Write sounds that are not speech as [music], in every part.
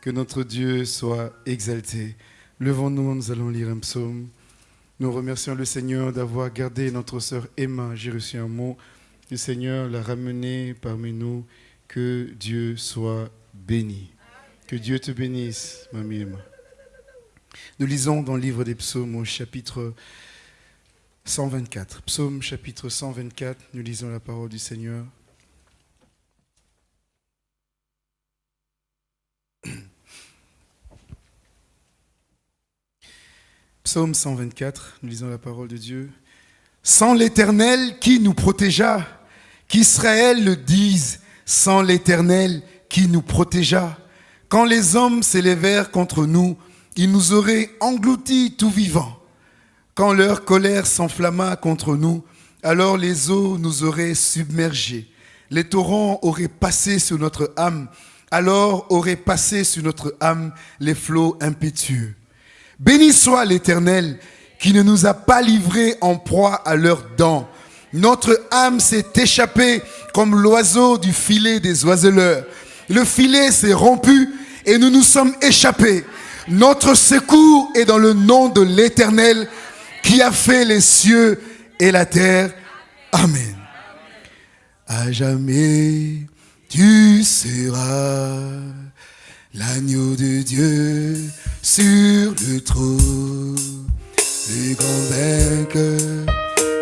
Que notre Dieu soit exalté. Levons-nous, nous allons lire un psaume. Nous remercions le Seigneur d'avoir gardé notre sœur Emma. J'ai reçu un mot. Le Seigneur l'a ramenée parmi nous. Que Dieu soit béni. Que Dieu te bénisse, mamie Emma. Nous lisons dans le livre des psaumes au chapitre 124. Psaume chapitre 124, nous lisons la parole du Seigneur. Psaume 124, nous lisons la parole de Dieu. Sans l'Éternel qui nous protégea, qu'Israël le dise, sans l'Éternel qui nous protégea. Quand les hommes s'élevèrent contre nous, ils nous auraient engloutis tout vivants. Quand leur colère s'enflamma contre nous, alors les eaux nous auraient submergés. Les torrents auraient passé sur notre âme, alors auraient passé sur notre âme les flots impétueux. Béni soit l'Éternel qui ne nous a pas livrés en proie à leurs dents. Notre âme s'est échappée comme l'oiseau du filet des oiseleurs. Le filet s'est rompu et nous nous sommes échappés. Notre secours est dans le nom de l'Éternel qui a fait les cieux et la terre. Amen. À jamais tu seras l'agneau de Dieu sur le trône, le grand vainqueur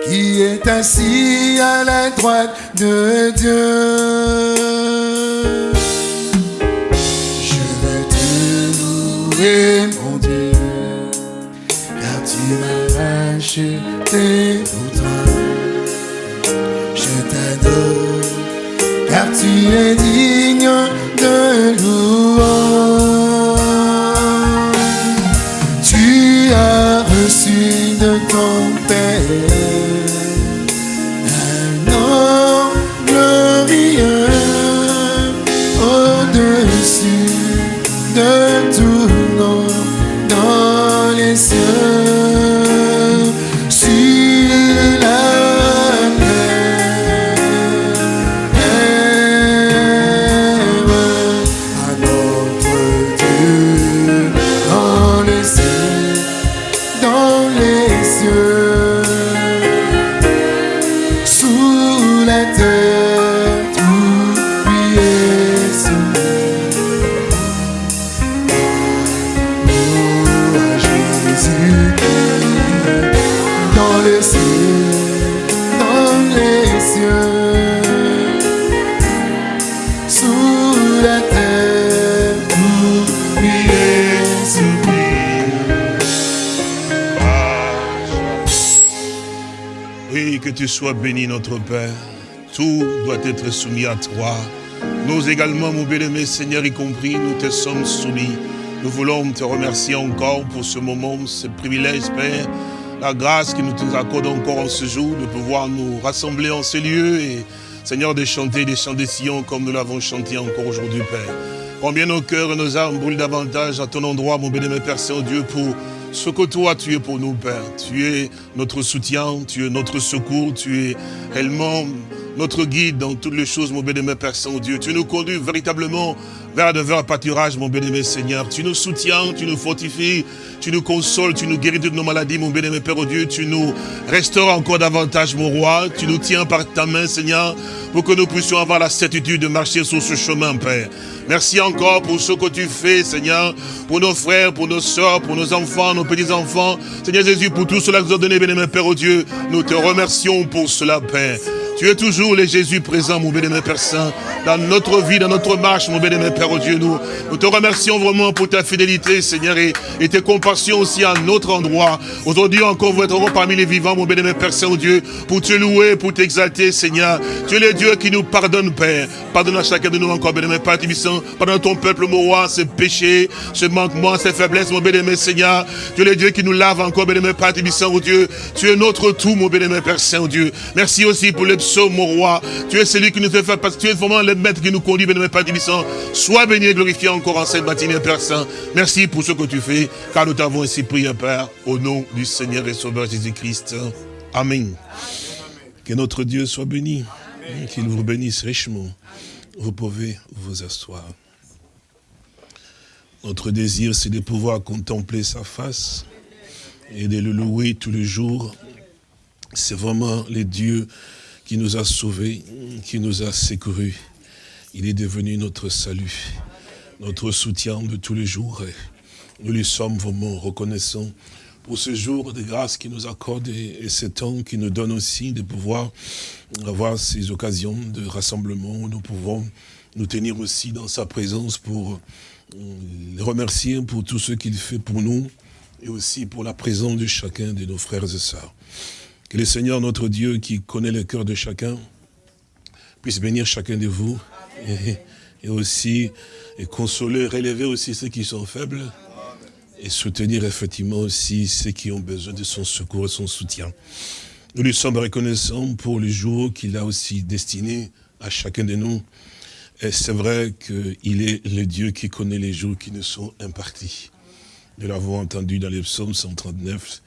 qui est assis à la droite de Dieu. Je veux te louer, mon Dieu, car tu m'as racheté pour toi. Je t'adore, car tu es digne de sois béni, notre Père. Tout doit être soumis à toi. Nous également, mon bien-aimé Seigneur, y compris, nous te sommes soumis. Nous voulons te remercier encore pour ce moment, ce privilège, Père. La grâce que nous te accorde encore en ce jour de pouvoir nous rassembler en ce lieu et, Seigneur, de chanter des chants de Sion comme nous l'avons chanté encore aujourd'hui, Père. Combien nos cœurs et nos âmes brûlent davantage à ton endroit, mon bien-aimé Père Saint-Dieu, pour ce que toi tu es pour nous, Père. Tu es notre soutien, tu es notre secours, tu es réellement notre guide dans toutes les choses, mon bien-aimé Père Saint-Dieu. Tu nous conduis véritablement vers de verts pâturages, mon bien-aimé Seigneur. Tu nous soutiens, tu nous fortifies, tu nous consoles, tu nous guéris de nos maladies, mon bien-aimé Père Dieu. Tu nous restaures encore davantage, mon roi. Tu nous tiens par ta main, Seigneur, pour que nous puissions avoir la certitude de marcher sur ce chemin, Père. Merci encore pour ce que tu fais, Seigneur, pour nos frères, pour nos soeurs, pour nos enfants, nos petits-enfants. Seigneur Jésus, pour tout cela que nous as donné, bien-aimé Père oh Dieu, nous te remercions pour cela, Père. Tu es toujours le Jésus présent, mon bien-aimé Père Saint, dans notre vie, dans notre marche, mon bien-aimé Père, oh Dieu, nous, te remercions vraiment pour ta fidélité, Seigneur, et, et tes compassions aussi à notre endroit. Aujourd'hui encore, vous êtes parmi les vivants, mon bien-aimé Père Saint, oh Dieu, pour te louer, pour t'exalter, Seigneur. Tu es le Dieu qui nous pardonne, Père. Pardonne à chacun de nous encore, bien-aimé Père Tibissant. Pardonne ton peuple, mon roi, ses péchés, ses manquements, ses faiblesses, mon bien-aimé Seigneur. Tu es le Dieu qui nous lave encore, bien-aimé Père Tibissant, oh Dieu. Tu es notre tout, mon bien-aimé Père Saint, oh Dieu. Merci aussi pour les psaumes, mon roi. Tu es celui qui nous fait faire parce que tu es vraiment le maître qui nous conduit, bien-aimé Père Tibissant. Sois béni et glorifié encore en cette matinée, Père Saint. Merci pour ce que tu fais, car nous t'avons ainsi prié, Père, au nom du Seigneur et Sauveur Jésus-Christ. Amen. Que notre Dieu soit béni. Qu'il vous bénisse richement. Vous pouvez vous asseoir. Notre désir, c'est de pouvoir contempler sa face et de le louer tous les jours. C'est vraiment le Dieu qui nous a sauvés, qui nous a secourus. Il est devenu notre salut, notre soutien de tous les jours. Nous lui sommes vraiment reconnaissants pour ce jour de grâce qu'il nous accorde et, ce temps qui nous donne aussi de pouvoir avoir ces occasions de rassemblement où nous pouvons nous tenir aussi dans sa présence pour euh, le remercier pour tout ce qu'il fait pour nous et aussi pour la présence de chacun de nos frères et sœurs. Que le Seigneur, notre Dieu, qui connaît le cœur de chacun, puisse bénir chacun de vous et, aussi et consoler, relever aussi ceux qui sont faibles et soutenir effectivement aussi ceux qui ont besoin de son secours et son soutien. Nous lui sommes reconnaissants pour les jours qu'il a aussi destinés à chacun de nous. Et c'est vrai qu'il est le Dieu qui connaît les jours qui nous sont impartis. Nous l'avons entendu dans les psaumes 139,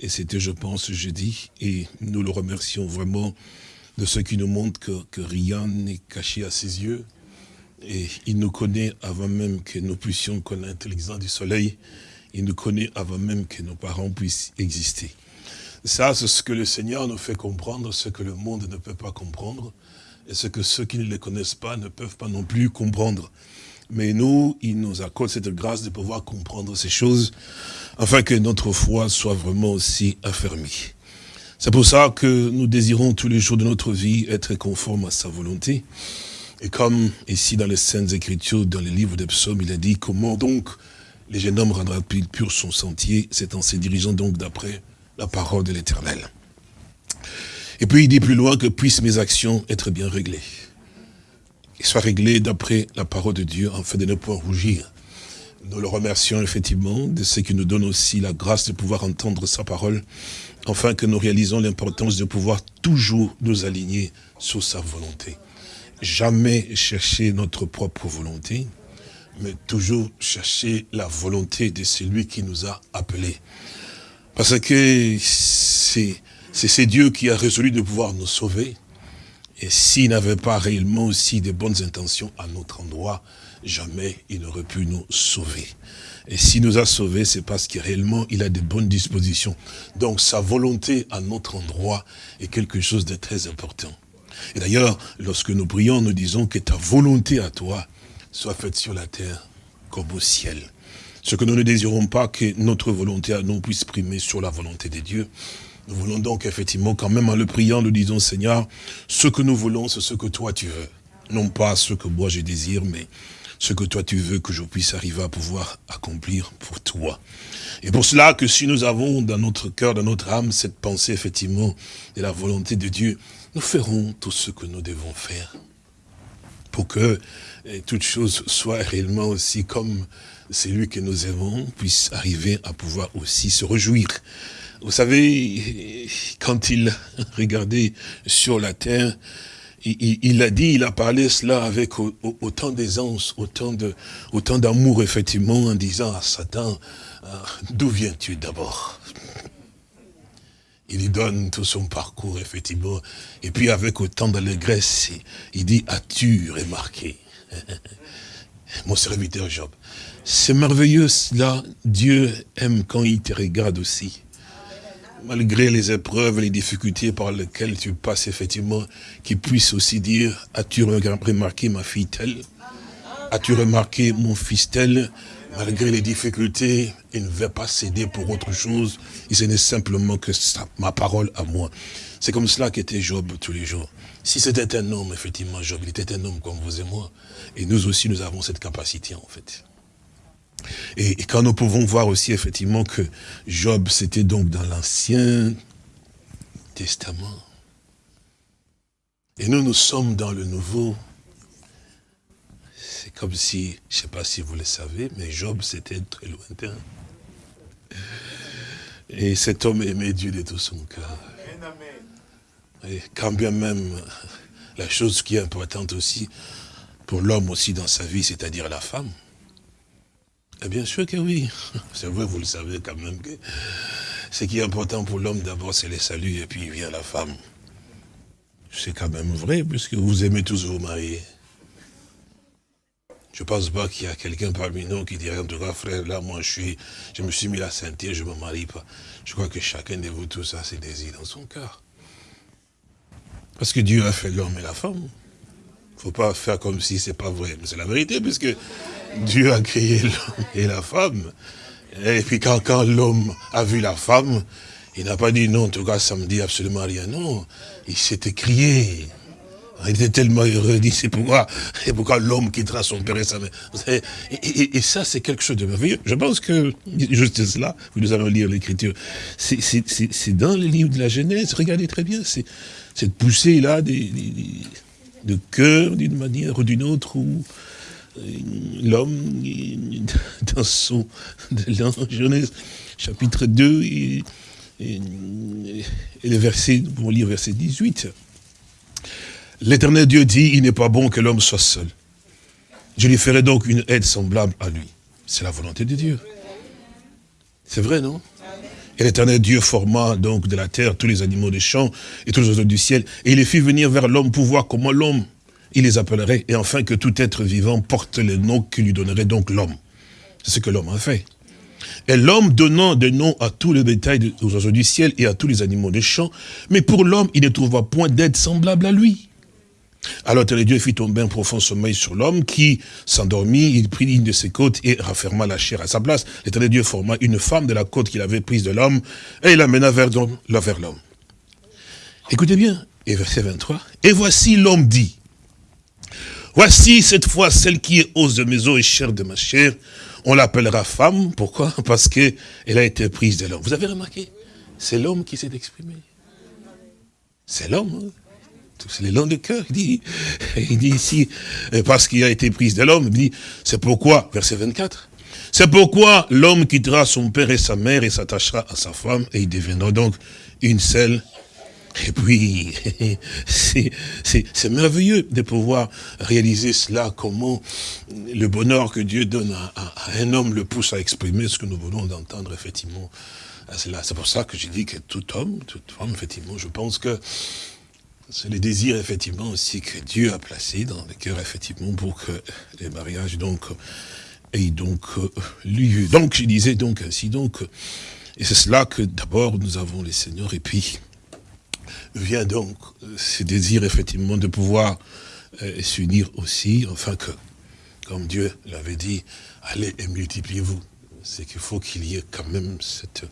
et c'était, je pense, jeudi, et nous le remercions vraiment de ce qui nous montre que, rien n'est caché à ses yeux, et il nous connaît avant même que nous puissions connaître l'intelligence du soleil, il nous connaît avant même que nos parents puissent exister. Ça, c'est ce que le Seigneur nous fait comprendre, ce que le monde ne peut pas comprendre, et ce que ceux qui ne le connaissent pas ne peuvent pas non plus comprendre. Mais nous, il nous accorde cette grâce de pouvoir comprendre ces choses, afin que notre foi soit vraiment aussi affermie. C'est pour ça que nous désirons tous les jours de notre vie être conformes à sa volonté. Et comme ici dans les Saintes Écritures, dans les livres des psaumes, il a dit comment donc les jeunes hommes rendra-t-il pur son sentier? C'est en se dirigeant donc d'après la parole de l'Éternel. Et puis il dit plus loin que puissent mes actions être bien réglées. Et soient réglées d'après la parole de Dieu, afin de ne point rougir. Nous le remercions effectivement de ce qui nous donne aussi la grâce de pouvoir entendre sa parole, afin que nous réalisons l'importance de pouvoir toujours nous aligner sur sa volonté. Jamais chercher notre propre volonté, mais toujours chercher la volonté de celui qui nous a appelés. Parce que c'est Dieu qui a résolu de pouvoir nous sauver. Et s'il n'avait pas réellement aussi de bonnes intentions à notre endroit, jamais il n'aurait pu nous sauver. Et s'il nous a sauvés, c'est parce que réellement il a de bonnes dispositions. Donc sa volonté à notre endroit est quelque chose de très important. Et d'ailleurs, lorsque nous prions, nous disons que ta volonté à toi soit faite sur la terre comme au ciel. Ce que nous ne désirons pas que notre volonté à nous puisse primer sur la volonté de Dieu. Nous voulons donc effectivement, quand même en le priant, nous disons, Seigneur, ce que nous voulons, c'est ce que toi tu veux. Non pas ce que moi je désire, mais ce que toi tu veux que je puisse arriver à pouvoir accomplir pour toi. Et pour cela que si nous avons dans notre cœur, dans notre âme, cette pensée effectivement de la volonté de Dieu, nous ferons tout ce que nous devons faire pour que et toute chose soit réellement aussi comme celui que nous aimons, puisse arriver à pouvoir aussi se réjouir. Vous savez, quand il [laughs] regardait sur la terre, il, a dit, il a parlé cela avec autant d'aisance, autant de, autant d'amour, effectivement, en disant à Satan, ah, d'où viens-tu d'abord? Il lui donne tout son parcours, effectivement, et puis avec autant d'allégresse, il dit, as-tu remarqué? [laughs] Mon serviteur Job. C'est merveilleux cela. Dieu aime quand il te regarde aussi. Malgré les épreuves, les difficultés par lesquelles tu passes effectivement, qu'il puisse aussi dire, as-tu remarqué ma fille telle? As-tu remarqué mon fils tel? Malgré les difficultés, il ne veut pas céder pour autre chose. Il ce n'est simplement que ça, ma parole à moi. C'est comme cela qu'était Job tous les jours. Si c'était un homme, effectivement, Job, il était un homme comme vous et moi. Et nous aussi, nous avons cette capacité, en fait. Et, quand nous pouvons voir aussi, effectivement, que Job, c'était donc dans l'Ancien Testament. Et nous, nous sommes dans le Nouveau. C'est comme si, je ne sais pas si vous le savez, mais Job, c'était très lointain. Et cet homme aimait Dieu de tout son cœur. Et quand bien même, la chose qui est importante aussi, pour l'homme aussi dans sa vie, c'est-à-dire la femme. Et bien sûr que oui. [laughs] C'est vrai, vous le savez quand même que ce qui est important pour l'homme d'abord, c'est le salut, et puis vient la femme. C'est quand même vrai, puisque vous aimez tous vous marier. Je pense pas qu'il y a quelqu'un parmi nous qui dirait, en tout cas, frère, là, moi, je suis, je me suis mis la ceinture, je me marie pas. Je crois que chacun de vous, tout ça, c'est désir dans son cœur. Parce que Dieu a fait l'homme et la femme. Il faut pas faire comme si c'est pas vrai. Mais c'est la vérité, puisque Dieu a créé l'homme et la femme. Et puis quand, quand l'homme a vu la femme, il n'a pas dit non, en tout cas, ça me dit absolument rien. Non, il s'est écrié. Il était tellement heureux, il dit, c'est pourquoi, pourquoi l'homme quittera son père et sa mère. Et, ça, c'est quelque chose de merveilleux. Je pense que, juste cela, nous allons lire l'écriture, c'est dans le livre de la Genèse, regardez très bien, c'est cette poussée-là de cœur, d'une manière ou d'une autre, euh, l'homme, [laughs] dans son, Genèse, chapitre 2, et, le verset, nous lire verset 18, L'éternel Dieu dit, il n'est pas bon que l'homme soit seul. Je lui ferai donc une aide semblable à lui. C'est la volonté de Dieu. C'est vrai, non? Et l'éternel Dieu forma donc de la terre tous les animaux des champs et tous les oiseaux du ciel. Et il les fit venir vers l'homme pour voir comment l'homme, il les appellerait. Et enfin que tout être vivant porte le nom que lui donnerait donc l'homme. C'est ce que l'homme a fait. Et l'homme donnant des noms à tous les détails aux oiseaux du ciel et à tous les animaux des champs. Mais pour l'homme, il ne trouva point d'aide semblable à lui. Alors Dieu fit tomber un profond sommeil sur l'homme qui s'endormit, il prit une de ses côtes et rafferma la chair à sa place. L'éternel Dieu forma une femme de la côte qu'il avait prise de l'homme et il l'amena vers l'homme. Écoutez bien, et verset 23, et voici l'homme dit, voici cette fois celle qui est os de mes os et chair de ma chair, on l'appellera femme, pourquoi? Parce qu'elle a été prise de l'homme. Vous avez remarqué? C'est l'homme qui s'est exprimé. C'est l'homme. Hein c'est les de cœur. Il dit, il dit ici, euh, parce qu'il a été prise de l'homme, il dit, c'est pourquoi, verset 24, c'est pourquoi l'homme quittera son père et sa mère et s'attachera à sa femme et ils deviendront donc une seule. Et puis, c'est merveilleux de pouvoir réaliser cela, comment le bonheur que Dieu donne à, un homme le pousse à exprimer ce que nous voulons d'entendre, effectivement. C'est pour ça que j'ai dit que tout homme, toute femme, effectivement, je pense que c'est le désir, effectivement, aussi que Dieu a placé dans le cœur, effectivement, pour que les mariages, donc, aient donc lieu. Donc, je disais donc ainsi, donc, et c'est cela que d'abord nous avons les seigneurs, et puis vient donc ce désir, effectivement, de pouvoir euh, s'unir aussi, enfin que, comme Dieu l'avait dit, allez et multipliez-vous. C'est qu'il faut qu'il y ait quand même cette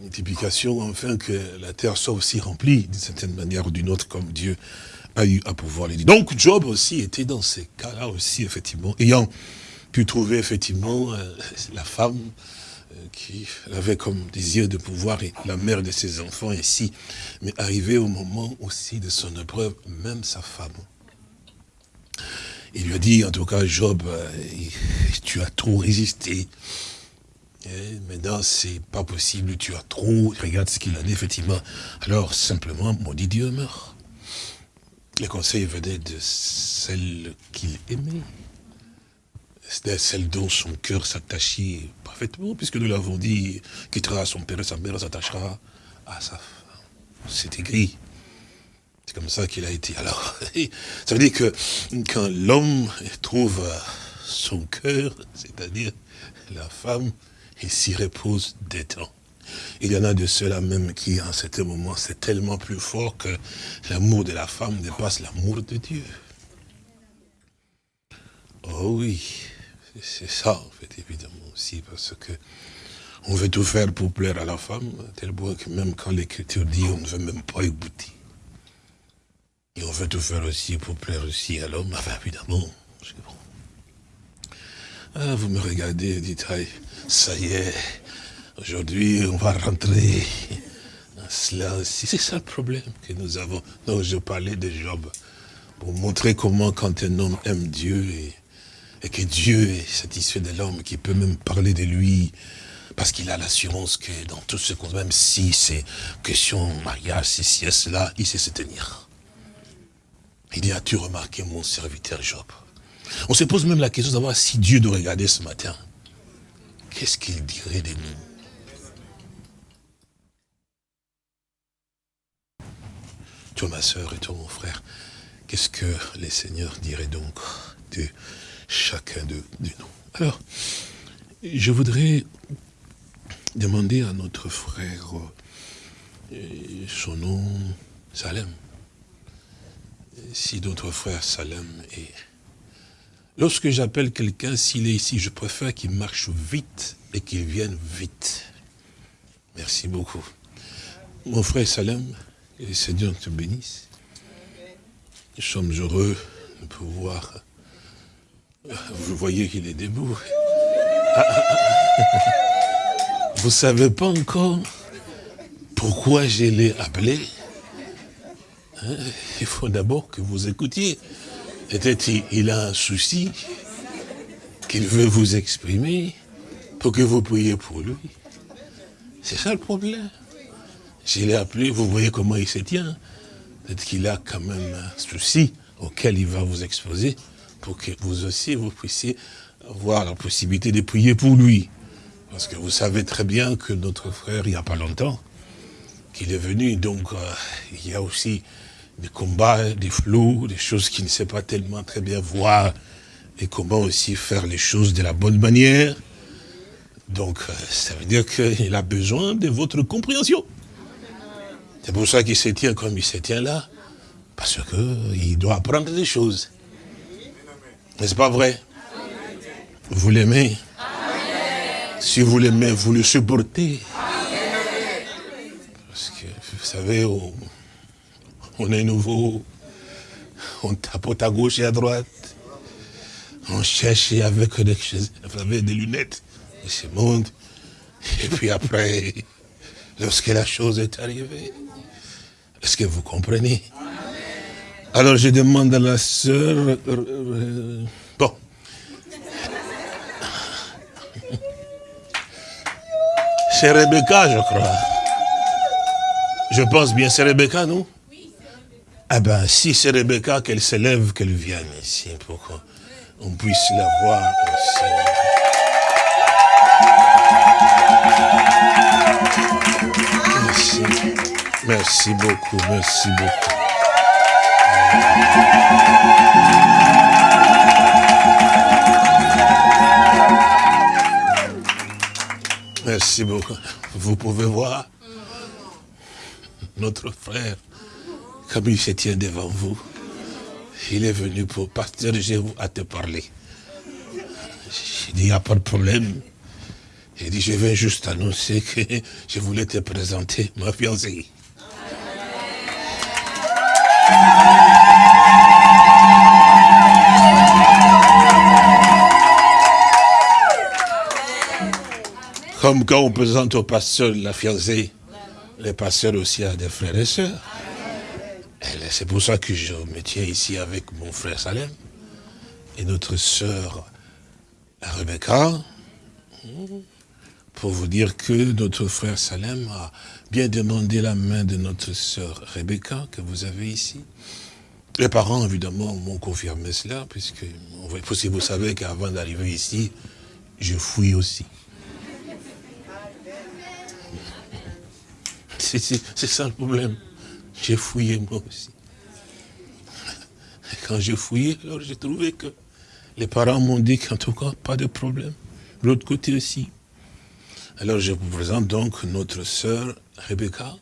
multiplication, enfin que la terre soit aussi remplie d'une certaine manière ou d'une autre, comme Dieu a eu à pouvoir les dire. Donc Job aussi était dans ces cas-là aussi, effectivement, ayant pu trouver effectivement euh, la femme qui avait comme désir de pouvoir et la mère de ses enfants ici, mais arrivé au moment aussi de son épreuve, même sa femme. Il lui a dit, en tout cas, Job, euh, tu as trop résisté, eh, maintenant, c'est pas possible, tu as trop, regarde ce qu'il a dit, effectivement. Alors, simplement, maudit Dieu meurt. Les conseils venaient de celle qu'il aimait. C'était celle dont son cœur s'attachait parfaitement, puisque nous l'avons dit, quittera son père et sa mère, s'attachera à sa femme. C'est écrit. C'est comme ça qu'il a été. Alors, [laughs] ça veut dire que quand l'homme trouve son cœur, c'est-à-dire la femme, il s'y repose des temps. Il y en a de ceux-là même qui, en ce moment, c'est tellement plus fort que l'amour de la femme dépasse l'amour de Dieu. Oh oui, c'est ça, en fait, évidemment aussi, parce que on veut tout faire pour plaire à la femme, tel point que même quand l'Écriture dit, on ne veut même pas écouter. Et on veut tout faire aussi pour plaire aussi à l'homme, enfin, évidemment. Ah, vous me regardez, dites, ça y est, aujourd'hui on va rentrer cela aussi. C'est ça le problème que nous avons. Donc je parlais de Job, pour montrer comment quand un homme aime Dieu et, que Dieu est satisfait de l'homme, qui peut même parler de lui, parce qu'il a l'assurance que dans tout ce qu'on, même si c'est question mariage, si c'est cela, il sait se tenir. Il dit, as-tu remarqué mon serviteur Job? On se pose même la question de savoir si Dieu nous regardait ce matin. Qu'est-ce qu'il dirait de nous? Toi, ma soeur, et toi, mon frère, qu'est-ce que les seigneurs diraient donc de chacun de, nous. Alors, je voudrais demander à notre frère euh, son nom, Salem. Si notre frère Salem est... Lorsque j'appelle quelqu'un, s'il est ici, je préfère qu'il marche vite et qu'il vienne vite. Merci beaucoup. Mon frère Salem, que le Seigneur te bénisse. Nous sommes heureux de pouvoir... Vous voyez qu'il est debout. [laughs] Vous ne savez pas encore pourquoi je l'ai appelé hein? Il faut d'abord que vous écoutiez. Peut-être il a un souci qu'il veut vous exprimer pour que vous priez pour lui? C'est ça le problème. Je l'ai appelé, vous voyez comment il se tient. Peut-être qu'il a quand même un souci auquel il va vous exposer pour que vous aussi, vous puissiez avoir la possibilité de prier pour lui. Parce que vous savez très bien que notre frère, il n'y a pas longtemps, qu'il est venu, donc euh, il y a aussi des combats, des flous, des choses qu'il ne sait pas tellement très bien voir, et comment aussi faire les choses de la bonne manière. Donc, euh, ça veut dire qu'il a besoin de votre compréhension. C'est pour ça qu'il se tient comme il se tient là. Parce qu'il doit apprendre des choses. N'est-ce pas vrai? Vous l'aimez? Si vous l'aimez, vous le supportez. Parce que, vous savez, on, est nouveau. On tapote à gauche et à droite. On cherche avec des, avec des lunettes. Et ce monde. Et puis après, lorsque la chose est arrivée, est-ce que vous comprenez? Alors je demande à la sœur... Euh, euh, bon. C'est Rebecca, je crois. Je pense bien, c'est Rebecca, non? Oui, Ah ben, si c'est Rebecca, qu'elle s'élève, qu'elle vienne ici pour qu'on puisse la voir aussi. Merci. Merci beaucoup, merci beaucoup. Merci beaucoup. Vous pouvez voir notre frère, comme il se tient devant vous. Il est venu pour pasteur vous à te parler. J'ai dit, il n'y a pas de problème. Il dit, je viens juste annoncer que je voulais te présenter ma fiancée. Comme quand on présente au pasteur la fiancée, les pasteurs aussi a des frères et sœurs. C'est pour ça que je me tiens ici avec mon frère Salem et notre sœur Rebecca, pour vous dire que notre frère Salem a bien demandé la main de notre sœur Rebecca, que vous avez ici. Les parents, évidemment, m'ont confirmé cela, puisque vous savez qu'avant d'arriver ici, je fouille aussi. C'est ça le problème. J'ai fouillé moi aussi. Quand j'ai fouillé, alors j'ai trouvé que les parents m'ont dit qu'en tout cas, pas de problème. L'autre côté aussi. Alors je vous présente donc notre sœur Rebecca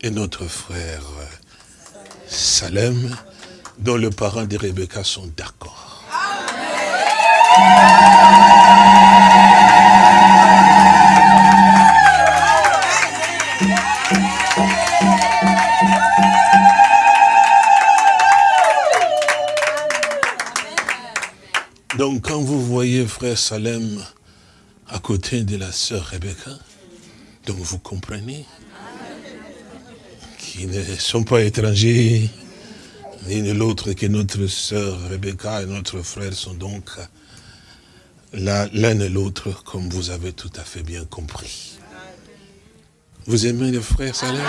et notre frère Salem, dont les parents de Rebecca sont d'accord. Donc quand vous voyez frère Salem à côté de la sœur Rebecca. Donc vous comprenez qu'ils ne sont pas étrangers, ni l'autre que notre sœur Rebecca et notre frère sont donc l'un et l'autre, comme vous avez tout à fait bien compris. Vous aimez les frères Salem?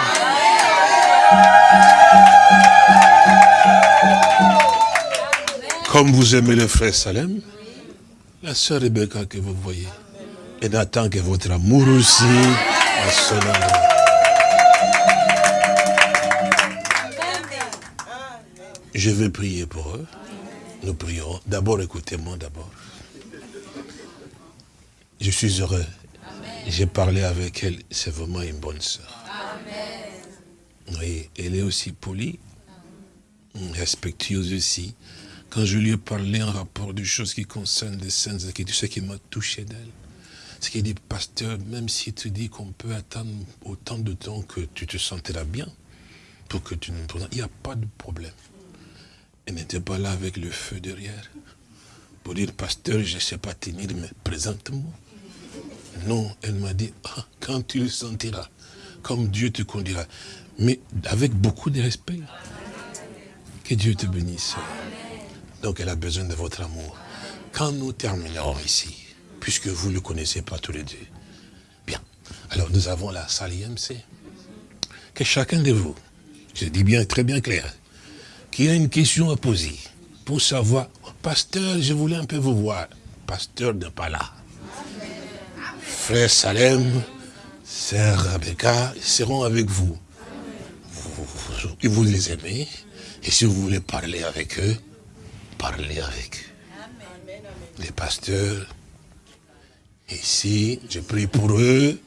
Comme vous aimez les frères Salem, la sœur Rebecca que vous voyez, et n'attend que votre amour aussi à endroit. Je vais prier pour eux. Nous prions. D'abord, écoutez-moi d'abord. Je suis heureux. J'ai parlé avec elle. C'est vraiment une bonne soeur. Oui, elle est aussi polie, respectueuse aussi. Quand je lui ai parlé en rapport des choses qui concernent les saintes écritures, ce qui m'a touché d'elle, c'est qu'elle dit, pasteur, même si tu dis qu'on peut attendre autant de temps que tu te sentiras bien, pour que tu nous présentes, il n'y a pas de problème. Elle n'était pas là avec le feu derrière, pour dire, pasteur, je ne sais pas tenir, mais présente-moi. Non, elle m'a dit, ah, quand tu le sentiras, comme Dieu te conduira, mais avec beaucoup de respect. Que Dieu te bénisse. Donc elle a besoin de votre amour. Quand nous terminerons ici, puisque vous ne le connaissez pas tous les deux, bien, alors nous avons la salle IMC. Que chacun de vous, je dis bien très bien clair, qui a une question à poser pour savoir, pasteur, je voulais un peu vous voir. Pasteur n'est pas là. Frère Salem, Sœur Rebecca seront avec vous. vous. Vous les aimez. Et si vous voulez parler avec eux, parler avec eux. Les pasteurs, ici, je prie pour eux.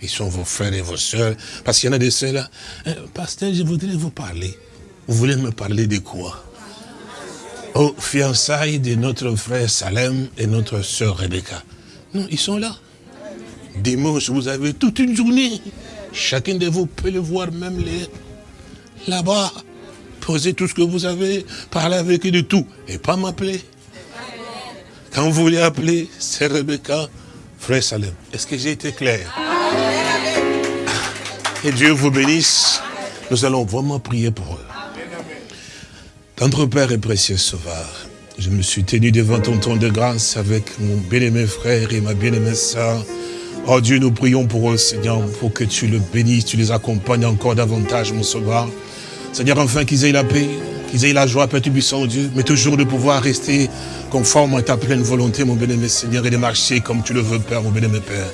Ils sont vos frères et vos soeurs. Parce qu'il y en a des sœurs là. Eh, pasteur, je voudrais vous parler. Vous voulez me parler de quoi? Aux fiançailles de notre frère Salem et notre sœur Rebecca. Non, ils sont là. Dimanche, vous avez toute une journée. Chacun de vous peut le voir, même les là-bas. Tout ce que vous avez, parlez avec eux de tout. Et pas m'appeler. Quand vous voulez appeler, c'est Rebecca, frère Salem. Est-ce que j'ai été clair? Et Dieu vous bénisse. Nous allons vraiment prier pour eux. Notre Père et précieux Sauveur, je me suis tenu devant ton ton de grâce avec mon bien-aimé frère et ma bien-aimée soeur. Oh Dieu, nous prions pour eux, Seigneur, pour que tu le bénisses, tu les accompagnes encore davantage, mon Sauveur. Seigneur, enfin qu'ils aient la paix, qu'ils aient la joie, Père Tubissant, Dieu, mais toujours de pouvoir rester conforme à ta pleine volonté, mon bien-aimé Seigneur, et de marcher comme tu le veux, Père, mon bien-aimé Père.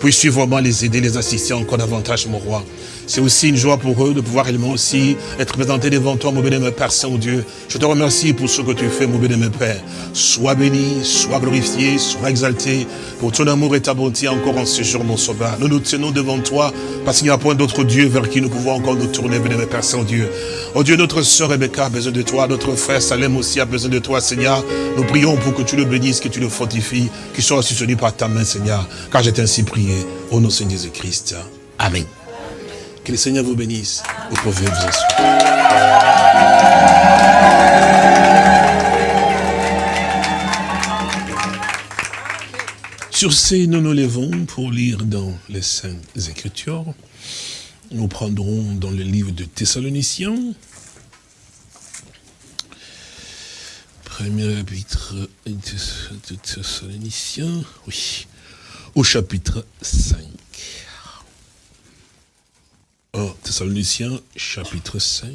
Puisses-tu vraiment les aider, les assister encore davantage, mon roi. C'est aussi une joie pour eux de pouvoir réellement aussi être présentés devant toi, mon béni, Père Saint-Dieu. Je te remercie pour ce que tu fais, mon béni, Père. Sois béni, sois glorifié, sois exalté pour ton amour et ta bonté encore en ce jour, mon sauveur. Nous nous tenons devant toi parce qu'il n'y a point d'autre Dieu vers qui nous pouvons encore nous tourner, béni, Père Saint-Dieu. Oh Dieu, notre sœur Rebecca a besoin de toi, notre frère Salem aussi a besoin de toi, Seigneur. Nous prions pour que tu le bénisses, que tu le fortifies, qu'il soit soutenu par ta main, Seigneur, car j'ai ainsi prié au nom de Jésus-Christ. Amen. Que le Seigneur vous bénisse. Vous pouvez vous. Sur ces, nous nous levons pour lire dans les Saintes Écritures. Nous prendrons dans le livre de Thessaloniciens, premier chapitre de Thessaloniciens, oui, au chapitre 5. 1 Thessaloniciens chapitre 5.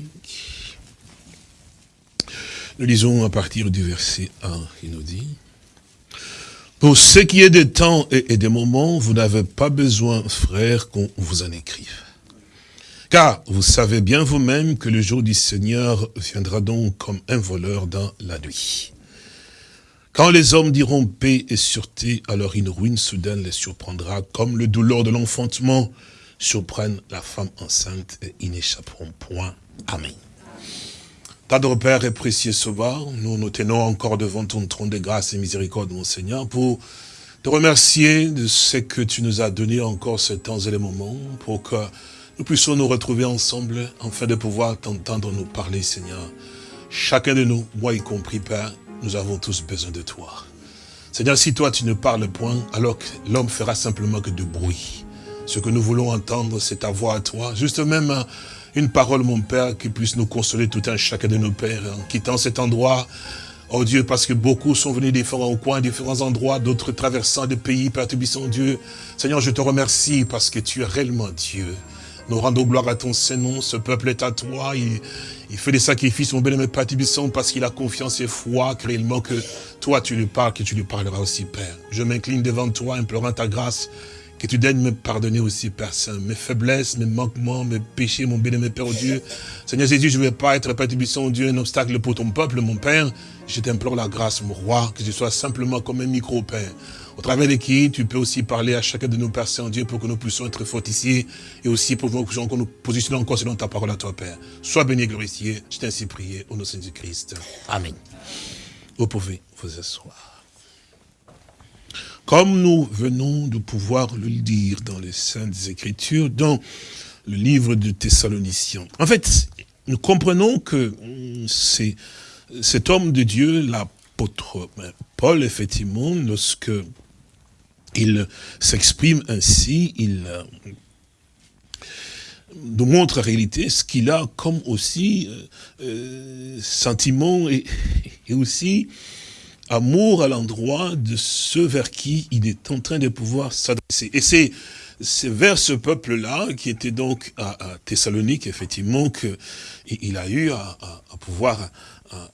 Nous lisons à partir du verset 1, il nous dit, Pour ce qui est des temps et des moments, vous n'avez pas besoin, frères, qu'on vous en écrive. Car vous savez bien vous-même que le jour du Seigneur viendra donc comme un voleur dans la nuit. Quand les hommes diront paix et sûreté, alors une ruine soudaine les surprendra, comme le douleur de l'enfantement, surprennent la femme enceinte et ils n'échapperont point. Amen. Tendre Père et précieux Sauveur, nous nous tenons encore devant ton trône de grâce et miséricorde, mon Seigneur, pour te remercier de ce que tu nous as donné encore ce temps et les moments, pour que nous puissions nous retrouver ensemble, afin de pouvoir t'entendre nous parler, Seigneur. Chacun de nous, moi y compris, Père, nous avons tous besoin de toi. Seigneur, si toi tu ne parles point, alors l'homme fera simplement que de bruit. Ce que nous voulons entendre, c'est ta voix à toi. Juste même hein, une parole, mon Père, qui puisse nous consoler tout un chacun de nos pères. En quittant cet endroit, oh Dieu, parce que beaucoup sont venus différents coins, différents endroits, d'autres traversant des pays, Père Tubissant Dieu. Seigneur, je te remercie parce que tu es réellement Dieu. Nous rendons gloire à ton Saint-Nom, ce peuple est à toi, il, fait des sacrifices, mon bien-aimé Père Tubissant, parce qu'il a confiance et foi, réellement que toi tu lui parles, que tu lui parleras aussi, Père. Je m'incline devant toi, implorant ta grâce, Que tu daignes me pardonner aussi, Père mes faiblesses, mes manquements, mes péchés, mon bien-aimé Père Dieu. Seigneur Jésus, je ne veux pas être, Père Tubisson, Dieu, un obstacle pour ton peuple, mon Père. Je t'implore la grâce, mon roi, que je sois simplement comme un micro-Père au travers de qui tu peux aussi parler à chacun de nos Pères Saint-Dieu pour que nous puissions être fortifiés et aussi pour que nous positionnons encore selon ta parole à toi, Père. Sois béni et glorifié. Je t'ai ainsi prié au nom de Jésus-Christ. Amen. Vous pouvez vous asseoir. Comme nous venons de pouvoir le dire dans les Saintes Écritures, dans le livre de Thessaloniciens. En fait, nous comprenons que c'est cet homme de Dieu, l'apôtre Paul, effectivement, lorsque il s'exprime ainsi, il euh, nous montre en réalité ce qu'il a comme aussi euh, euh, sentiment et, aussi amour à l'endroit de ceux vers qui il est en train de pouvoir s'adresser. Et c'est vers ce peuple-là, qui était donc à, Thessalonique, effectivement, qu'il a eu à, pouvoir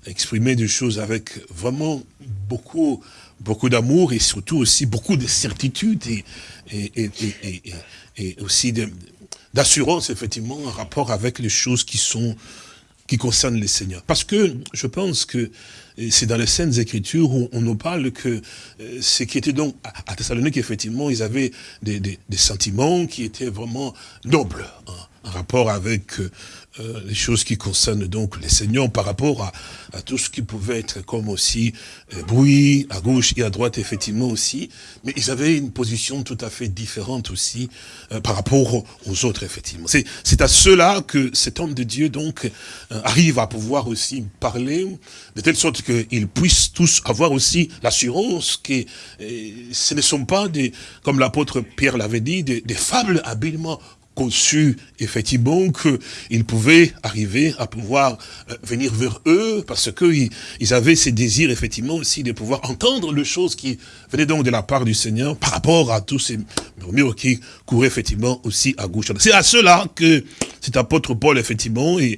exprimer des choses avec vraiment beaucoup beaucoup d'amour et surtout aussi beaucoup de certitude et, et, aussi d'assurance, effectivement, en rapport avec les choses qui sont qui concernent les seigneurs. Parce que je pense que c'est dans les Saintes Écritures où on nous parle que euh, ce qui était donc à Thessalonique, effectivement, ils avaient des, sentiments qui étaient vraiment nobles, hein, en rapport avec euh, les choses qui concernent donc les seigneurs par rapport à, à tout ce qui pouvait être comme aussi euh, bruit à gauche et à droite effectivement aussi, mais ils avaient une position tout à fait différente aussi euh, par rapport aux autres effectivement. C'est à cela que cet homme de Dieu donc arrive à pouvoir aussi parler de telle sorte qu'ils puissent tous avoir aussi l'assurance que ce ne sont pas des, comme l'apôtre Pierre l'avait dit, des, des fables habilement conçu effectivement qu'ils pouvaient arriver à pouvoir euh, venir vers eux parce qu'ils ils avaient ces désirs effectivement aussi de pouvoir entendre les choses qui venaient donc de la part du Seigneur par rapport à tous ces murmures qui couraient effectivement aussi à gauche. C'est à cela que cet apôtre Paul effectivement et,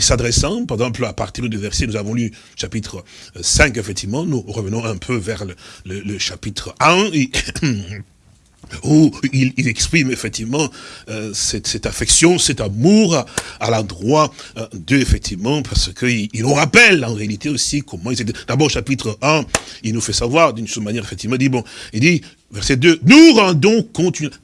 s'adressant, par exemple à partir du verset, nous avons lu chapitre 5 effectivement, nous revenons un peu vers le, chapitre 1 et [clears throat] où il, exprime effectivement euh, cette, affection, cet amour à, l'endroit euh, d'eux, effectivement, parce qu'il il nous rappelle en réalité aussi comment ils étaient. D'abord, chapitre 1, il nous fait savoir d'une manière, effectivement, il dit, bon, il dit, verset 2, nous rendons continuellement,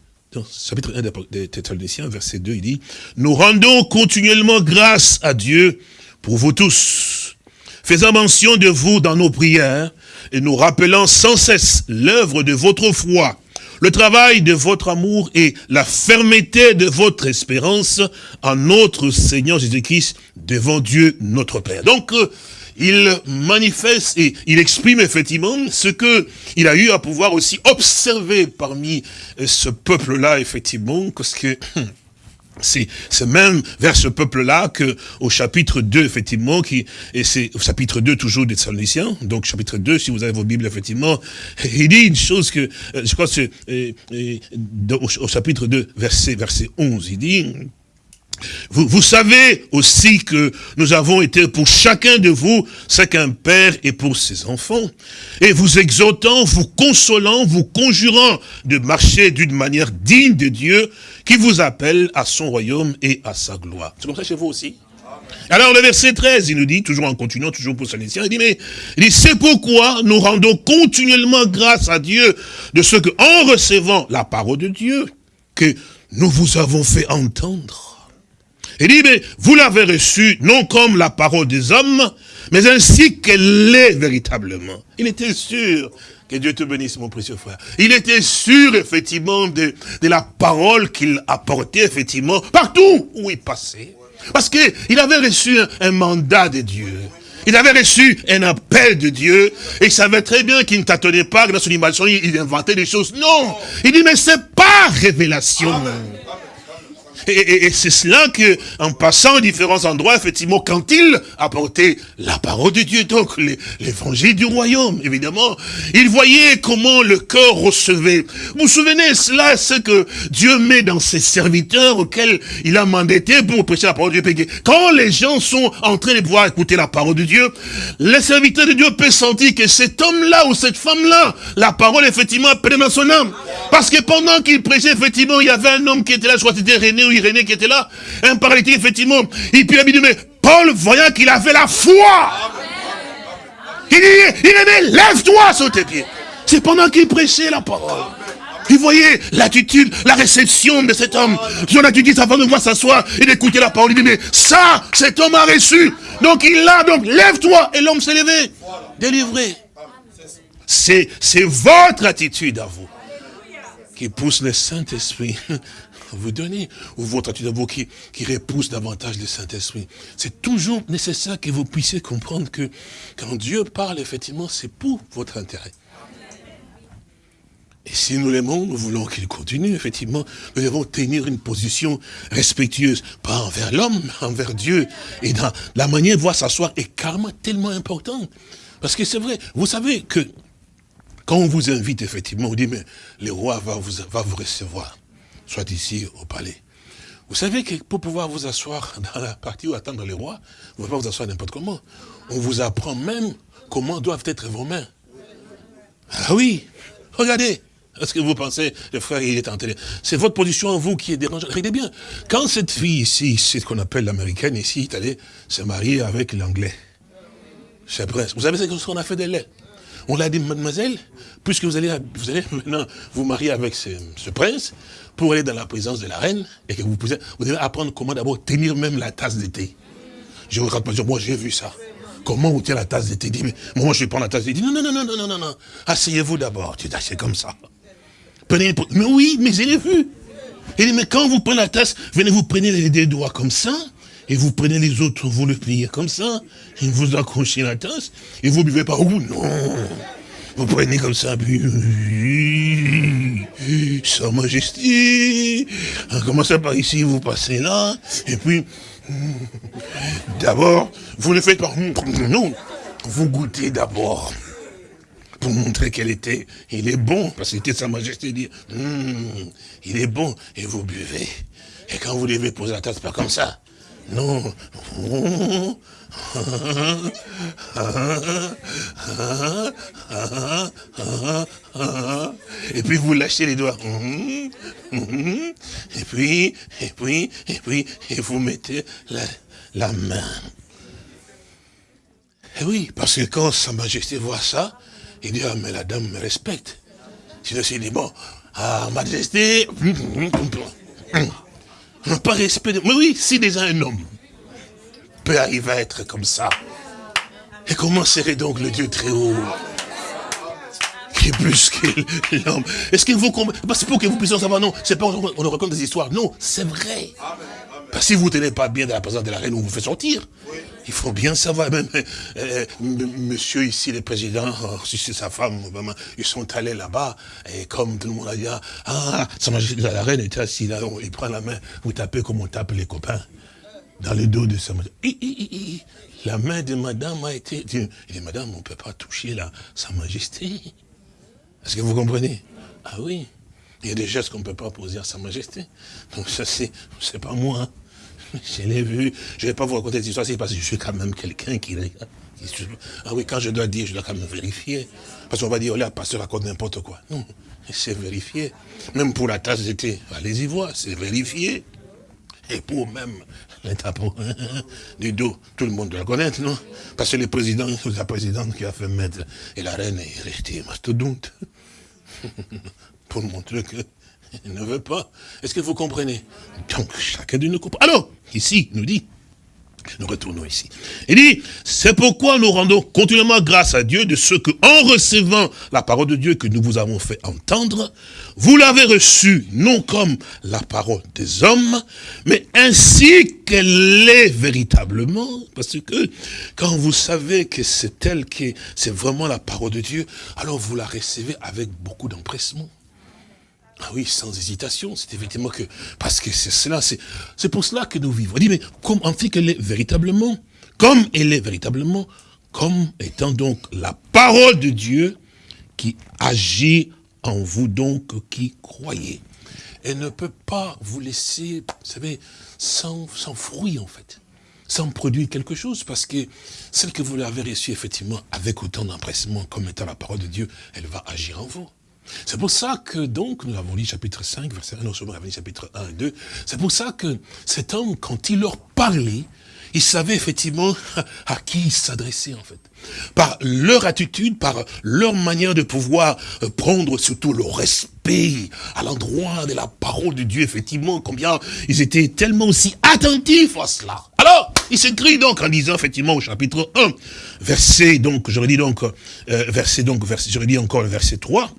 chapitre 1 des Thessaloniciens, verset 2, il dit, nous rendons continuellement grâce à Dieu pour vous tous, faisant mention de vous dans nos prières, et nous rappelant sans cesse l'œuvre de votre foi, le travail de votre amour et la fermeté de votre espérance en notre Seigneur Jésus-Christ devant Dieu notre Père. Donc, euh, il manifeste et il exprime effectivement ce que il a eu à pouvoir aussi observer parmi euh, ce peuple-là, effectivement, parce que c'est même vers ce peuple-là que au chapitre 2, effectivement, qui et c'est au chapitre 2 toujours des Thessaloniciens, donc chapitre 2, si vous avez vos Bibles, effectivement, [laughs] il dit une chose que, euh, je crois que c'est au, au, chapitre 2, verset, verset 11, il dit, vous, vous, savez aussi que nous avons été pour chacun de vous ce qu'un père est pour ses enfants. Et vous exhortant, vous consolant, vous conjurant de marcher d'une manière digne de Dieu qui vous appelle à son royaume et à sa gloire. C'est comme ça chez vous aussi alors le verset 13, il nous dit, toujours en continuant, toujours pour Saint-Lucien, il dit, mais il dit, c'est pourquoi nous rendons continuellement grâce à Dieu de ce que, en recevant la parole de Dieu, que nous vous avons fait entendre il dit, mais vous l'avez reçu non comme la parole des hommes, mais ainsi qu'elle est véritablement. Il était sûr que Dieu te bénisse, mon précieux frère. Il était sûr, effectivement, de, la parole qu'il apportait, effectivement, partout où il passait. Parce qu'il avait reçu un, mandat de Dieu. Il avait reçu un appel de Dieu, et il savait très bien qu'il ne tâtonnait pas, que dans son imagination, il inventait des choses. Non! Il dit, mais c'est pas révélation. Et, c'est cela que, en passant à différents endroits, effectivement, quand il apportait la parole de Dieu, donc l'évangile du royaume, évidemment, il voyait comment le cœur recevait. Vous vous souvenez, cela, ce que Dieu met dans ses serviteurs auxquels il a mandaté pour prêcher la parole de Dieu. Quand les gens sont en train de pouvoir écouter la parole de Dieu, les serviteurs de Dieu peuvent sentir que cet homme-là ou cette femme-là, la parole, effectivement, prenne dans son âme. Parce que pendant qu'il prêchait, effectivement, il y avait un homme qui était là, que c'était René Irénée qui était là, un paralytique, effectivement. Et puis il a dit, mais Paul, voyant qu'il avait la foi, il dit, Irénée, lève-toi sur tes pieds. C'est pendant qu'il prêchait la parole. Il voyait l'attitude, la réception de cet homme. Son attitude avant de voir s'asseoir et d'écouter la parole. Il dit, mais ça, cet homme a reçu. Donc il l'a, donc lève-toi. Et l'homme s'est levé. Délivré. C'est votre attitude à vous qui pousse le Saint-Esprit vous donner, ou votre attitude à vous qui, repousse davantage le Saint-Esprit. C'est toujours nécessaire que vous puissiez comprendre que quand Dieu parle, effectivement, c'est pour votre intérêt. Et si nous l'aimons, nous voulons qu'il continue, effectivement, nous devons tenir une position respectueuse, pas envers l'homme, mais [laughs] envers Dieu. Et la manière de voir s'asseoir est carrément tellement important. Parce que c'est vrai, vous savez que quand on vous invite, effectivement, on dit, mais le roi va vous, va vous recevoir, soit ici au palais. Vous savez que pour pouvoir vous asseoir [laughs] dans la partie où attendre le roi, vous ne pouvez pas vous asseoir n'importe comment. On vous apprend même comment doivent être vos mains. Ah oui, regardez. Est-ce que vous pensez, le frère, il est en télé C'est votre position en vous qui est dérangeante. Regardez bien, quand cette fille ici, c'est ce qu'on appelle l'américaine ici, est allée se marier avec l'anglais. C'est prince. Vous savez ce qu'on a fait d'elle? On l'a dit, mademoiselle, puisque vous allez, vous allez maintenant vous marier avec ce, prince, pour aller dans la présence de la reine, et que vous, pouvez, vous devez apprendre comment d'abord tenir même la tasse de thé. Je vous raconte, moi j'ai vu ça. Comment vous tenez la tasse de thé? Dit, moi je vais prendre la tasse de thé. Non, non, non, non, non, non, non. Asseyez-vous d'abord. Tu dis, c'est comme ça. Prenez mais oui, mais je l'ai vu. Il dit, mais quand vous prenez la tasse, venez vous prenez les deux doigts comme ça, et vous prenez les autres, vous le pliez comme ça, et vous accrochez la tasse, et vous buvez par où Non Vous prenez comme ça, puis... Sa Majesté Commencez par ici, vous passez là, et puis... D'abord, vous ne faites pas... Non Vous goûtez d'abord pour montrer qu'elle était, il est bon, parce que sa majesté dit, hum, il est bon, et vous buvez. Et quand vous devez poser la tasse, pas comme ça. Non. Et puis vous lâchez les doigts. Et puis, et puis, et puis, et vous mettez la, la main. Et oui, parce que quand Sa Majesté voit ça, il dit, ah, mais la dame me respecte. Sinon, il dit, bon, ah, Majesté, pas respect. Mais oui, si déjà un homme peut arriver à être comme ça, et comment serait donc le Dieu très haut? Qui est plus que l'homme. Est-ce que vous comprenez C'est pour que vous puissiez savoir, non, c'est pas on raconte des histoires. Non, c'est vrai. Parce que si vous ne tenez pas bien de la présence de la reine, on vous fait sortir. Il faut bien savoir, même euh, euh, monsieur ici, le président, oh, si c'est sa femme, vraiment, ils sont allés là-bas, et comme tout le monde a dit, ah, sa majesté la reine était assise là, il prend la main, vous tapez comme on tape les copains, dans le dos de sa majesté. La main de madame a été, il dit, madame, on ne peut pas toucher la, sa majesté. Est-ce que vous comprenez? Ah oui, il y a des gestes qu'on ne peut pas poser à sa majesté. Donc ça, c'est, c'est pas moi. [laughs] Je l'ai vu. Je ne vais pas vous raconter cette histoire, c'est parce que je suis quand même quelqu'un qui... Ah oui, quand je dois dire, je dois quand même vérifier. Parce qu'on va dire, oh là, pasteur raconte n'importe quoi. Non, c'est vérifié. Même pour la tasse d'été, allez-y voir, c'est vérifié. Et pour même les tapons [laughs] du dos, tout le monde doit le connaître, non? Parce que le président, [laughs] la présidente qui a fait mettre, et la reine est restée mastodonte. pour montrer que il ne veut pas. Est-ce que vous comprenez? Donc, chacun de nous comprend. Alors, ici, nous dit, nous retournons ici. Il dit, c'est pourquoi nous rendons continuellement grâce à Dieu de ce que, en recevant la parole de Dieu que nous vous avons fait entendre, vous l'avez reçue non comme la parole des hommes, mais ainsi qu'elle est véritablement. Parce que quand vous savez que c'est elle qui, c'est vraiment la parole de Dieu, alors vous la recevez avec beaucoup d'empressement Ah oui, sans hésitation, c'est effectivement que, parce que c'est cela, c'est pour cela que nous vivons. On dit, mais comme, en fait qu'elle est véritablement, comme elle est véritablement, comme étant donc la parole de Dieu qui agit en vous donc qui croyez. Elle ne peut pas vous laisser, vous savez, sans, sans fruit en fait, sans produire quelque chose, parce que celle que vous l'avez reçue effectivement avec autant d'empressement comme étant la parole de Dieu, elle va agir en vous. C'est pour ça que donc, nous avons lu chapitre 5, verset 1, nous sommes chapitre 1 et 2, c'est pour ça que cet homme, quand il leur parlait, il savait effectivement [laughs] à qui il s'adressait en fait. Par leur attitude, par leur manière de pouvoir euh, prendre surtout le respect à l'endroit de la parole de Dieu, effectivement, combien ils étaient tellement aussi attentifs à cela. Alors, il s'écrit donc en disant effectivement au chapitre 1, verset donc, j'aurais dit donc, euh, verset donc, verset, j'aurais dit encore le verset 3,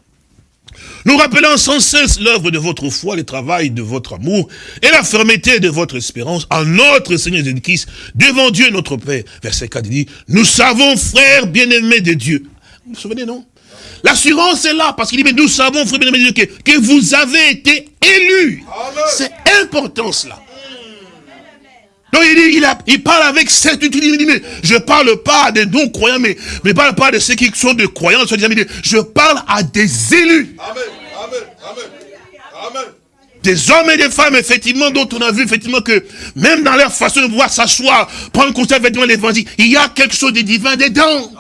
nous rappelons sans cesse l'œuvre de votre foi, le travail de votre amour et la fermeté de votre espérance en notre Seigneur Jésus-Christ devant Dieu notre Père. Verset 4 dit, nous savons, frères bien-aimés de Dieu. Vous vous souvenez, non? L'assurance est là, parce qu'il dit, mais nous savons, frères bien-aimés de Dieu, que, que vous avez été élus. C'est important cela. Donc il, dit, il, parle avec certitude, il dit, mais je ne parle pas des non-croyants, mais je ne parle pas de ceux qui sont des croyants, je parle à des élus. Amen, amen, amen, amen. Des hommes et des femmes, effectivement, dont on a vu, effectivement, que même dans leur façon de voir s'asseoir, prendre conscience, effectivement, l'évangile, il y a quelque chose de divin dedans.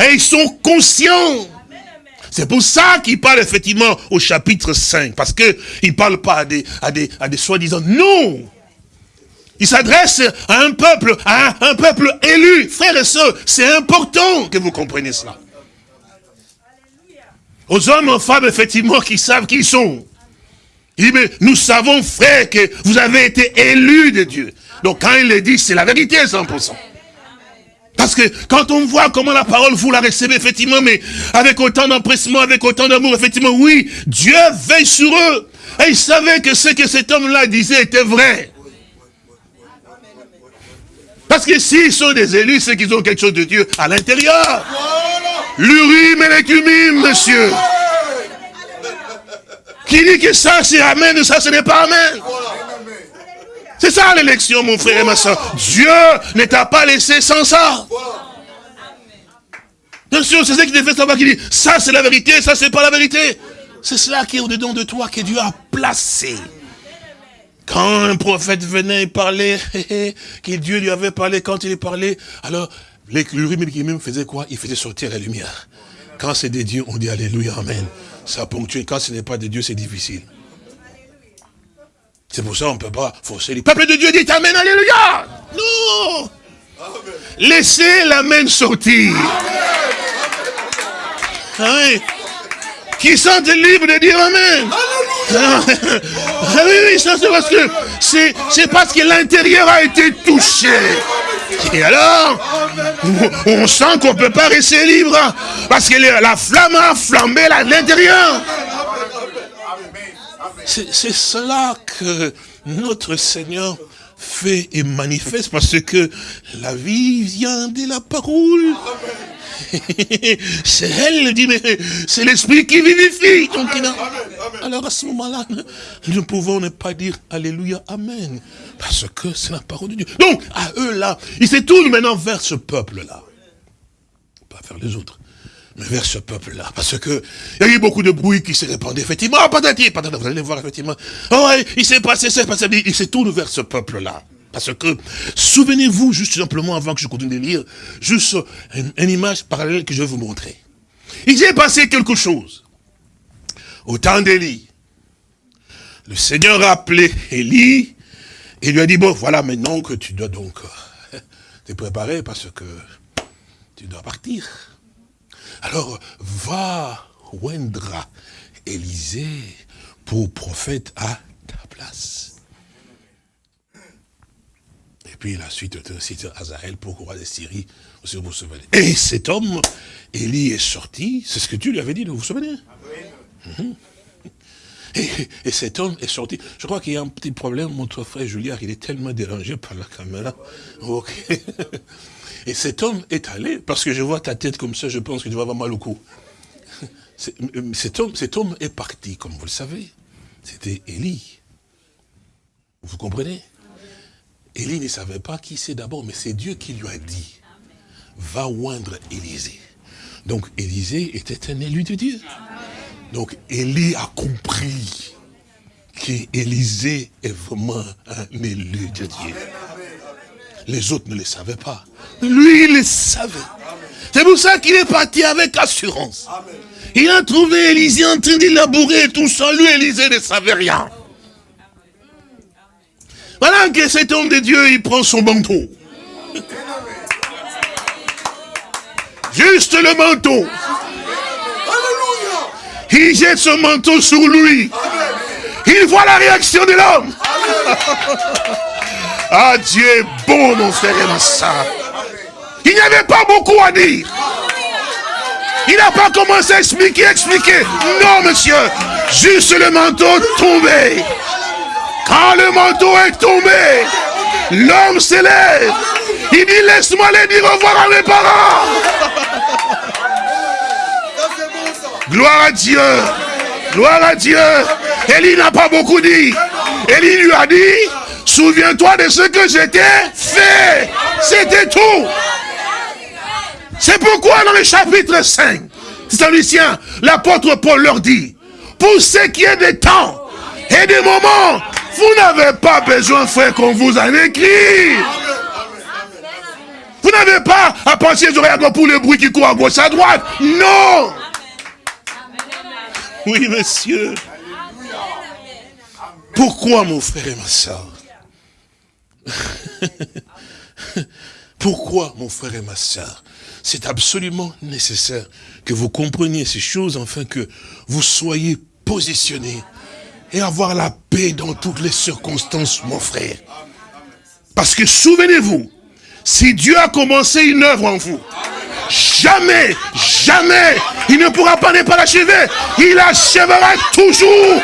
Et ils sont conscients. C'est pour ça qu'il parle effectivement au chapitre 5, parce qu'il ne parle pas à des, à des, à des soi-disant, non il s'adresse à un peuple, à un, peuple élu. Frères et sœurs, c'est important que vous compreniez cela. Aux hommes, aux femmes, effectivement, qui savent qui ils sont. Il dit, mais nous savons, frères, que vous avez été élus de Dieu. Donc quand il le dit, c'est la vérité, 100%. Parce que quand on voit comment la parole, vous la recevez, effectivement, mais avec autant d'empressement, avec autant d'amour, effectivement, oui, Dieu veille sur eux. Et il savait que ce que cet homme-là disait était vrai. Parce que s'ils sont des élus, c'est qu'ils ont quelque chose de Dieu à l'intérieur. L'urim et l'écumime, monsieur. Qui dit que ça c'est Amen, ça ce n'est pas Amen? C'est ça l'élection, mon frère et ma soeur. Dieu ne t'a pas laissé sans ça. Bien sûr, c'est ça qui te fait savoir qu'il dit, ça c'est la vérité, ça c'est pas la vérité. C'est cela qui est au-dedans de toi, que Dieu a placé. Quand un prophète venait parler, [laughs] que Dieu lui avait parlé, quand il parlait, alors l'urim faisait quoi? Il faisait sortir la lumière. Quand c'est de Dieu, on dit Alléluia, Amen. Ça ponctue. Quand ce n'est pas de Dieu, c'est difficile. C'est pour ça qu'on ne peut pas forcer le peuple de Dieu dit Amen, Alléluia. Non. Laissez l'Amen sortir. Ah Qui sont libres de dire Amen. Ah oui, oui, ça c'est parce que c'est parce que l'intérieur a été touché. Et alors, on sent qu'on ne peut pas rester libre. Parce que la flamme a flambé à l'intérieur. C'est cela que notre Seigneur fait et manifeste parce que la vie vient de la parole. c'est elle, dit, mais c'est l'esprit qui vivifie. Donc, alors à ce moment-là, nous ne pouvons ne pas dire Alléluia, Amen. Parce que c'est la parole de Dieu. Donc, à eux là, ils se tournent maintenant vers ce peuple-là. Pas vers les autres vers ce peuple-là. Parce que il y a eu beaucoup de bruit qui s'est répandu, effectivement. Ah, patati, patati, vous allez voir, effectivement. Oh, il s'est passé, c'est passé. Il se tourne vers ce peuple-là. Parce que, souvenez-vous, juste simplement, avant que je continue de lire, juste une, image parallèle que je vais vous montrer. Il s'est passé quelque chose. Au temps d'Élie, le Seigneur a appelé Élie et lui a dit, bon, voilà maintenant que tu dois donc [laughs] te préparer parce que tu dois partir. Alors, va Wendra Élisée pour prophète à ta place. Et puis la suite cite Azaël pour roi de Syrie, vous vous souvenez. Et cet homme, Élie est sorti, c'est ce que tu lui avais dit, vous vous souvenez? Mhm. Et, cet homme est sorti. Je crois qu'il y a un petit problème, mon frère Julien, il est tellement dérangé par la caméra. Et cet homme est allé, parce que je vois ta tête comme ça, je pense que tu vas avoir mal au cou. Cet homme, cet homme est parti, comme vous le savez. c'était Élie. Vous comprenez? Élie ne savait pas qui c'est d'abord, mais c'est Dieu qui lui a dit, va oindre Élisée. Donc Élisée était un élu de Dieu. Donc Élie a compris qu'Élisée est vraiment un élu de Dieu. Les autres ne le savaient pas. Lui, il le savait. C'est pour ça qu'il est parti avec assurance. Il a trouvé Élisée en train de labourer et tout ça. Lui, Élisée ne savait rien. Voilà que cet homme de Dieu, il prend son manteau. Juste le manteau. Il jette son manteau sur lui. Il voit la réaction de l'homme. ah, Dieu est bon, mon frère et ma soeur. Il n'y avait pas beaucoup à dire. Il n'a pas commencé à expliquer, expliquer. Non, monsieur. Juste le manteau tombé. Quand le manteau est tombé, l'homme s'élève. Il dit, laisse-moi aller dire au revoir à mes parents. Gloire à Dieu. Gloire à Dieu. Élie n'a pas beaucoup dit. Élie lui a dit, souviens-toi de ce que j'étais fait. C'était tout. C'est pourquoi dans le chapitre 5, c'est Lucien, l'apôtre Paul leur dit, pour ce qui est des temps et des moments, vous n'avez pas besoin, frère, qu'on vous en écrit. Vous n'avez pas à penser aux oreilles pour le bruit qui court à gauche, à droite. Non. Oui, monsieur. Pourquoi, mon frère et ma soeur [laughs] Pourquoi, mon frère et ma soeur C'est absolument nécessaire que vous compreniez ces choses, afin que vous soyez positionnés et avoir la paix dans toutes les circonstances, mon frère. Parce que souvenez-vous, si Dieu a commencé une œuvre en vous, jamais, jamais, il ne pourra pas ne pas l'achever. Il achèvera toujours.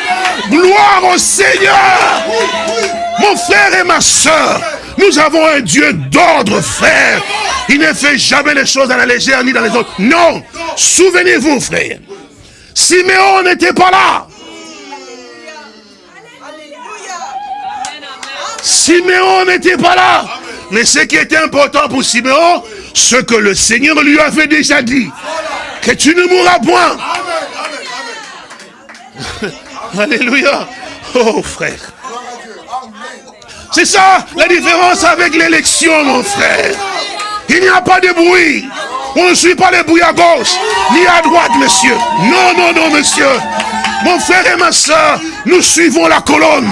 Gloire au Seigneur. Mon frère et ma soeur, nous avons un Dieu d'ordre, frère. Il ne fait jamais les choses à la légère ni dans les autres. Non. Souvenez-vous, frère. Siméon n'était pas là. Siméon n'était pas là. Mais ce qui était important pour Siméon, ce que le Seigneur lui avait déjà dit, que tu ne mourras point. [laughs] Alléluia. Oh frère. C'est ça la différence avec l'élection, mon frère. Il n'y a pas de bruit. On ne suit pas les bruits à gauche, ni à droite, monsieur. Non, non, non, monsieur. Mon frère et ma soeur, nous suivons la colonne.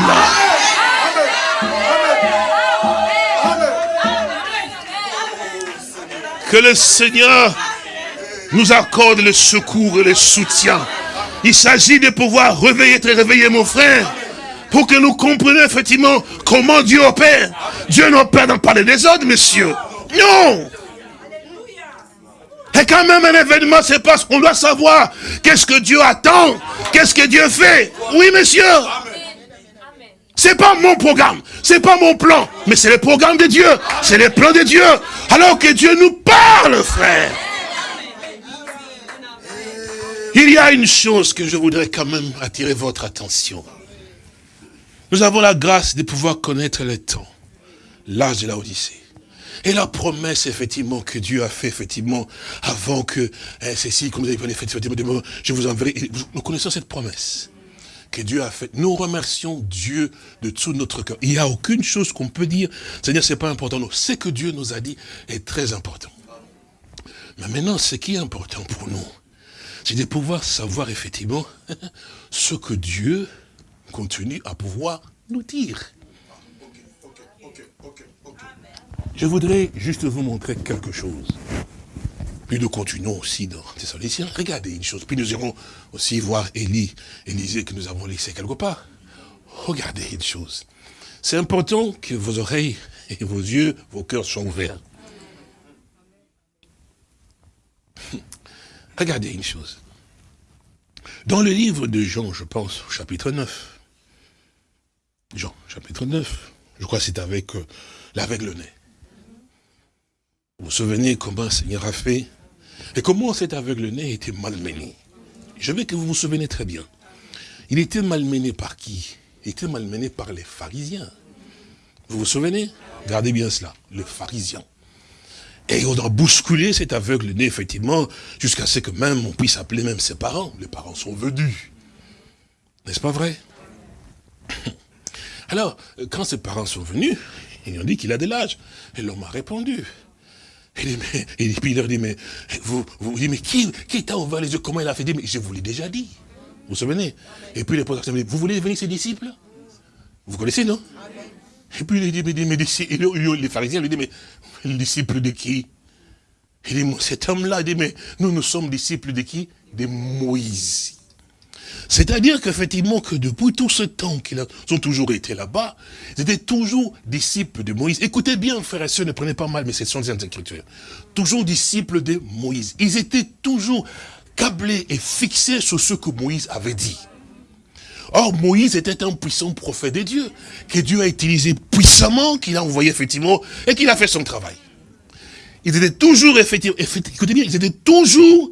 Que le Seigneur nous accorde le secours et le soutien. Il s'agit de pouvoir réveiller, te réveiller, mon frère, pour que nous comprenions effectivement comment Dieu opère. Dieu n'opère pas les désordres, monsieur. Non et quand même un événement se passe, on doit savoir qu'est-ce que Dieu attend, qu'est-ce que Dieu fait. Oui, monsieur. C'est pas mon programme, c'est pas mon plan, mais c'est le programme de Dieu, c'est le plan de Dieu. Alors que Dieu nous parle, frère. Il y a une chose que je voudrais quand même attirer votre attention. Nous avons la grâce de pouvoir connaître le temps, l'âge de la Odyssée. Et la promesse, effectivement, que Dieu a fait, effectivement, avant que hein, ceci, comme vous avez fait, effectivement, je vous enverrai. Nous connaissons cette promesse que Dieu a faite. Nous remercions Dieu de tout notre cœur. Il n'y a aucune chose qu'on peut dire, Seigneur, c'est pas important. Non, ce que Dieu nous a dit est très important. Mais maintenant, ce qui est important pour nous, c'est de pouvoir savoir effectivement [laughs] ce que Dieu continue à pouvoir nous dire. Je voudrais juste vous montrer quelque chose. Puis nous continuons aussi dans Thessaloniciens. Regardez une chose. Puis nous irons aussi voir Élie, Élisée que nous avons laissé quelque part. Regardez une chose. C'est important que vos oreilles et vos yeux, vos cœurs soient ouverts. [laughs] Regardez une chose. Dans le livre de Jean, je pense, chapitre 9. Jean, chapitre 9. Je crois que c'est avec euh, l'aveugle nez. Vous vous souvenez comment le Seigneur a fait? Et comment cet aveugle-né était malmené? Je veux que vous vous souvenez très bien. il était malmené par qui? Il était malmené par les pharisiens. Vous vous souvenez? Gardez bien cela, les pharisiens. Et on a bousculé cet aveugle-né, effectivement, jusqu'à ce que même on puisse appeler même ses parents. Les parents sont venus. N'est-ce pas vrai? Alors, quand ses parents sont venus, ils ont dit qu'il a de l'âge. Et l'homme a répondu. Il dit, mais, et puis il leur dit, mais, vous, vous mais qui, qui t'a ouvert les yeux? Comment il a fait? Dire, mais je vous l'ai déjà dit. Vous vous souvenez? Et puis les dit, vous voulez devenir ses disciples? Vous connaissez, non? Et puis il dit, mais, mais, les pharisiens lui disent, mais le disciple de qui? Il dit, cet homme-là, dit, mais nous, nous sommes disciples de qui? De Moïse. C'est-à-dire qu'effectivement, que depuis tout ce temps qu'ils ont toujours été là-bas, ils étaient toujours disciples de Moïse. Écoutez bien, frères et sœurs, ne prenez pas mal, mais ce sont des. Toujours disciples de Moïse. Ils étaient toujours câblés et fixés sur ce que Moïse avait dit. Or, Moïse était un puissant prophète de Dieu, que Dieu a utilisé puissamment, qu'il a envoyé effectivement, et qu'il a fait son travail. Ils étaient toujours, effectivement, écoutez bien, ils étaient toujours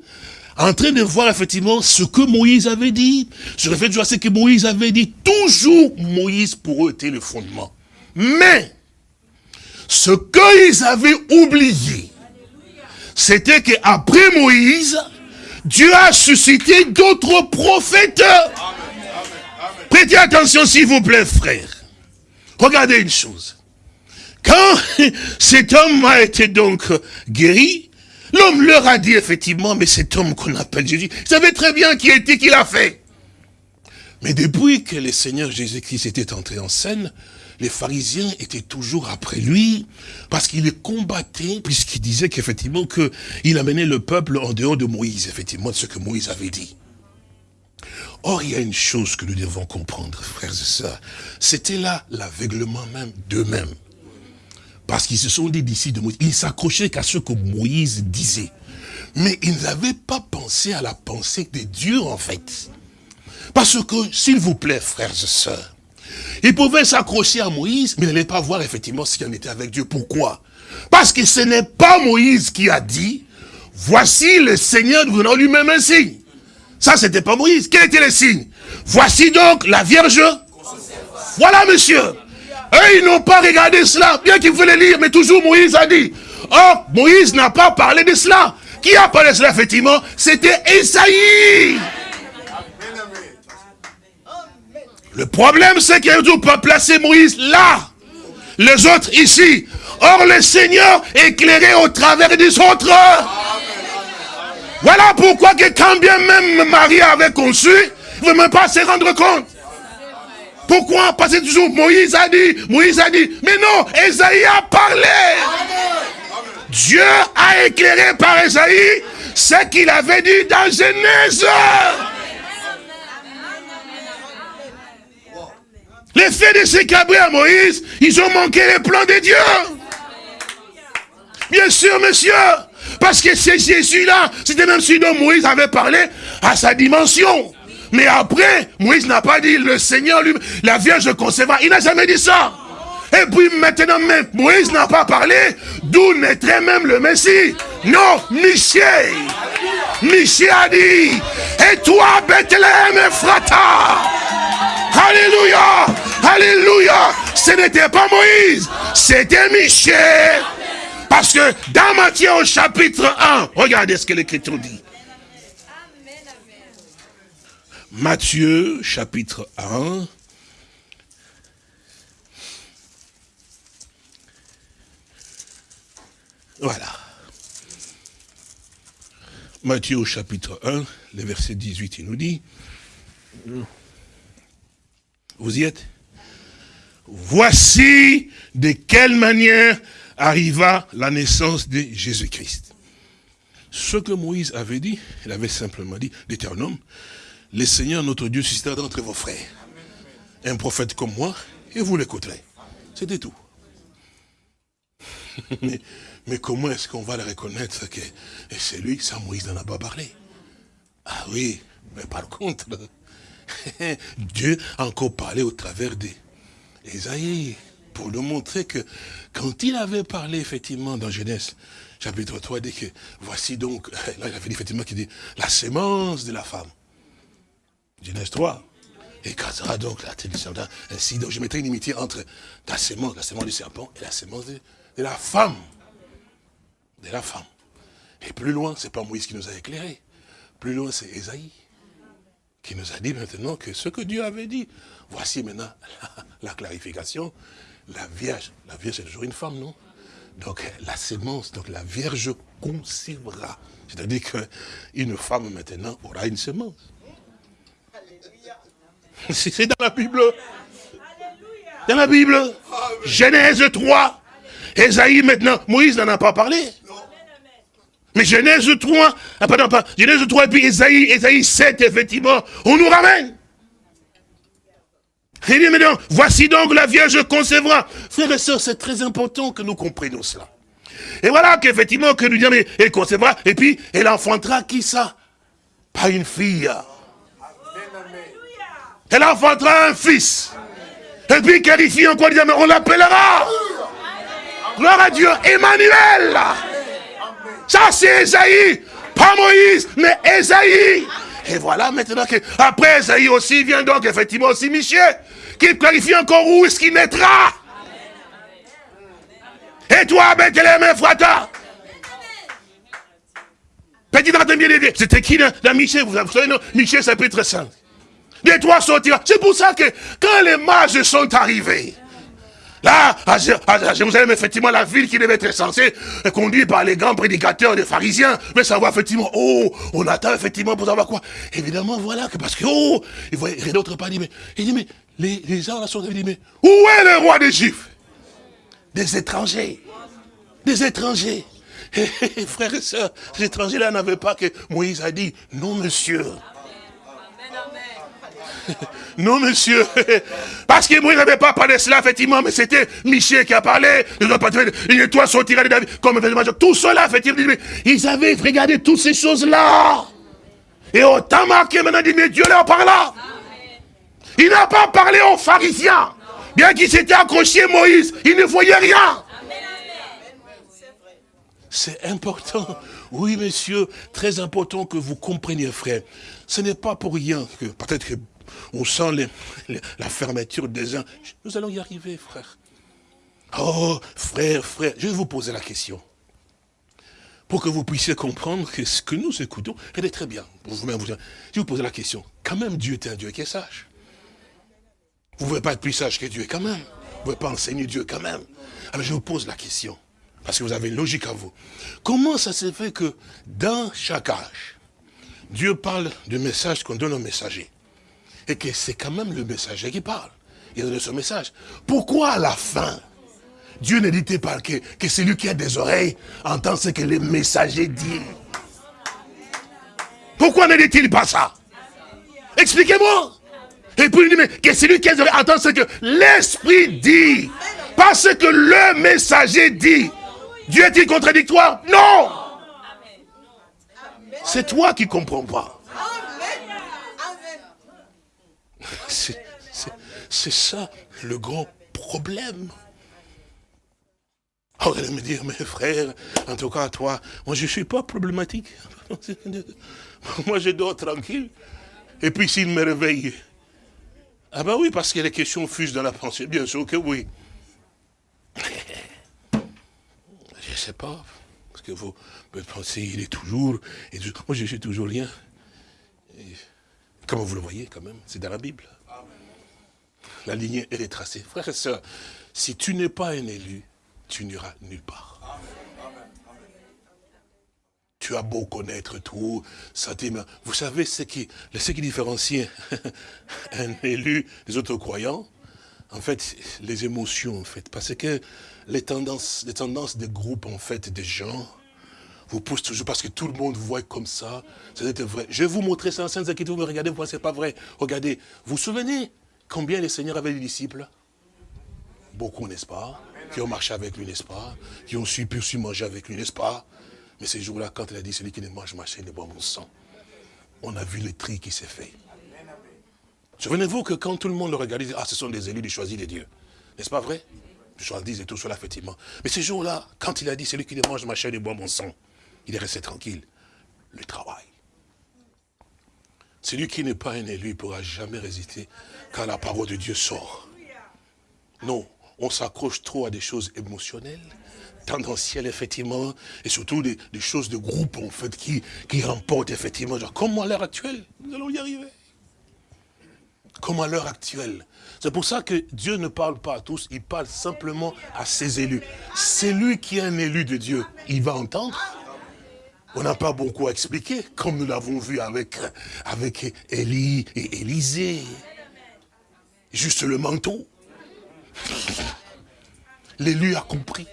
en train de voir effectivement ce que Moïse avait dit. Je refais toujours ce que Moïse avait dit. Toujours, Moïse pour eux était le fondement. Mais, ce qu'ils avaient oublié, c'était qu'après Moïse, Dieu a suscité d'autres prophètes. Prêtez attention s'il vous plaît, frère. Regardez une chose. Quand [laughs] cet homme a été donc guéri, L'homme leur a dit effectivement, mais cet homme qu'on appelle Jésus, savait très bien qui était, qui l'a fait. Mais depuis que le Seigneur Jésus-Christ était entré en scène, les pharisiens étaient toujours après lui, parce qu'il les combattait, puisqu'il disait qu'effectivement, qu'il amenait le peuple en dehors de Moïse, effectivement, de ce que Moïse avait dit. Or, il y a une chose que nous devons comprendre, frères et sœurs. C'était là l'aveuglement même d'eux-mêmes. Parce qu'ils se sont dit d'ici de Moïse. Ils s'accrochaient qu'à ce que Moïse disait. Mais ils n'avaient pas pensé à la pensée de Dieu, en fait. Parce que, s'il vous plaît, frères et sœurs, ils pouvaient s'accrocher à Moïse, mais ils n'allaient pas voir effectivement ce qu'il en était avec Dieu. Pourquoi? Parce que ce n'est pas Moïse qui a dit, voici le Seigneur nous donnant lui-même un signe. Ça, c'était pas Moïse. Quel était le signe? Voici donc la Vierge. Voilà, monsieur. Eux, ils n'ont pas regardé cela, bien qu'ils voulaient lire, mais toujours Moïse a dit. Or, Moïse n'a pas parlé de cela. Qui a parlé de cela, effectivement? C'était Esaïe. Le problème, c'est n'ont pas placé Moïse là. Les autres ici. Or, le Seigneur éclairé au travers des autres. Voilà pourquoi que quand bien même Marie avait conçu, il ne veut même pas se rendre compte. Pourquoi Parce que toujours Moïse a dit, Moïse a dit, mais non, Esaïe a parlé. Dieu a éclairé par Esaïe ce qu'il avait dit dans Genèse. Les faits de ces cabrés à Moïse, ils ont manqué les plans de Dieu. Bien sûr, monsieur. Parce que c'est Jésus-là, c'était même celui dont Moïse avait parlé à sa dimension. Mais après, Moïse n'a pas dit le Seigneur lui, la Vierge concevra. Il n'a jamais dit ça. Et puis maintenant même, Moïse n'a pas parlé, d'où naîtrait même le Messie. Non, Michel. Michel a dit, et toi Bethléem Frata. Alléluia. Alléluia. Ce n'était pas Moïse, c'était Michel. Parce que dans Matthieu au chapitre 1, regardez ce que l'Écriture dit. Matthieu chapitre 1. Voilà. Matthieu chapitre 1, le verset 18, il nous dit, vous y êtes? Voici de quelle manière arriva la naissance de Jésus-Christ. Ce que Moïse avait dit, il avait simplement dit, Deutéronome, le Seigneur notre Dieu suscitera d'entre vos frères un prophète comme moi, et vous l'écouterez. C'était tout. [laughs] mais, comment est-ce qu'on va le reconnaître que c'est lui, ça Moïse n'en a pas parlé? Ah oui, mais par contre, [laughs] Dieu a encore parlé au travers d'Esaïe, pour nous montrer que quand il avait parlé effectivement dans Genèse, chapitre 3, il dit que voici donc, [laughs] là il avait dit effectivement qu'il dit la sémence de la femme. Genèse 3. Et causera donc la descendance ainsi. Donc je mettrai une inimitié entre ta sémence, la sémence du serpent, et la sémence de, la femme. De la femme. Et plus loin, c'est pas Moïse qui nous a éclairé. Plus loin, c'est Esaïe qui nous a dit maintenant que ce que Dieu avait dit, voici maintenant la, clarification. La Vierge, la Vierge c'est toujours une femme, non? Donc la sémence, donc la Vierge concevra. C'est-à-dire qu'une femme maintenant aura une sémence. [laughs] C'est dans la Bible. Dans la Bible. Genèse 3. Esaïe maintenant. Moïse n'en a pas parlé. Mais Genèse 3, ah, pardon, pas, Genèse 3 et puis Esaïe, Esaïe 7, effectivement, on nous ramène. Il dit maintenant, voici donc la Vierge concevra. Frères et sœurs, c'est très important que nous comprenions cela. Et voilà qu'effectivement, que nous disons, elle concevra, et puis elle enfantera qui ça? Pas une fille. Elle enfantera un fils. Et puis qualifié encore, mais on l'appellera. Gloire à Dieu, Emmanuel. Ça c'est Esaïe, pas Moïse, mais Esaïe. Et voilà maintenant que, après Esaïe aussi vient donc effectivement aussi Michel, qui clarifie encore où est-ce qu'il naîtra. Et toi, Bethléem Frata Petit bien C'était qui, là, Michel Vous savez, non? Michel, chapitre 5 des trois sortira. C'est pour ça que quand les mages sont arrivés, Là, à, Jérusalem, effectivement, la ville qui devait être censée, conduite par les grands prédicateurs des pharisiens, mais savoir effectivement, oh, on attend effectivement pour savoir quoi. Évidemment, voilà, que parce que, oh, il voyait, rien d'autres pas dit, mais, il dit, mais, les, les gens là sont dit, mais, où est le roi des Juifs Des étrangers. Des étrangers. [laughs] Frères et sœurs, Ces étrangers là n'avaient pas que Moïse a dit, non monsieur. [laughs] Non, monsieur. Parce que Moïse n'avait pas parlé de cela, effectivement, mais c'était Michel qui a parlé. Et toi sortira de David. Comme tout cela, effectivement, ils avaient regardé toutes ces choses-là. Et autant marqué maintenant, dit, mais Dieu leur parla. Il n'a pas parlé aux pharisiens. Bien qu'il s'était accroché Moïse, il ne voyait rien. C'est important. Oui, monsieur, très important que vous compreniez, frère. Ce n'est pas pour rien que, peut-être que on sent la fermeture des uns. Nous allons y arriver, frère. Oh, frère, frère, je vais vous poser la question. Pour que vous puissiez comprendre que ce que nous écoutons, elle est très bien. je vais vous poser la question. Quand même, Dieu est un Dieu qui est sage. Vous ne pouvez pas être plus sage que Dieu quand même. Vous ne pouvez pas enseigner Dieu quand même. Alors je vous pose la question, parce que vous avez une logique à vous. Comment ça se fait que dans chaque âge, Dieu parle du message qu'on donne aux messagers? Que c'est quand même le messager qui parle. Il a donné son message. Pourquoi à la fin, Dieu ne dit pas que, que celui qui a des oreilles entend ce que le messager dit? Pourquoi ne dit-il pas ça? Expliquez-moi. Et puis il dit, mais que celui qui a des oreilles entend ce que l'Esprit dit. Pas ce que le messager dit. Dieu est-il contradictoire? Non C'est toi qui ne comprends pas. C'est ça le grand problème. Oh, vous allez me dire, mes frères, en tout cas, toi, moi je ne suis pas problématique. [laughs] moi je dors tranquille. Et puis s'il me réveille, ah ben oui, parce que les questions fusent dans la pensée, bien sûr que oui. [laughs] Je ne sais pas, parce que vous pensez, il est toujours, moi je suis toujours rien. Comme vous le voyez quand même, c'est dans la Bible. La lignée est tracée. Frères et sœurs, si tu n'es pas un élu, tu n'iras nulle part. Tu as beau connaître tout, sentiments. Vous savez ce qui, ce qui différencie [laughs] un élu des autres croyants? En fait, les émotions, en fait. Parce que les tendances, les tendances des groupes, en fait, des gens, vous pousse toujours parce que tout le monde voit comme ça. C'était vrai. Je vais vous montrer ça en Écriture, vous me regardez, vous c'est pas vrai. Regardez, vous vous souvenez combien le Seigneur avait des disciples? Beaucoup, n'est-ce pas? Qui ont marché avec lui, n'est-ce pas? Qui ont su, pu manger avec lui, n'est-ce pas? Mais ces jours-là, quand il a dit, celui qui ne mange ma chair ne boit mon sang, on a vu le tri qui s'est fait. Souvenez-vous que quand tout le monde le regardait, ah, ce sont des élus, des choisis de Dieu. N'est-ce pas vrai? Choisis et tout cela, effectivement. Mais ces jours-là, quand il a dit, celui qui ne mange ma chair ne boit mon sang, il est resté tranquille. Le travail. Celui qui n'est pas un élu ne pourra jamais résister quand la parole de Dieu sort. Non, on s'accroche trop à des choses émotionnelles, tendancielles, effectivement, et surtout des, choses de groupe, en fait, qui, remportent, effectivement, comme à l'heure actuelle, nous allons y arriver. Comme à l'heure actuelle. C'est pour ça que Dieu ne parle pas à tous, il parle simplement à ses élus. C'est lui qui est un élu de Dieu, il va entendre. On n'a pas beaucoup à expliquer, comme nous l'avons vu avec, avec Élie et Élisée. Juste le manteau. L'élu a compris.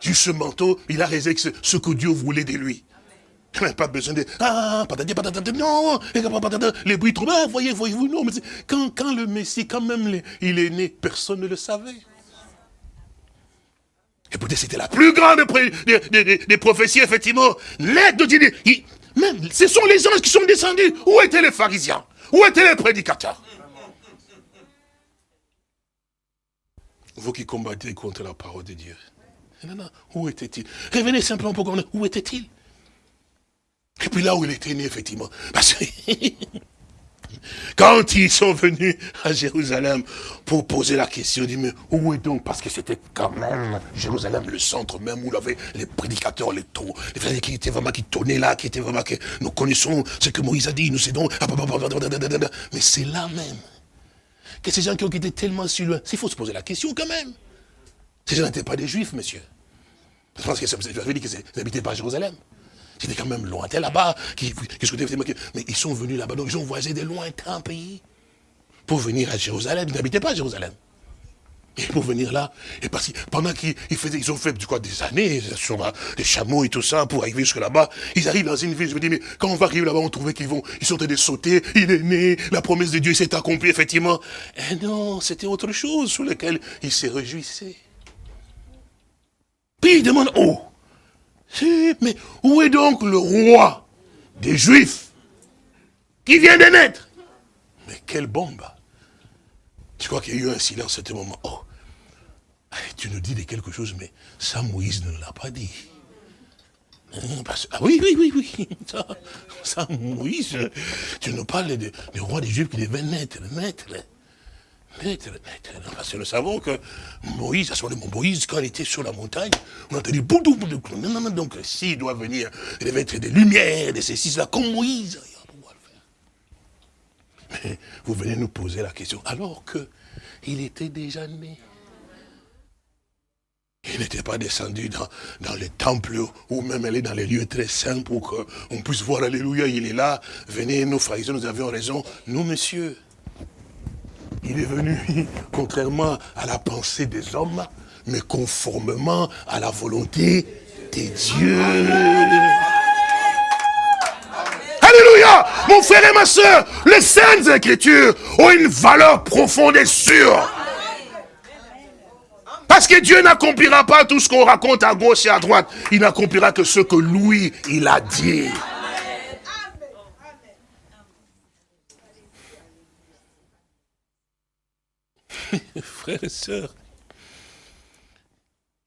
Juste ce manteau, il a réalisé ce que Dieu voulait de lui. Il n'a pas besoin de... Ah, non, les bruits trop... Ah, voyez, voyez-vous, non, mais quand, quand le Messie, quand même, il est né, personne ne le savait. C'était la plus grande des, prophéties, effectivement. L'aide de Dieu. Même, ce sont les anges qui sont descendus. Où étaient les pharisiens? Où étaient les prédicateurs? Vous qui combattez contre la parole de Dieu. Non, non, où était-il? Revenez simplement pour comprendre. Où était-il? Et puis là où il était né, effectivement. Parce que [laughs] quand ils sont venus à Jérusalem pour poser la question, disent, mais où est donc? Parce que c'était quand même Jérusalem, le centre même où il les prédicateurs, les taux, les frères qui étaient vraiment, qui tournaient là, qui étaient vraiment, que nous connaissons ce que Moïse a dit, nous cédons. Mais c'est là même que ces gens qui ont quitté tellement si loin, il faut se poser la question quand même. Ces gens n'étaient pas des juifs, monsieur. Pense que vous avez dit qu'ils n'habitaient pas à Jérusalem. C'était quand même lointain là-bas. Mais ils sont venus là-bas, donc ils ont voisé des lointains pays pour venir à Jérusalem. Ils n'habitaient pas à Jérusalem. Et pour venir là, et parce que pendant qu'ils ils ont fait des années sur des chameaux et tout ça pour arriver jusque là-bas, ils arrivent dans une ville, je me dis, mais quand on va arriver là-bas, on trouvait qu'ils vont, ils sont en train de sauter, il est né, la promesse de Dieu s'est accomplie, effectivement. Et non, c'était autre chose sur lequel ils se réjouissaient. Puis ils demandent, oh, mais où est donc le roi des Juifs qui vient de naître? Mais quelle bombe Je crois qu'il y a eu un silence à ce moment? Oh, tu nous dis de quelque chose, mais ça, Moïse ne l'a pas dit. Hein, ah oui, oui, oui, oui. [laughs] Ça, Moïse, tu nous parles du roi des Juifs qui devait naître, naître. Parce que nous savons que Moïse, à ce moment Moïse, quand il était sur la montagne, on a entendu boudou, boudou. Non, non, non, donc s'il doit venir, il devait être des lumières, des ceci, là, comme Moïse. Mais vous venez nous poser la question, alors que il était déjà né. Il n'était pas descendu dans, dans les temples ou même aller dans les lieux très saints pour qu'on puisse voir, alléluia, il est là. Venez, nos frères, nous avions raison. Nous, messieurs, il est venu, [laughs] contrairement à la pensée des hommes, mais conformément à la volonté des dieux. Alléluia Mon frère et ma soeur, les saintes écritures ont une valeur profonde et sûre. Parce que Dieu n'accomplira pas tout ce qu'on raconte à gauche et à droite. Il n'accomplira que ce que lui, il a dit. [laughs] frères et sœurs,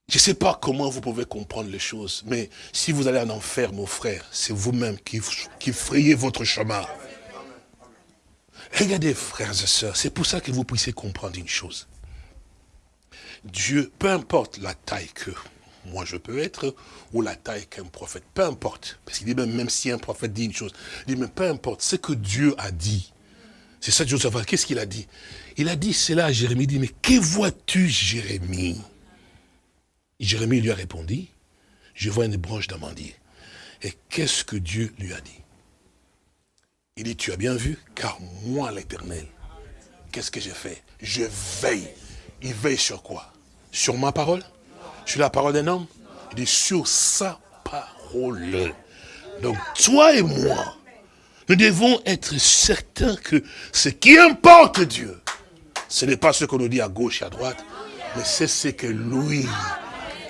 je ne sais pas comment vous pouvez comprendre les choses, mais si vous allez en enfer, mon frère, c'est vous-même qui, frayez votre chemin. Regardez, frères et sœurs, c'est pour ça que vous puissiez comprendre une chose. Dieu, peu importe la taille que moi je peux être, ou la taille qu'un prophète, peu importe, parce qu'il dit même, même si un prophète dit une chose, il dit, mais peu importe, ce que Dieu a dit, c'est ça je savoir, qu'est-ce qu'il a dit? Il a dit cela à Jérémie, il dit, mais que vois-tu, Jérémie? Jérémie lui a répondu, je vois une branche d'amandier. Et qu'est-ce que Dieu lui a dit? Il dit, tu as bien vu, car moi, l'éternel, qu'est-ce que j'ai fait? Je veille. Il veille sur quoi? Sur ma parole? Sur la parole d'un homme? Il dit, sur sa parole. Donc, toi et moi, nous devons être certains que ce qui importe Dieu, ce n'est pas ce qu'on nous dit à gauche et à droite, mais c'est ce que lui,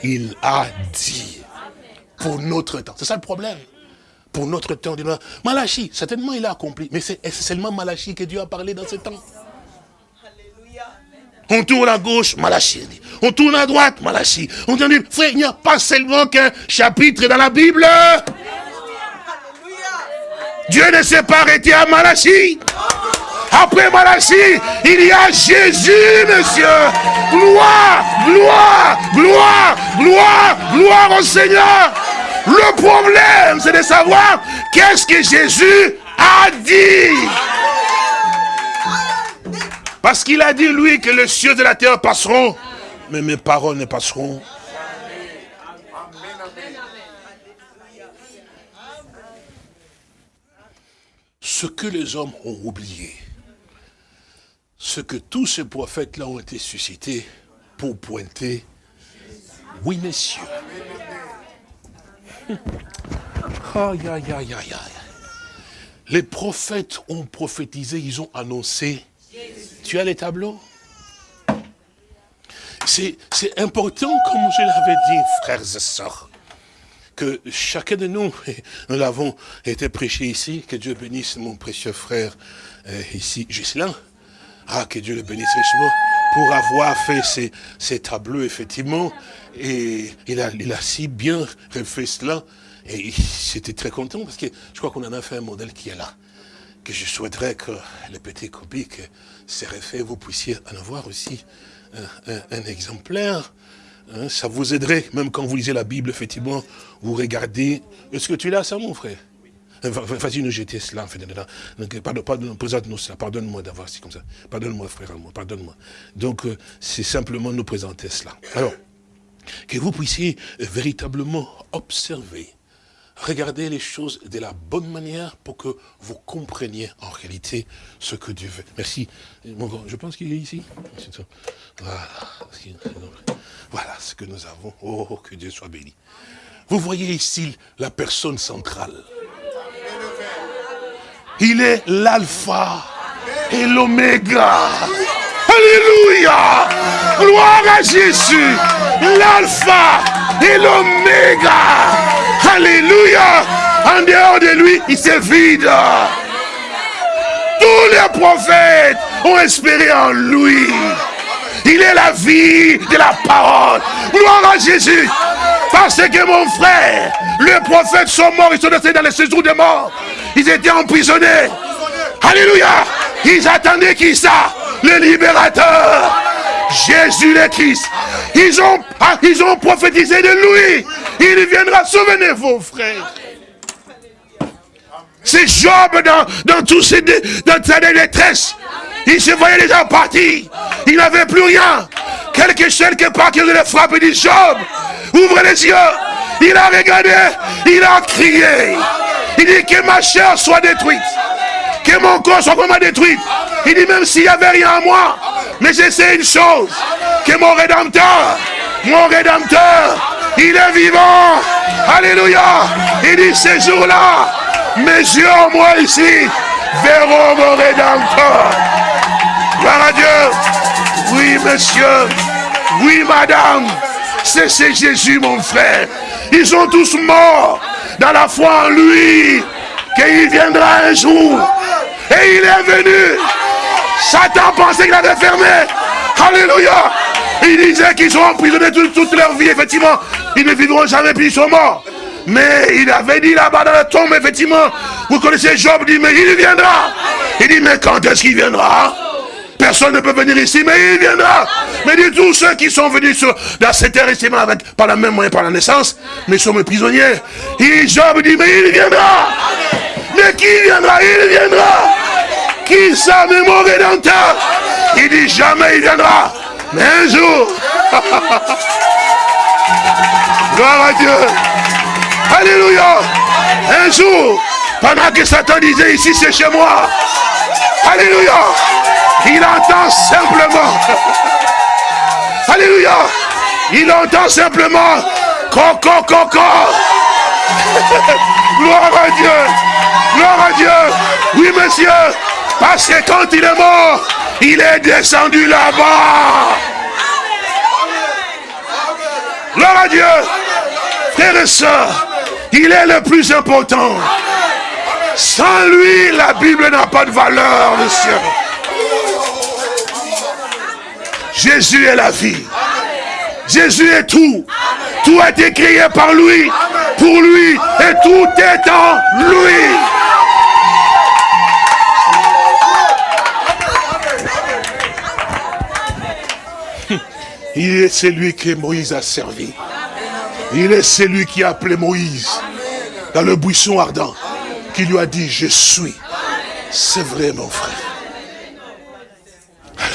il a dit pour notre temps. C'est ça le problème. Pour notre temps, Malachi, certainement il a accompli, mais c'est seulement Malachi que Dieu a parlé dans ce temps? On tourne à gauche, Malachi. On tourne à droite, Malachi. On dit, frère, il n'y a pas seulement qu'un chapitre dans la Bible. Dieu ne s'est pas arrêté à Malachie. Après Malachie, il y a Jésus, monsieur. Gloire, gloire, gloire, gloire, gloire au Seigneur. Le problème, c'est de savoir qu'est-ce que Jésus a dit. Parce qu'il a dit, lui, que les cieux de la terre passeront, mais mes paroles ne passeront. Ce que les hommes ont oublié, ce que tous ces prophètes-là ont été suscités pour pointer, oui, messieurs. [laughs] Aïe, aïe, aïe, aïe, Les prophètes ont prophétisé, ils ont annoncé. Tu as les tableaux? C'est important, comme je l'avais dit, frères et sœurs, que chacun de nous, [laughs] nous l'avons été prêché ici, que Dieu bénisse mon précieux frère euh, ici, Gislain. Ah, que Dieu le bénisse richement pour avoir fait ces, ces tableaux, effectivement. Et il a, il a si bien refait cela. Et j'étais très content parce que je crois qu'on en a fait un modèle qui est là. Que je souhaiterais que les petits copies que c'est refait, vous puissiez en avoir aussi un, exemplaire. Hein. ça vous aiderait, même quand vous lisez la Bible, effectivement, vous regardez. Est-ce que tu l'as ça, mon frère? Vas-y, nous jeter cela, en fait, pardon, présente-nous cela, pardonne-moi d'avoir, c'est comme ça. Pardonne-moi, frère, pardonne-moi. Donc, euh, c'est simplement nous présenter cela. Alors, que vous puissiez véritablement observer, regarder les choses de la bonne manière pour que vous compreniez en réalité ce que Dieu veut. Merci. je pense qu'il est ici. Voilà ce que nous avons. Oh, que Dieu soit béni. Vous voyez ici la personne centrale. Il est l'alpha et l'oméga. Alléluia. Gloire à Jésus. L'alpha et l'oméga. Alléluia. En dehors de lui, il se vide. Tous les prophètes ont espéré en lui. Il est la vie de la parole. Gloire à Jésus. Parce que mon frère, les prophètes sont morts, ils sont restés dans les séjours de mort. Ils étaient emprisonnés. Alléluia. Ils attendaient qui ça? Le libérateur. Jésus le Christ. Ils ont, ils ont prophétisé de lui. Il viendra. Souvenez-vous, frère. C'est Job dans, dans tous ses, dans sa détresse. Il se voyait déjà parti. Il n'avait plus rien. Quelque chose, quelque part, qui le frappe et dit Job, ouvre les yeux. Il a regardé, il a crié. Il dit que ma chair soit détruite. Que mon corps soit vraiment détruit. Il dit même s'il n'y avait rien à moi. Mais je sais une chose. Que mon rédempteur, mon rédempteur, il est vivant. Alléluia. Il dit ces jours-là, mes yeux en moi ici verront mon rédempteur. Gloire à Dieu. Oui, monsieur. Oui, madame. C'est Jésus, mon frère. Ils sont tous morts dans la foi en lui. Qu'il viendra un jour. Et il est venu. Satan pensait qu'il avait fermé. Alléluia. Il disait qu'ils sont emprisonnés toute, toute, leur vie, effectivement. Ils ne vivront jamais, puis ils sont morts. Mais il avait dit là-bas dans la tombe, effectivement, vous connaissez Job, dit, mais il viendra. Il dit, mais quand est-ce qu'il viendra? Personne ne peut venir ici, mais il viendra. Mais dit tous ceux qui sont venus sur, dans cette terre ici, avec, par la même moyen, par la naissance, mais sont mes prisonniers. Et Job dit, mais il viendra. Qui viendra? Il viendra. Qui ça, mais mon rédempteur Il dit, jamais il viendra. Mais un jour. [laughs] Gloire à Dieu. Alléluia. Un jour, pendant que Satan disait ici c'est chez moi. Alléluia. Il entend simplement. [laughs] Alléluia. Il entend simplement. Coco, coco. [laughs] Gloire à Dieu. Gloire à Dieu. Oui, monsieur. Parce que quand il est mort, il est descendu là-bas. Gloire à Dieu. Frères et sœurs, il est le plus important. Sans lui, la Bible n'a pas de valeur, monsieur. Jésus est la vie. Jésus est tout. Amen. Tout est créé par lui, pour lui, et tout est en lui. Il est celui que Moïse a servi. Il est celui qui a appelé Moïse dans le buisson ardent, qui lui a dit, je suis. C'est vrai, mon frère.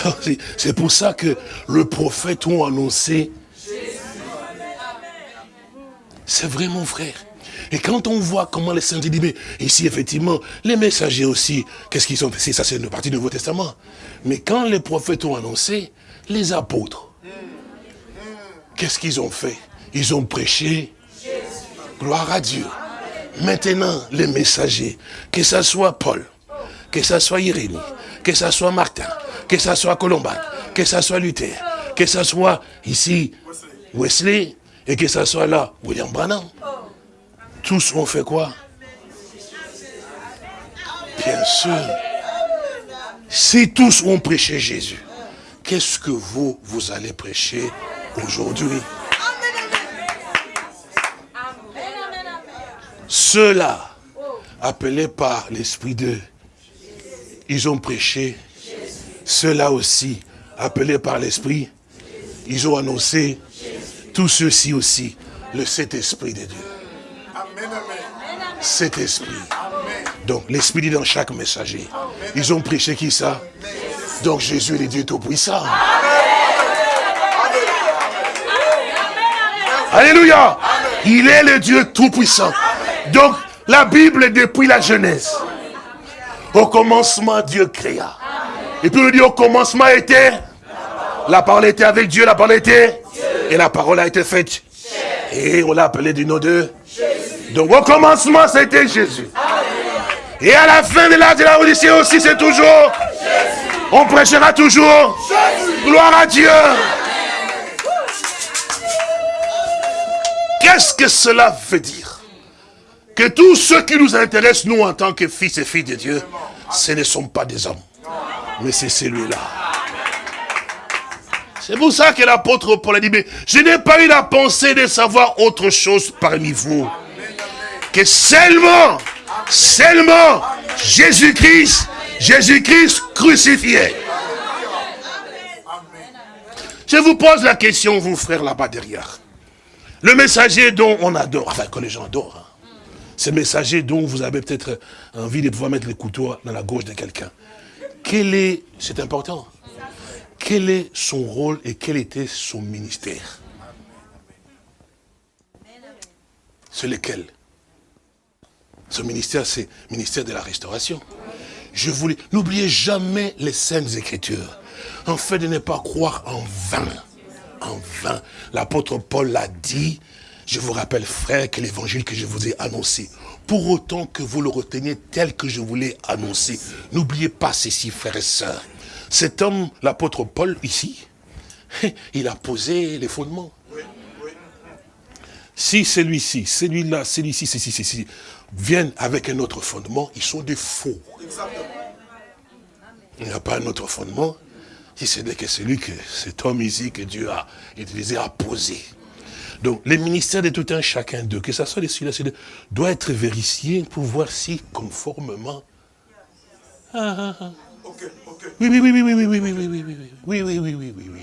Alors, c'est pour ça que le prophète ont annoncé c'est vrai, mon frère. Et quand on voit comment les saints mais ici, effectivement, les messagers aussi, qu'est-ce qu'ils ont fait? Ça, c'est une partie du Nouveau Testament. Mais quand les prophètes ont annoncé, les apôtres, qu'est-ce qu'ils ont fait? Ils ont prêché. Gloire à Dieu. Maintenant, les messagers, que ce soit Paul, que ce soit Irénée, que ce soit Martin, que ce soit Colomban, que ce soit Luther, que ce soit ici Wesley, et que ce soit là William Branham. Tous ont fait quoi? Bien sûr. Si tous ont prêché Jésus, qu'est-ce que vous, vous allez prêcher aujourd'hui? Ceux-là, appelés par l'Esprit de ils ont prêché. Ceux-là aussi, appelés par l'Esprit, ils ont annoncé. Tous ceux-ci aussi, le Saint-Esprit de Dieu. Cet esprit. Donc, l'esprit dit dans chaque messager. Ils ont prêché qui ça? Donc, Jésus est le Dieu Tout-Puissant. Alléluia. Il est le Dieu Tout-Puissant. Donc, la Bible, depuis la Genèse, au commencement, Dieu créa. Et puis on dit, au commencement était, la parole était avec Dieu, la parole était, et la parole a été faite. Et on l'a appelé du nom de donc au commencement, c'était Jésus. Et à la fin de l'âge de la Odyssée aussi, c'est toujours. On prêchera toujours. Gloire à Dieu. Qu'est-ce que cela veut dire? Que tous ceux qui nous intéressent, nous, en tant que fils et filles de Dieu, ce ne sont pas des hommes. Mais c'est celui-là. C'est pour ça que l'apôtre Paul a dit, mais je n'ai pas eu la pensée de savoir autre chose parmi vous que seulement, seulement Jésus-Christ, Jésus-Christ crucifié. Je vous pose la question, vous frères là-bas derrière. Le messager dont on adore, enfin que les gens adorent, hein. ce messager dont vous avez peut-être envie de pouvoir mettre le couteau dans la gauche de quelqu'un. Quel est, c'est important, quel est son rôle et quel était son ministère? C'est lequel? Ce ministère, c'est le ministère de la restauration. Je voulais, n'oubliez jamais les saintes écritures. En fait, de ne pas croire en vain. En vain. L'apôtre Paul l'a dit. Je vous rappelle, frère, que l'évangile que je vous ai annoncé, pour autant que vous le reteniez tel que je vous l'ai annoncé, n'oubliez pas ceci, frères et sœurs. Cet homme, l'apôtre Paul, ici, [laughs] il a posé les fondements. Si celui-ci, celui-là, celui-ci, ceci, ceci, viennent avec un autre fondement, ils sont des faux. Il n'y a pas un autre fondement, si ce n'est que celui que cet homme ici que Dieu a utilisé à poser. Donc, les ministères de tout un chacun d'eux, que ce soit les celui-là, doit être vérifié pour voir si conformément. Ah, ah, Oui, oui, oui, oui, oui, oui, oui, oui, oui, oui, oui, oui, oui, oui, oui, oui, oui.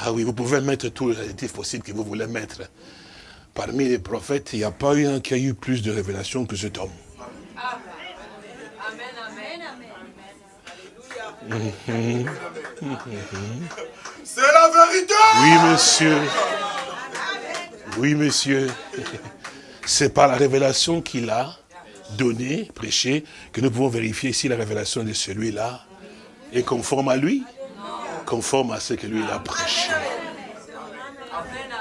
Ah oui, vous pouvez mettre tous les adjectifs possibles que vous voulez mettre parmi les prophètes, il n'y a pas eu un qui a eu plus de révélations que cet homme. C'est la vérité Oui, monsieur. Oui, monsieur. C'est par la révélation qu'il a donnée, prêchée, que nous pouvons vérifier si la révélation de celui-là est conforme à lui, conforme à ce que lui a prêché.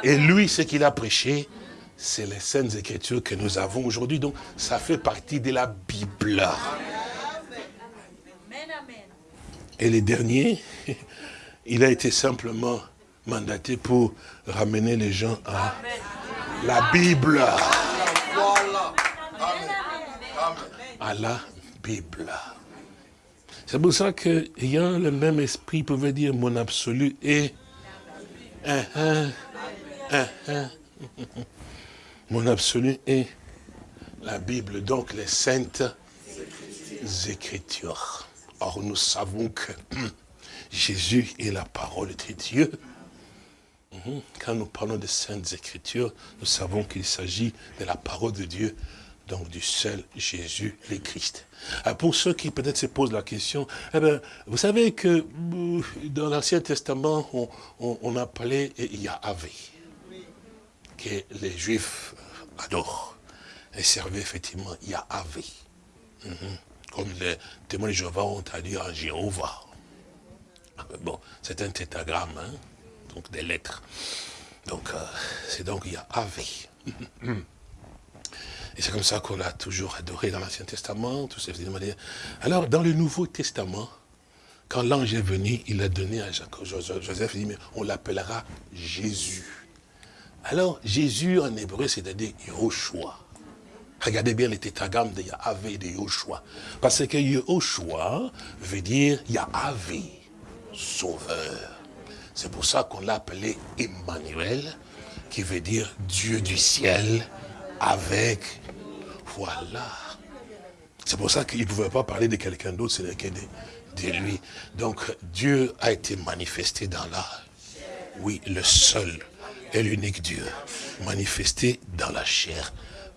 Et lui, ce qu'il a prêché, c'est les saintes écritures que nous avons aujourd'hui. Donc, ça fait partie de la Bible. Et les derniers, [laughs] il a été simplement mandaté pour ramener les gens à la Bible. La Bible. C'est pour ça qu'ayant le même esprit, pouvait dire mon absolu est. [laughs] Mon absolu est la Bible, donc les saintes écritures. Or, nous savons que [clears throat] Jésus est la parole de Dieu. Mhm. Quand nous parlons de Saintes Écritures, nous savons qu'il s'agit de la parole de Dieu, donc du seul Jésus le Christ. Ah, pour ceux qui peut-être se posent la question, eh ben, vous savez que euh, dans l'Ancien Testament, on, appelait Yahvé, que les Juifs adorent et servaient effectivement Yahvé. Mhm. Comme les témoins de Jéhovah ont traduit en Jéhovah. Ah, bon, c'est un tétagramme, hein, donc des lettres. Donc, euh, c'est donc Yahvé. Et c'est comme ça qu'on l'a toujours adoré dans l'Ancien Testament, tout Alors, dans le Nouveau Testament, quand l'ange est venu, il a donné à Jacques, Joseph, il dit, mais on l'appellera Jésus. Alors, Jésus en hébreu, c'est-à-dire Yahushua. Regardez bien les tétragrammes de Yahvé et de Yahushua. Parce que Yahushua veut dire Yahvé, sauveur. C'est pour ça qu'on l'a appelé Emmanuel, qui veut dire Dieu du ciel avec voilà. C'est pour ça qu'il ne pouvait pas parler de quelqu'un d'autre, c'est que de, lui. Donc Dieu a été manifesté dans la... Oui, le seul et l'unique Dieu, manifesté dans la chair,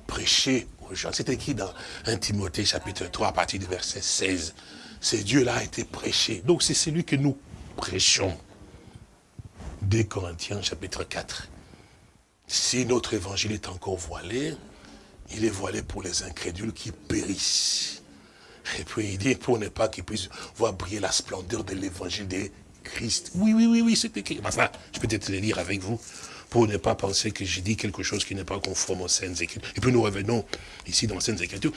prêché aux gens. C'est écrit dans 1 Timothée chapitre 3 à partir du verset 16. Ce Dieu-là a été prêché. Donc c'est celui que nous prêchons. Des Corinthiens chapitre 4. Si notre évangile est encore voilé, il est voilé pour les incrédules qui périssent. Et puis il dit, pour ne pas qu'ils puissent voir briller la splendeur de l'évangile de Christ. Oui, oui, oui, oui, c'est écrit. Enfin, je peux peut-être le lire avec vous, pour ne pas penser que j'ai dit quelque chose qui n'est pas conforme aux Saintes Écritures. Et puis nous revenons ici dans les Saintes Écritures.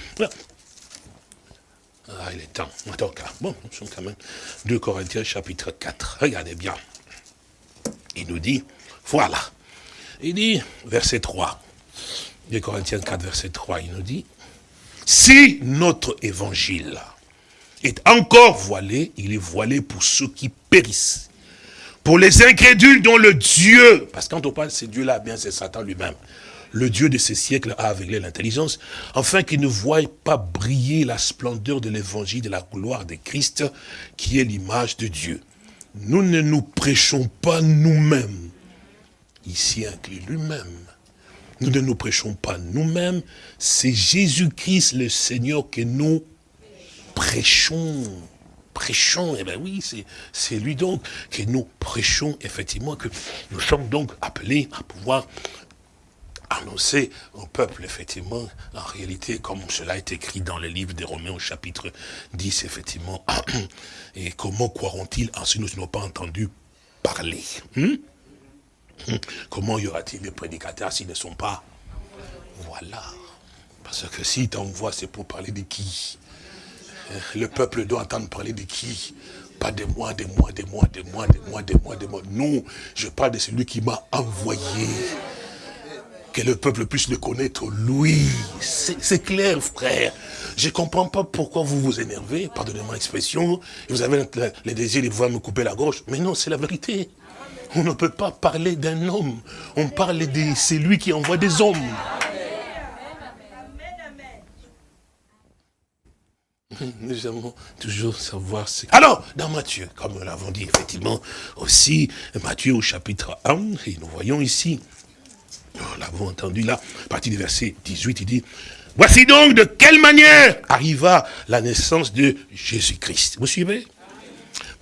Ah, il est temps. Attends, bon, nous sommes quand même 2 Corinthiens chapitre 4. Regardez bien. Il nous dit, voilà. Il dit, verset 3. 2 Corinthiens 4, verset 3, il nous dit, si notre évangile est encore voilé, il est voilé pour ceux qui périssent. Pour les incrédules dont le Dieu, parce que quand on parle de ce Dieu-là, bien c'est Satan lui-même, le Dieu de ces siècles a aveuglé l'intelligence, afin qu'ils ne voient pas briller la splendeur de l'évangile de la gloire de Christ, qui est l'image de Dieu. Nous ne nous prêchons pas nous-mêmes, ici inclus lui-même, nous ne nous prêchons pas nous-mêmes, c'est Jésus-Christ le Seigneur que nous prêchons. Prêchons, eh bien oui, c'est lui donc que nous prêchons, effectivement, que nous sommes donc appelés à pouvoir annoncer au peuple, effectivement, en réalité, comme cela est écrit dans le livre des Romains au chapitre 10, effectivement, [clears throat] et comment croiront-ils en ce nous n'avons pas entendu parler hmm? Comment y aura-t-il des prédicateurs s'ils ne sont pas Voilà. Parce que si t'envoies, c'est pour parler de qui Le peuple doit entendre parler de qui Pas de moi, de moi, de moi, de moi, de moi, de moi, de moi. Non, je parle de celui qui m'a envoyé. Que le peuple puisse le connaître, lui. C'est clair, frère. Je ne comprends pas pourquoi vous vous énervez, pardonnez-moi l'expression, vous avez le désir de pouvoir me couper la gorge. Mais non, c'est la vérité. On ne peut pas parler d'un homme. On parle de c'est lui qui envoie des hommes. Nous aimons toujours savoir ce... Alors, dans Matthieu, comme nous l'avons dit effectivement aussi, Matthieu au chapitre 1, et nous voyons ici, nous l'avons entendu là, à partir du verset 18, il dit, Voici donc de quelle manière arriva la naissance de Jésus-Christ. Vous suivez?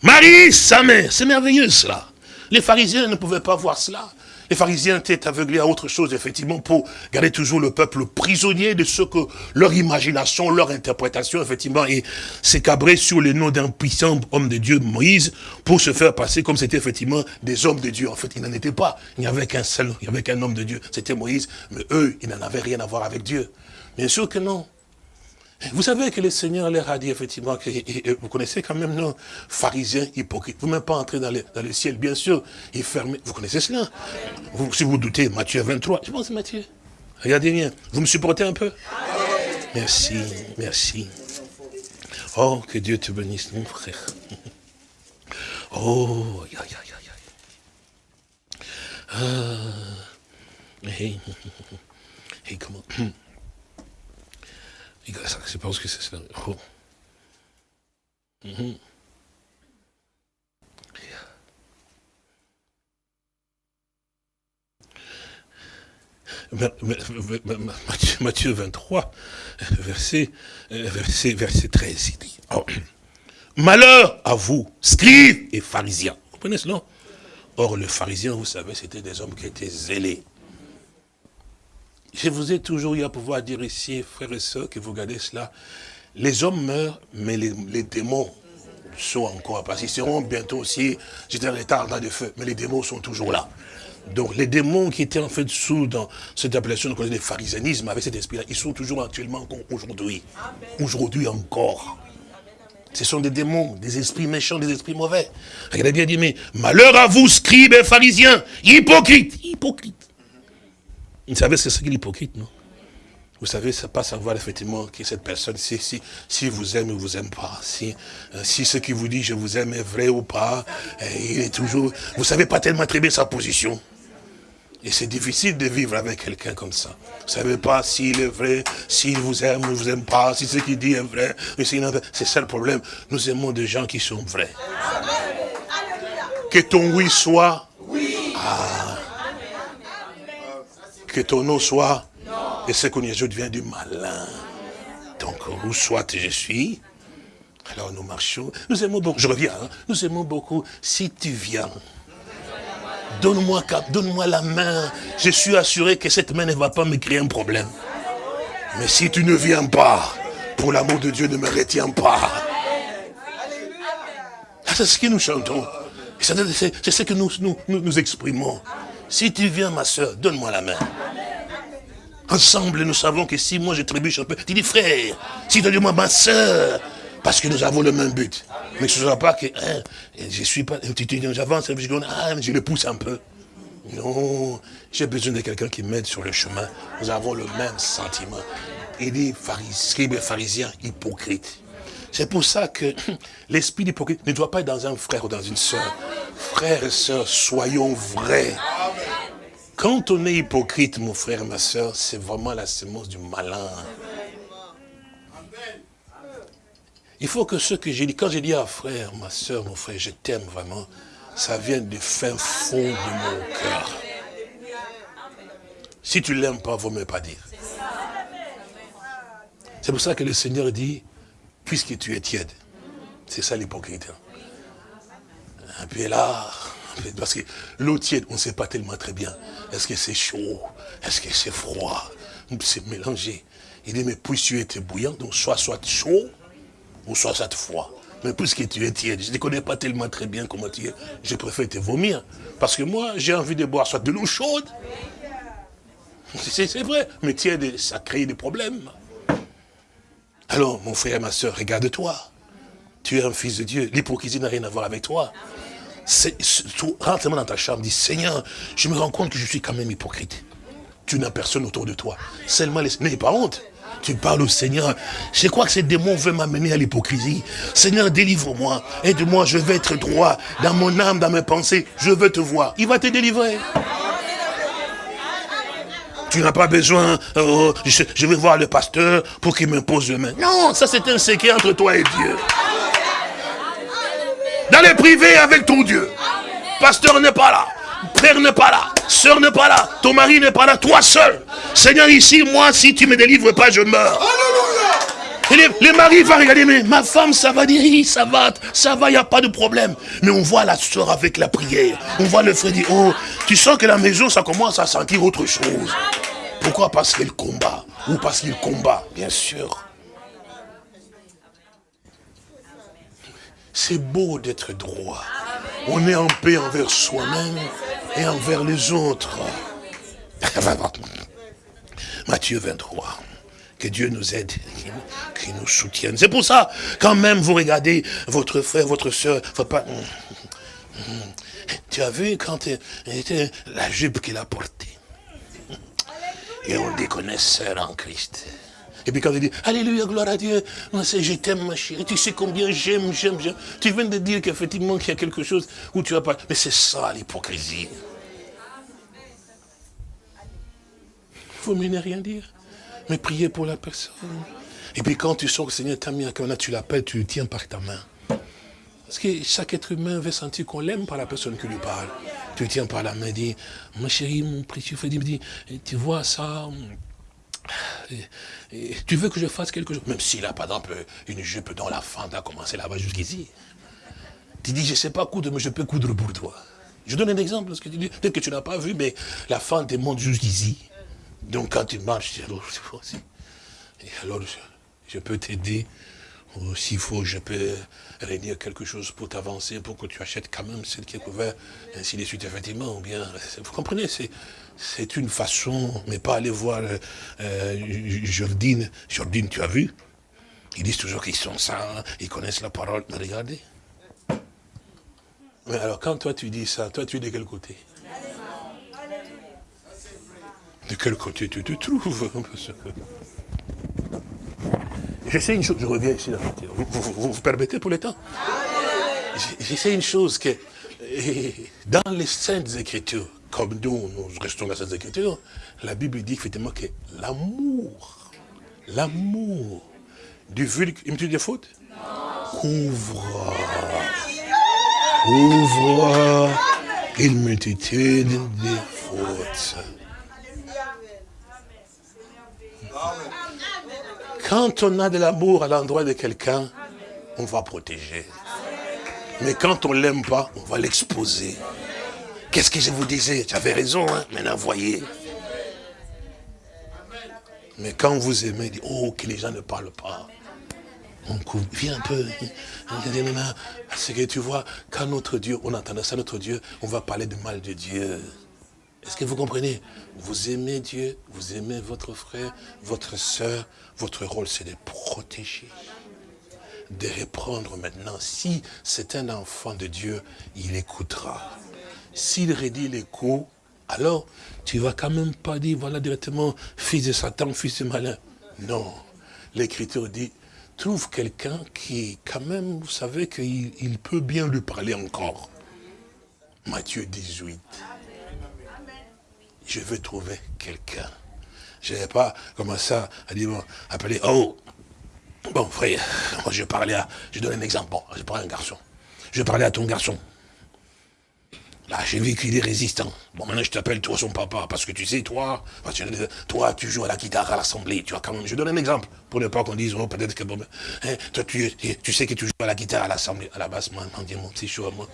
Marie, sa mère, c'est merveilleux cela. Les pharisiens ne pouvaient pas voir cela. Les pharisiens étaient aveuglés à autre chose, effectivement, pour garder toujours le peuple prisonnier de ce que leur imagination, leur interprétation, effectivement, et s'écabrer sur le nom d'un puissant homme de Dieu, Moïse, pour se faire passer comme c'était effectivement des hommes de Dieu. En fait, il n'en était pas. Il n'y avait qu'un seul, il n'y avait qu'un homme de Dieu. C'était Moïse, mais eux, ils n'en avaient rien à voir avec Dieu. Bien sûr que non. Vous savez que le Seigneur leur a dit effectivement, que, vous connaissez quand même, non, pharisiens hypocrites. Vous même pas entrer dans le, ciel, bien sûr, il ferme. Vous connaissez cela? Si vous doutez, Matthieu 23, je pense Matthieu. Regardez bien, vous me supportez un peu? Merci, merci. Oh, que Dieu te bénisse, mon frère. [laughs] Oh, aïe, aïe, aïe, aïe. Ah, et, [laughs] et comment? Je pense que c'est cela. Oh. Mm Matthieu 23, verset, verset, verset 13, il dit, oh, [clears throat] malheur à vous, scribes et pharisiens. Vous comprenez cela? Or, les pharisiens, vous savez, c'était des hommes qui étaient zélés. Je vous ai toujours eu à pouvoir dire ici, frères et sœurs, que vous regardez cela. Les hommes meurent, mais les, démons sont encore, parce qu'ils seront bientôt aussi, j'étais en retard dans de feu, mais les démons sont toujours là. Donc les démons qui étaient en fait sous dans cette appellation qu'on connaît des pharisianisme, avec cet esprit-là, ils sont toujours actuellement aujourd'hui. Aujourd'hui encore. Ce sont des démons, des esprits méchants, des esprits mauvais. Regardez bien dit, mais malheur à vous, scribes et pharisiens, hypocrites, hypocrites. Vous savez ce que c'est l'hypocrite, non? Vous savez, ça pas savoir effectivement qui cette personne, si, si, si vous aime ou vous aime pas, si, euh, si ce qui vous dit je vous aime est vrai ou pas, il est toujours, vous savez pas tellement très bien sa position. Et c'est difficile de vivre avec quelqu'un comme ça. Vous ne savez pas s'il est vrai, s'il vous aime ou vous aime pas, si ce qu'il dit est vrai. C'est ça le problème. Nous aimons des gens qui sont vrais. Que ton oui soit oui. Ah. Que ton non soit et ce qu'on y ajoute vient du malin. Donc, où soit je suis, alors nous marchons. Nous aimons beaucoup, je reviens, hein. nous aimons beaucoup si tu viens. Donne-moi donne la main. Je suis assuré que cette main ne va pas me créer un problème. Mais si tu ne viens pas, pour l'amour de Dieu, ne me retiens pas. Ah, c'est ce que nous chantons. C'est ce que nous, nous, nous, exprimons. Si tu viens, ma soeur, donne-moi la main. Ensemble, nous savons que si moi je trébuche un peu, tu dis frère, si tu dis moi ma soeur, parce que nous avons le même but. Mais ce ne sera pas que hein, je suis pas, j'avance, ah, je le pousse un peu. Non, j'ai besoin de quelqu'un qui m'aide sur le chemin. Nous avons le même sentiment. Il dit, scribe pharisien, hypocrite. C'est pour ça que [clears throat] l'esprit d'hypocrite ne doit pas être dans un frère ou dans une soeur. Frères et sœurs, soyons vrais. Quand on est hypocrite, mon frère ma soeur, c'est vraiment la sémence du malin. Il faut que ce que j'ai dit, quand j'ai dit à frère, ma soeur, mon frère, je t'aime vraiment, ça vient du fin fond de mon cœur. Si tu l'aimes pas, vaut même pas dire. C'est pour ça que le Seigneur dit, puisque tu es tiède, c'est ça l'hypocrite. Et puis là, parce que l'eau tiède, on ne sait pas tellement très bien. Est-ce que c'est chaud? Est-ce que c'est froid? C'est mélangé. Il dit, mais puisque tu es bouillant, donc soit soit chaud, ou soit cette foi. Mais puisque tu es tiède, je ne connais pas tellement très bien comment tu es, je préfère te vomir. Parce que moi, j'ai envie de boire soit de l'eau chaude. C'est vrai, mais tiède, ça crée des problèmes. Alors, mon frère et ma soeur, regarde-toi. Tu es un fils de Dieu. L'hypocrisie n'a rien à voir avec toi. Rentre dans ta chambre, dis, Seigneur, je me rends compte que je suis quand même hypocrite. Tu n'as personne autour de toi. Seulement, n'aie pas honte. Tu parles au Seigneur. Je crois que ces démons veulent m'amener à l'hypocrisie. Seigneur, délivre-moi. Aide-moi, je vais être droit dans mon âme, dans mes pensées. Je veux te voir. Il va te délivrer. Tu n'as pas besoin, oh, je, vais voir le pasteur pour qu'il m'impose le main. Non, ça c'est un secret entre toi et Dieu. Dans les privés avec ton Dieu. Pasteur n'est pas là. Père n'est pas là. Sœur n'est pas là. Ton mari n'est pas là. Toi seul. Seigneur, ici, moi, si tu ne me délivres pas, je meurs. Et les, maris vont regarder, mais ma femme, ça va dire, ça va, ça va, il n'y a pas de problème. Mais on voit la soeur avec la prière. On voit le frère dire, oh, tu sens que la maison, ça commence à sentir autre chose. Pourquoi? Parce qu'elle combat. Ou parce qu'il combat, bien sûr. C'est beau d'être droit. On est en paix envers soi-même et envers les autres. [laughs] Matthieu 23. Que Dieu nous aide, qu'il nous soutienne. C'est pour ça, quand même, vous regardez votre frère, votre soeur, faut pas... Tu as vu quand était la jupe qu'il a portée? Et on dit qu'on est sœur en Christ. Et puis quand il dit, Alléluia, gloire à Dieu, je t'aime ma chérie, tu sais combien j'aime, j'aime, j'aime. Tu viens de dire qu'effectivement qu'il y a quelque chose où tu vas pas... Mais c'est ça l'hypocrisie. Vous ne rien dire. Mais priez pour la personne. Et puis quand tu sens que le Seigneur t'a mis à cœur, tu l'appelles, tu le tiens par ta main. Parce que chaque être humain veut sentir qu'on l'aime par la personne qui lui parle. tu tiens par la main, dis, ma chérie, mon précieux tu vois ça, tu veux que je fasse quelque chose? Même s'il a, par exemple, une jupe dans la fente a commencé là-bas jusqu'ici. Tu dis, je ne sais pas coudre, mais je peux coudre pour toi. Je donne un exemple, que tu dis, peut-être que tu n'as pas vu, mais la fente monte jusqu'ici. Donc quand tu marches, alors, et alors je, peux t'aider. S'il faut, je peux réunir quelque chose pour t'avancer, pour que tu achètes quand même celle qui est couverte, ainsi de suite, effectivement. Ou bien, vous comprenez, c'est une façon, mais pas aller voir euh, Jordine. Jordine, tu as vu? Ils disent toujours qu'ils sont ça, ils connaissent la parole. Mais regardez. Mais alors, quand toi tu dis ça, toi tu es de quel côté? De quel côté tu te trouves? J'essaie une chose, je reviens ici, vous, vous, vous, permettez pour le temps? J'essaie une chose que, dans les Saintes Écritures, comme nous, nous restons dans les Saintes Écritures, la Bible dit effectivement que l'amour, l'amour du me dit des fautes Couvre, couvre une multitude de fautes. Quand on a de l'amour à l'endroit de quelqu'un, on va protéger. Mais quand on l'aime pas, on va l'exposer. Qu'est-ce que je vous disais? J'avais raison, hein maintenant voyez. Mais quand vous aimez, oh, que les gens ne parlent pas. On couvre, viens un peu. Parce que tu vois, quand notre Dieu, on entend ça, notre Dieu, on va parler de mal de Dieu. Est-ce que vous comprenez? Vous aimez Dieu, vous aimez votre frère, votre soeur. Votre rôle, c'est de protéger, de reprendre maintenant. Si c'est un enfant de Dieu, il écoutera. S'il redit les coups, alors tu vas quand même pas dire, voilà directement, fils de Satan, fils de malin. Non. L'Écriture dit, trouve quelqu'un qui, quand même, vous savez qu'il peut bien lui parler encore. Matthieu 18 je veux trouver quelqu'un. Je n'avais pas commencé à dire, appeler, oh, bon frère, [laughs] moi je parlais à, je donne un exemple, bon, je parlais à un garçon. Je parlais à ton garçon. Là, j'ai vu qu'il est résistant. Bon, maintenant, je t'appelle toi son papa, parce que tu sais, toi, toi, tu joues à la guitare à l'assemblée, tu vois, quand même, je donne un exemple, pour ne pas qu'on dise, oh, peut-être que, bon, hein, toi, tu, sais que tu joues à la guitare à l'assemblée, à la basse, moi, mon petit chaud, moi,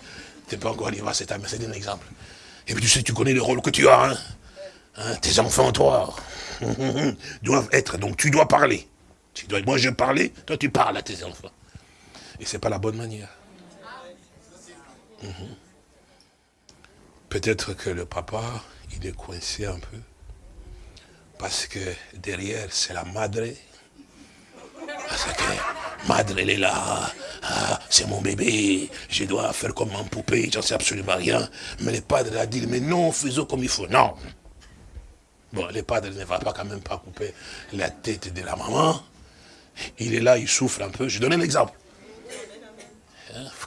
t'es pas encore cet âme, c'est un exemple. Et puis, tu sais, tu connais le rôle que tu as, hein. Hein, tes enfants, toi, [laughs] doivent être, donc tu dois parler. Tu dois, moi je parlais, toi tu parles à tes enfants. Et ce n'est pas la bonne manière. Mhm. Peut-être que le papa, il est coincé un peu. Parce que derrière, c'est la madre. Parce que madre, elle est là. Ah, c'est mon bébé. Je dois faire comme un poupée. J'en sais absolument rien. Mais le padre a dit, mais non, faisons comme il faut. Non. Bon, le padre ne va pas quand même pas couper la tête de la maman. Il est là, il souffre un peu. Je donne un exemple.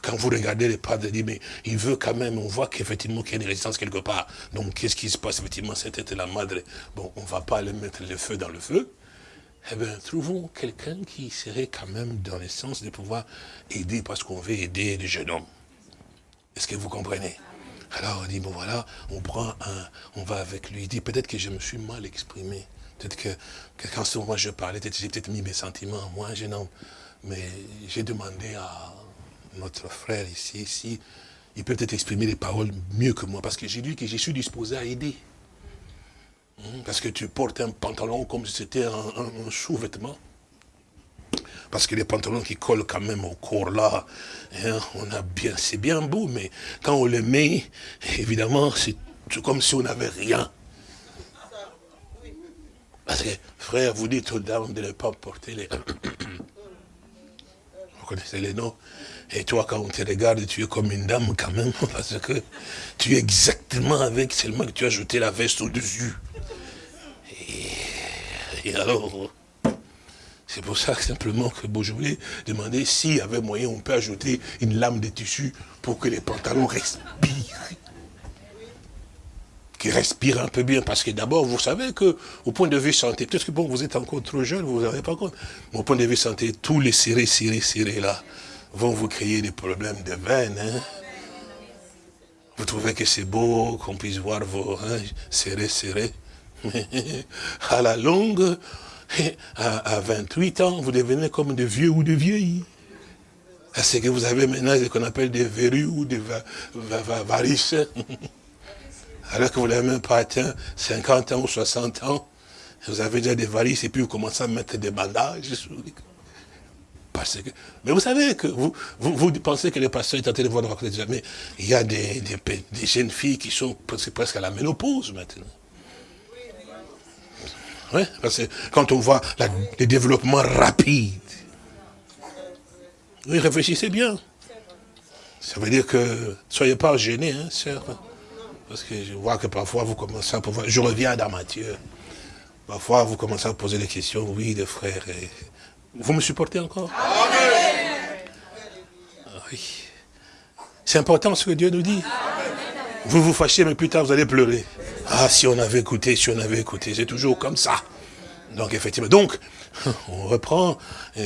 Quand vous regardez le padre, il dit, mais il veut quand même, on voit qu'effectivement qu'il y a une résistance quelque part. Donc, qu'est-ce qui se passe? Effectivement, c'était la madre. Bon, on ne va pas aller mettre le feu dans le feu. Eh bien, trouvons quelqu'un qui serait quand même dans le sens de pouvoir aider parce qu'on veut aider le jeune homme. Est-ce que vous comprenez? Alors on dit, bon voilà, on prend un, on va avec lui. Il dit, peut-être que je me suis mal exprimé. Peut-être que, quand moi je parlais, j'ai peut-être mis mes sentiments, moi, jeune homme. Mais j'ai demandé à notre frère ici, ici, il peut peut-être exprimer les paroles mieux que moi, parce que j'ai dit que je suis disposé à aider. Hmm, parce que tu portes un pantalon comme si c'était un sous-vêtement. Parce que les pantalons qui collent quand même au corps là, hein, on a bien, c'est bien beau, mais quand on les met, évidemment, c'est comme si on n'avait rien. Parce que, frère, vous dites aux dames de ne pas porter les... [coughs] Vous connaissez les noms Et toi, quand on te regarde, tu es comme une dame quand même, [laughs] parce que tu es exactement avec, seulement que tu as jeté la veste au-dessus. et alors, c'est pour ça que simplement que voulais demander s'il y avait moyen, on peut ajouter une lame de tissu pour que les pantalons respirent. Qu'ils respirent un peu bien. Parce que d'abord, vous savez que au point de vue santé, peut-être que bon, vous êtes encore trop jeune, vous n'avez pas compte. Mais au point de vue santé, tous les serrés, serrés, serrés là, vont vous créer des problèmes de veines. Hein. Vous trouvez que c'est beau qu'on puisse voir vos reins serrés, serrés. Mais [laughs] à la longue, à, 28 ans, vous devenez comme des vieux ou des vieilles. C'est que vous avez maintenant ce qu'on appelle des verrues ou des varices. [laughs] Alors que vous n'avez même pas atteint 50 ans ou 60 ans, vous avez déjà des varices et puis vous commencez à mettre des bandages. Parce que, mais vous savez que vous, vous, pensez que les pasteurs est en train de voir raconter jamais. Il y a des, des, jeunes filles qui sont presque à la ménopause maintenant. Oui, parce que quand on voit les développements rapides, oui, réfléchissez bien. Ça veut dire que, soyez pas gênés, hein, sœur. Parce que je vois que parfois vous commencez à pouvoir... Je reviens dans Matthieu. Parfois vous commencez à poser des questions, oui, des frères. Vous me supportez encore? Oui. C'est important ce que Dieu nous dit. Vous vous fâchez, mais plus tard vous allez pleurer. Ah, si on avait écouté, si on avait écouté, c'est toujours comme ça. Donc effectivement, donc [laughs] on reprend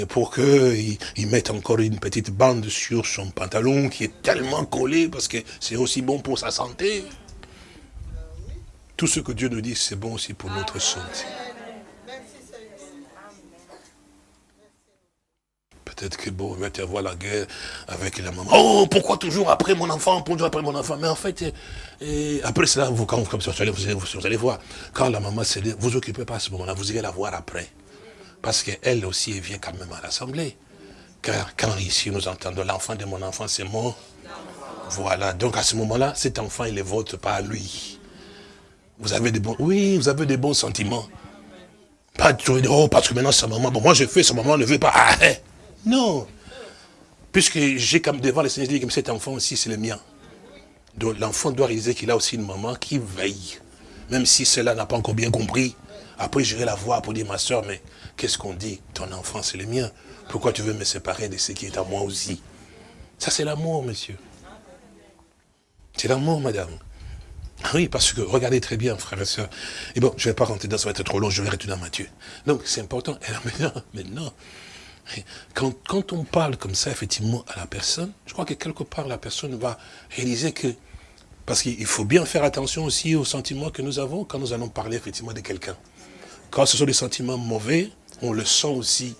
pour qu'il il mette encore une petite bande sur son pantalon qui est tellement collé parce que c'est aussi bon pour sa santé. Tout ce que Dieu nous dit, c'est bon aussi pour notre santé. Peut-être que bon, on va avoir la guerre avec la maman. Oh, pourquoi toujours après mon enfant, toujours après mon enfant? Mais en fait, et après cela, vous, quand comme ça, vous, allez, vous, allez voir, quand la maman s'est vous occupez pas à ce moment-là, vous irez la voir après. Parce qu'elle aussi, elle vient quand même à l'assemblée. Car quand ici nous entendons l'enfant de mon enfant, c'est moi. Voilà, donc à ce moment-là, cet enfant, il est votre, pas lui. Vous avez des bons, oui, vous avez des bons sentiments. Pas dire, oh, parce que maintenant sa maman, bon, moi je fais, sa maman ne veut pas. Ah, hein. Non. Puisque j'ai comme devant le Seigneur, dit que cet enfant aussi, c'est le mien. Donc l'enfant doit réaliser qu'il a aussi une maman qui veille. Même si cela n'a pas encore bien compris. Après, j'irai la voir pour dire, ma soeur, mais qu'est-ce qu'on dit? Ton enfant, c'est le mien. Pourquoi tu veux me séparer de ce qui est à moi aussi? Ça, c'est l'amour, monsieur. C'est l'amour, madame. Ah oui, parce que, regardez très bien, frères et sœurs. Et bon, je ne vais pas rentrer dans, ça va être trop long, je vais retourner à Matthieu. Donc, c'est important. Et [laughs] maintenant, maintenant quand, on parle comme ça, effectivement, à la personne, je crois que quelque part, la personne va réaliser que... Parce qu'il faut bien faire attention aussi aux sentiments que nous avons quand nous allons parler, effectivement, de quelqu'un. Quand ce sont des sentiments mauvais, on le sent aussi.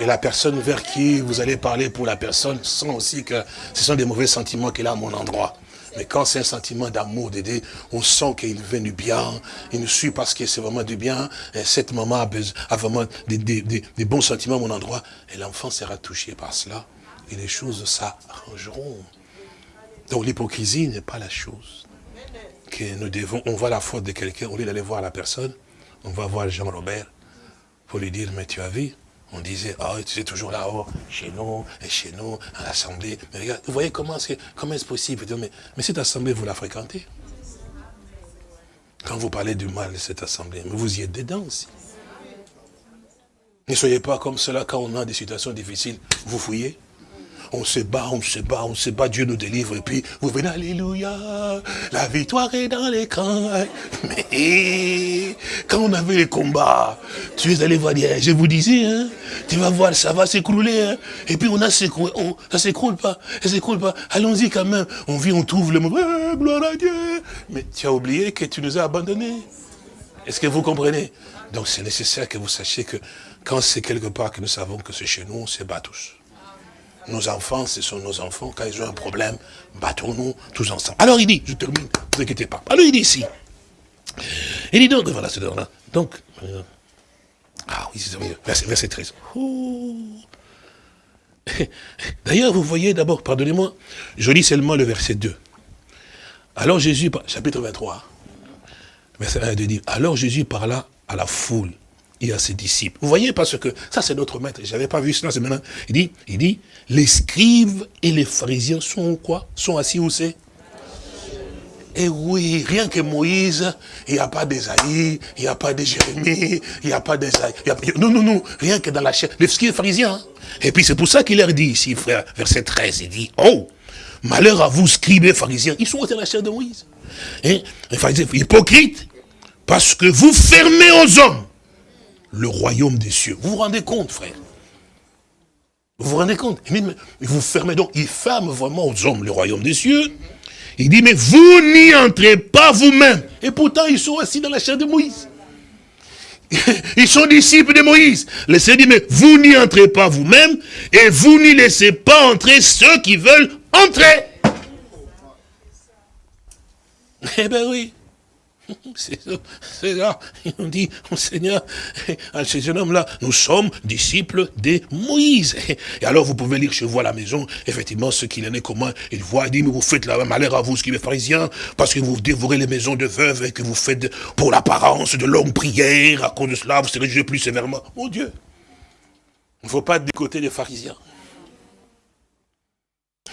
Et la personne vers qui vous allez parler pour la personne sent aussi que ce sont des mauvais sentiments qu'elle a à mon endroit. Mais quand c'est un sentiment d'amour, d'aider, on sent qu'il vient du bien, il nous suit parce que c'est vraiment du bien, et cette maman a, besoin, a vraiment des, bons sentiments à mon endroit, et l'enfant sera touché par cela, et les choses s'arrangeront. Donc l'hypocrisie n'est pas la chose. Que nous devons, on voit la faute de quelqu'un, au lieu d'aller voir la personne, on va voir Jean-Robert pour lui dire, mais tu as vu, on disait, oh, tu es toujours là-haut, chez nous, et chez nous, à l'Assemblée. Mais regarde, vous voyez comment c'est comment est possible mais, mais cette Assemblée, vous la fréquentez? Quand vous parlez du mal de cette Assemblée, mais vous y êtes dedans aussi. Ne soyez pas comme cela quand on a des situations difficiles, vous fouillez on se bat, on se bat, on se bat, Dieu nous délivre, et puis vous venez, Alléluia, la victoire est dans l'écran. Mais quand on avait les combats, tu es allé voir, je vous disais, hein, tu vas voir, ça va s'écrouler, hein. et puis on a s'écroulé, ça s'écroule pas, ça s'écroule pas, allons-y quand même, on vit, on trouve le mot, gloire à Dieu, mais tu as oublié que tu nous as abandonnés. Est-ce que vous comprenez? Donc c'est nécessaire que vous sachiez que quand c'est quelque part que nous savons que c'est chez nous, on se bat tous. Nos enfants, ce sont nos enfants. Quand ils ont un problème, battons-nous tous ensemble. Alors il dit, je termine, ne vous inquiétez pas. Alors il dit ici. Il dit donc, voilà, c'est là. Donc, euh, ah oui, c'est verset, verset 13. D'ailleurs, vous voyez d'abord, pardonnez-moi, je lis seulement le verset 2. Alors Jésus, chapitre 23, verset 1 2 dit, alors Jésus parla à la foule et à ses disciples. Vous voyez, parce que ça c'est notre maître, je n'avais pas vu cela, c'est maintenant. Il dit, il dit, les scribes et les pharisiens sont quoi? Sont assis où c'est? Et oui, rien que Moïse, il n'y a pas d'Esaïe, il n'y a pas de Jérémie, il n'y a pas d'Esaïe. Non, non, non, rien que dans la chair. Les et pharisiens. Hein. Et puis c'est pour ça qu'il leur dit ici, frère, verset 13, il dit, oh, malheur à vous, scribes et pharisiens, ils sont dans la chair de Moïse. Hein? Les pharisiens, hypocrites, parce que vous fermez aux hommes le royaume des cieux. Vous vous rendez compte, frère? Vous vous rendez compte? Vous fermez donc, il ferme vraiment aux hommes le royaume des cieux. Il dit, mais vous n'y entrez pas vous-même. Et pourtant, ils sont assis dans la chair de Moïse. [laughs] Ils sont disciples de Moïse. Le Seigneur dit, mais vous n'y entrez pas vous-même, et vous n'y laissez pas entrer ceux qui veulent entrer. Eh bien oui. [laughs] C'est là, on dit, oh Seigneur, à ces jeunes hommes-là, nous sommes disciples de Moïse. Et alors vous pouvez lire chez vous à la maison, effectivement, ce qu'il en est commun. Il voit, il dit, mais vous faites la malheur à vous, ce qui est pharisien, parce que vous dévorez les maisons de veuves et que vous faites pour l'apparence de longues prières. À cause de cela, vous serez jugés plus sévèrement. Mon Dieu, il ne faut pas être du côté des pharisiens.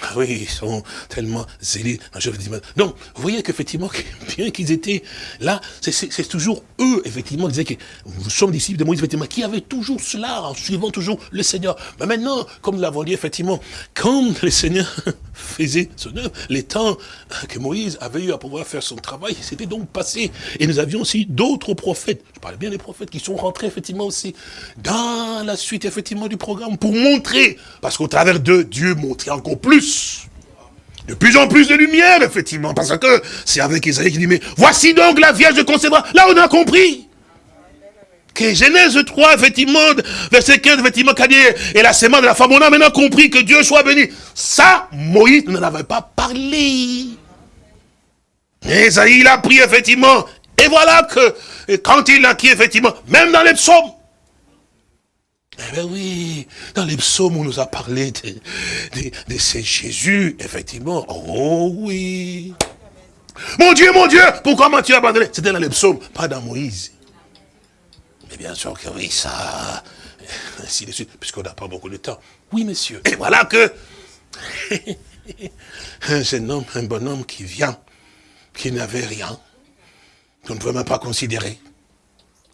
Ah oui, ils sont tellement zélés. Donc, vous voyez qu'effectivement, [laughs] bien qu'ils étaient là, c'est toujours eux, effectivement, qui disaient que nous sommes disciples de Moïse, effectivement, qui avaient toujours cela, en suivant toujours le Seigneur. Mais maintenant, comme nous l'avons dit, effectivement, quand le Seigneur [laughs] faisait son œuvre, les temps que Moïse avait eu à pouvoir faire son travail, c'était donc passé. Et nous avions aussi d'autres prophètes, je parle bien des prophètes, qui sont rentrés, effectivement, aussi dans la suite, effectivement, du programme, pour montrer, parce qu'au travers d'eux, Dieu montrait encore plus de plus en plus de lumière, effectivement, parce que c'est avec Isaïe qui dit, mais voici donc la Vierge concevra. Là, on a compris. Que Genèse 3, effectivement, verset 15, effectivement, qu'a et la sémence de la femme, on a maintenant compris que Dieu soit béni. Ça, Moïse n'en avait pas parlé. Isaïe, il a pris, effectivement, et voilà que, quand il a qui, effectivement, même dans les psaumes, eh bien oui, dans les psaumes, on nous a parlé de, ces Jésus, effectivement. Oh oui. Mon Dieu, mon Dieu, pourquoi m'as-tu abandonné? C'était dans les psaumes, pas dans Moïse. Mais bien sûr que oui, ça, ainsi de suite, puisqu'on n'a pas beaucoup de temps. Oui, monsieur. Et voilà que [laughs] un jeune homme, un bonhomme qui vient, qui n'avait rien, qu'on ne pouvait même pas considérer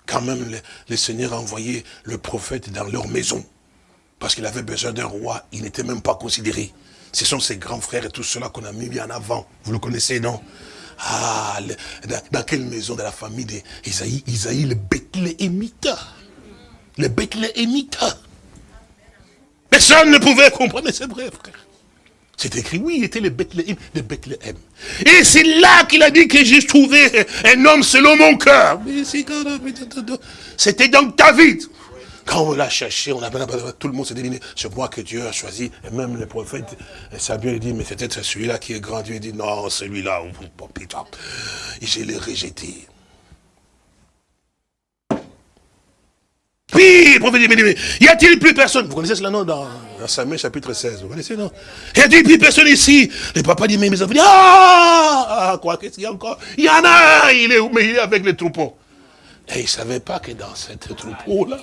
quand même le, Seigneur a envoyé le prophète dans leur maison. Parce qu'il avait besoin d'un roi, il n'était même pas considéré. Ce sont ses grands frères et tout cela qu'on a mis bien avant. Vous le connaissez, non? Ah, dans, quelle maison de la famille d'Isaïe Isaïe, le Bethléemite. Le Bethléemite. Personne ne pouvait comprendre, c'est vrai, frère. C'est écrit, oui, il était le Bethléem de Bethléem. Et c'est là qu'il a dit que j'ai trouvé un homme selon mon cœur. C'était donc David. Quand on l'a cherché, on a, tout le monde s'est dit, c'est moi que Dieu a choisi. Et même le prophète Samuel dit, mais peut-être celui-là qui est grand. Dieu dit, non, celui-là, et je l'ai rejeté. Puis, le prophète dit, mais, y a-t-il plus personne? Vous connaissez cela, non, dans, Samuel chapitre 16, vous connaissez, non? Y a-t-il plus personne ici Le papa dit, mais mes enfants ah, ah Quoi, qu'est-ce qu'il y a encore? Il y en a un, il est, mais il est avec les troupeaux. Et il ne savait pas que dans cette troupeau-là,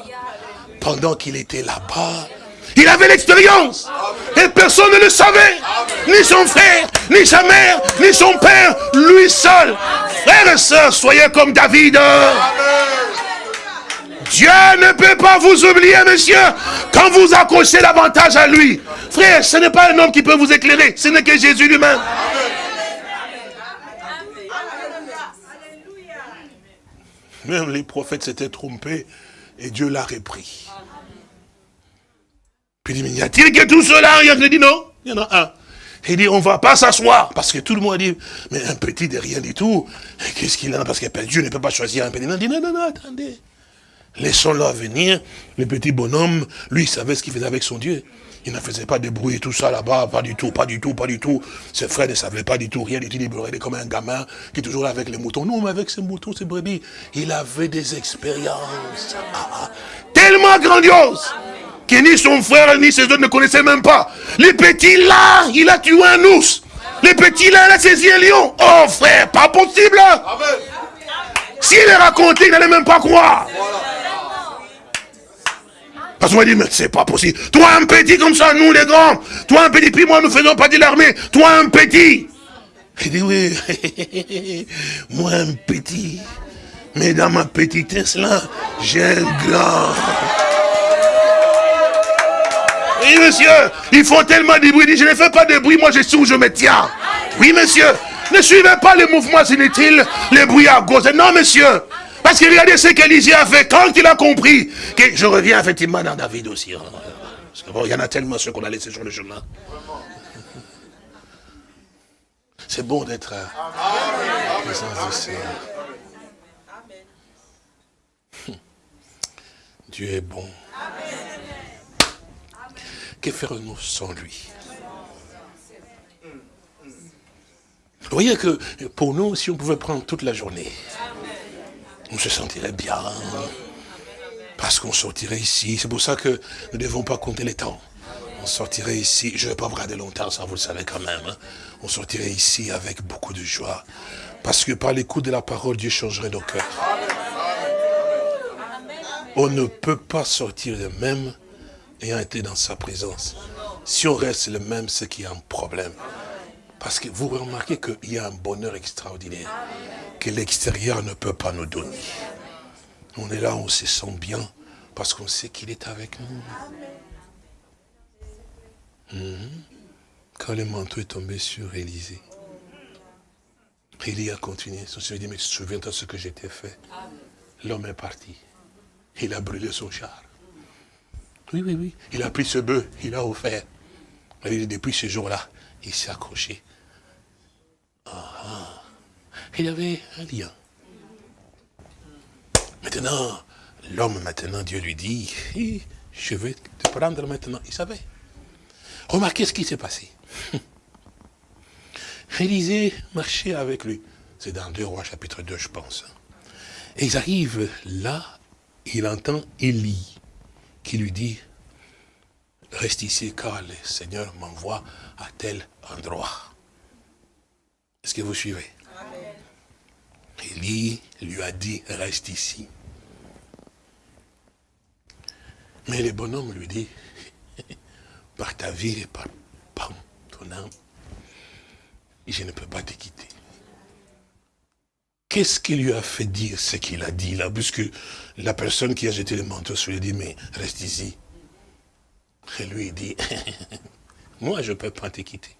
pendant qu'il était là-bas, il avait l'expérience. Et personne ne le savait. Ni son frère, ni sa mère, ni son père. Lui seul. Frères et sœurs, soyez comme David. Dieu ne peut pas vous oublier, monsieur, quand vous accrochez davantage à lui. Frère, ce n'est pas un homme qui peut vous éclairer, ce n'est que Jésus lui-même. Même les prophètes s'étaient trompés et Dieu l'a repris. Puis il dit, mais y a-t-il que tout cela? Il dit non, il y en a un. Il dit, on ne va pas s'asseoir. Parce que tout le monde dit, mais un petit de rien du tout. Qu'est-ce qu'il a? Parce que Dieu ne peut pas choisir un petit. Il dit, non, non, non, attendez. Laissons-le venir. Le petit bonhomme, lui, il savait ce qu'il faisait avec son Dieu. Il ne faisait pas de bruit, tout ça là-bas, pas du tout, pas du tout, pas du tout. Ses frères ne savaient pas du tout, rien du tout. Il était comme un gamin qui est toujours là avec les moutons. Non, mais avec ses moutons, ses brebis, il avait des expériences ah, ah. tellement grandioses que ni son frère ni ses autres ne connaissaient même pas. Les petits là, il a tué un ours. Les petits là, il a saisi un lion. Oh frère, pas possible. S'il est raconté, il n'allait même pas croire. Parce qu'on dit, mais c'est pas possible. Toi un petit comme ça, nous les grands. Toi un petit, puis moi nous faisons pas de l'armée. Toi un petit. Il dit, oui, [laughs] moi un petit. Mais dans ma petitesse là, j'ai un grand. Oui, monsieur, ils font tellement de bruit. Je ne fais pas de bruit, moi je suis où je me tiens. Oui, monsieur. Ne suivez pas les mouvements inutiles, les bruits à gauche. Non, monsieur. Parce que regardez ce qu'Élisée a fait quand il a compris. Que je reviens effectivement dans David aussi. Hein. Parce que bon, il y en a tellement ceux qu'on a laissé sur le chemin. C'est bon d'être en présence du Seigneur. Dieu est bon. Que ferons-nous sans lui? Vous voyez que pour nous, si on pouvait prendre toute la journée, on se sentirait bien. Parce qu'on sortirait ici. C'est pour ça que nous ne devons pas compter les temps. On sortirait ici, je ne vais pas vous regarder longtemps, ça vous le savez quand même. Hein. On sortirait ici avec beaucoup de joie. Parce que par l'écoute de la parole, Dieu changerait nos cœurs. On ne peut pas sortir de même ayant été dans sa présence. Si on reste le même, c'est qu'il y a un problème. Parce que vous remarquez qu'il y a un bonheur extraordinaire que l'extérieur ne peut pas nous donner. On est là, on se sent bien parce qu'on sait qu'il est avec nous. Mhm. Quand le manteau est tombé sur Élisée, Élie a continué. Son Seigneur dit, mais souviens-toi de ce que j'étais fait? L'homme est parti. Il a brûlé son char. Oui, oui, oui. Il a pris ce bœuf, il a offert. Et depuis ce jour-là, il s'est accroché. Ah, ah. Il y avait un lien. Maintenant, l'homme, maintenant, Dieu lui dit, je vais te prendre maintenant. Il savait. Remarquez ce qui s'est passé. [laughs] Élisée marchait avec lui. C'est dans 2 rois chapitre 2, je pense. Et ils arrivent là, il entend Élie qui lui dit, reste ici car le Seigneur m'envoie à tel endroit. Est-ce que vous suivez? Élie lui a dit, reste ici. Mais le bonhomme lui dit, [laughs] par ta vie et par, ton âme, je ne peux pas te quitter. Qu'est-ce qui lui a fait dire ce qu'il a dit là? Puisque la personne qui a jeté le manteau sur lui dit, mais reste ici. Et lui, il dit, [laughs] moi, je ne peux pas te quitter.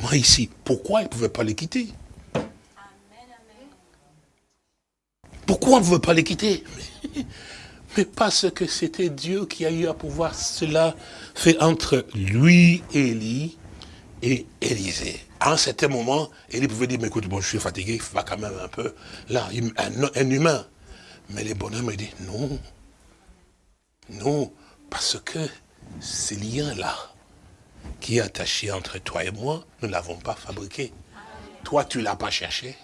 Moi, ici, pourquoi il ne pouvait pas les quitter? Pourquoi on ne veut pas les quitter? Mais [laughs] parce que c'était Dieu qui a eu à pouvoir cela fait entre lui, Élie, et Élisée à un certain moment, il pouvait dire, mais écoute, bon, je suis fatigué, il va quand même un peu. Là, un, humain. Mais les bonhommes, il dit, non. Non, parce que ce lien-là, qui est attaché entre toi et moi, nous ne l'avons pas fabriqué. Toi, tu ne l'as pas cherché.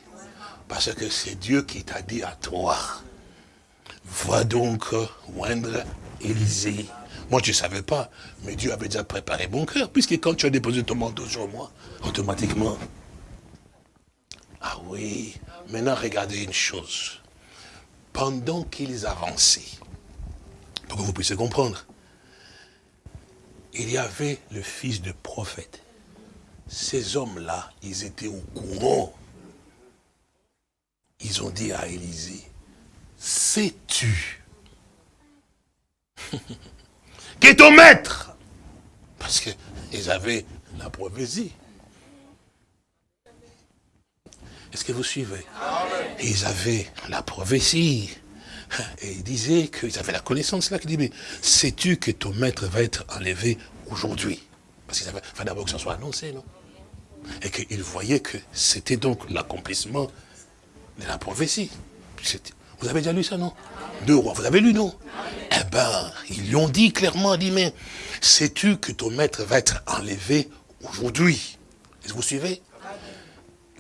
Parce que c'est Dieu qui t'a dit à toi, va donc oindre Élisée moi, je ne savais pas, mais Dieu avait déjà préparé mon cœur, puisque quand tu as déposé ton manteau sur moi, automatiquement. Ah oui, maintenant regardez une chose. Pendant qu'ils avançaient, pour que vous puissiez comprendre, il y avait le fils de prophète. Ces hommes-là, ils étaient au courant. Ils ont dit à Élisée, sais-tu [laughs] qui est ton maître? Parce qu'ils avaient la prophétie. Est-ce que vous suivez? Ils avaient la prophétie. [laughs] Et ils disaient qu'ils avaient la connaissance là, qui dit, mais sais-tu que ton maître va être enlevé aujourd'hui? Parce qu'il fallait d'abord que ça soit annoncé, non? Et qu'ils voyaient que c'était donc l'accomplissement de la prophétie. Vous avez déjà lu ça, non? Deux rois, vous avez lu, non? Eh ben, ils lui ont dit clairement, dit, mais sais-tu que ton maître va être enlevé aujourd'hui? Est-ce que vous suivez?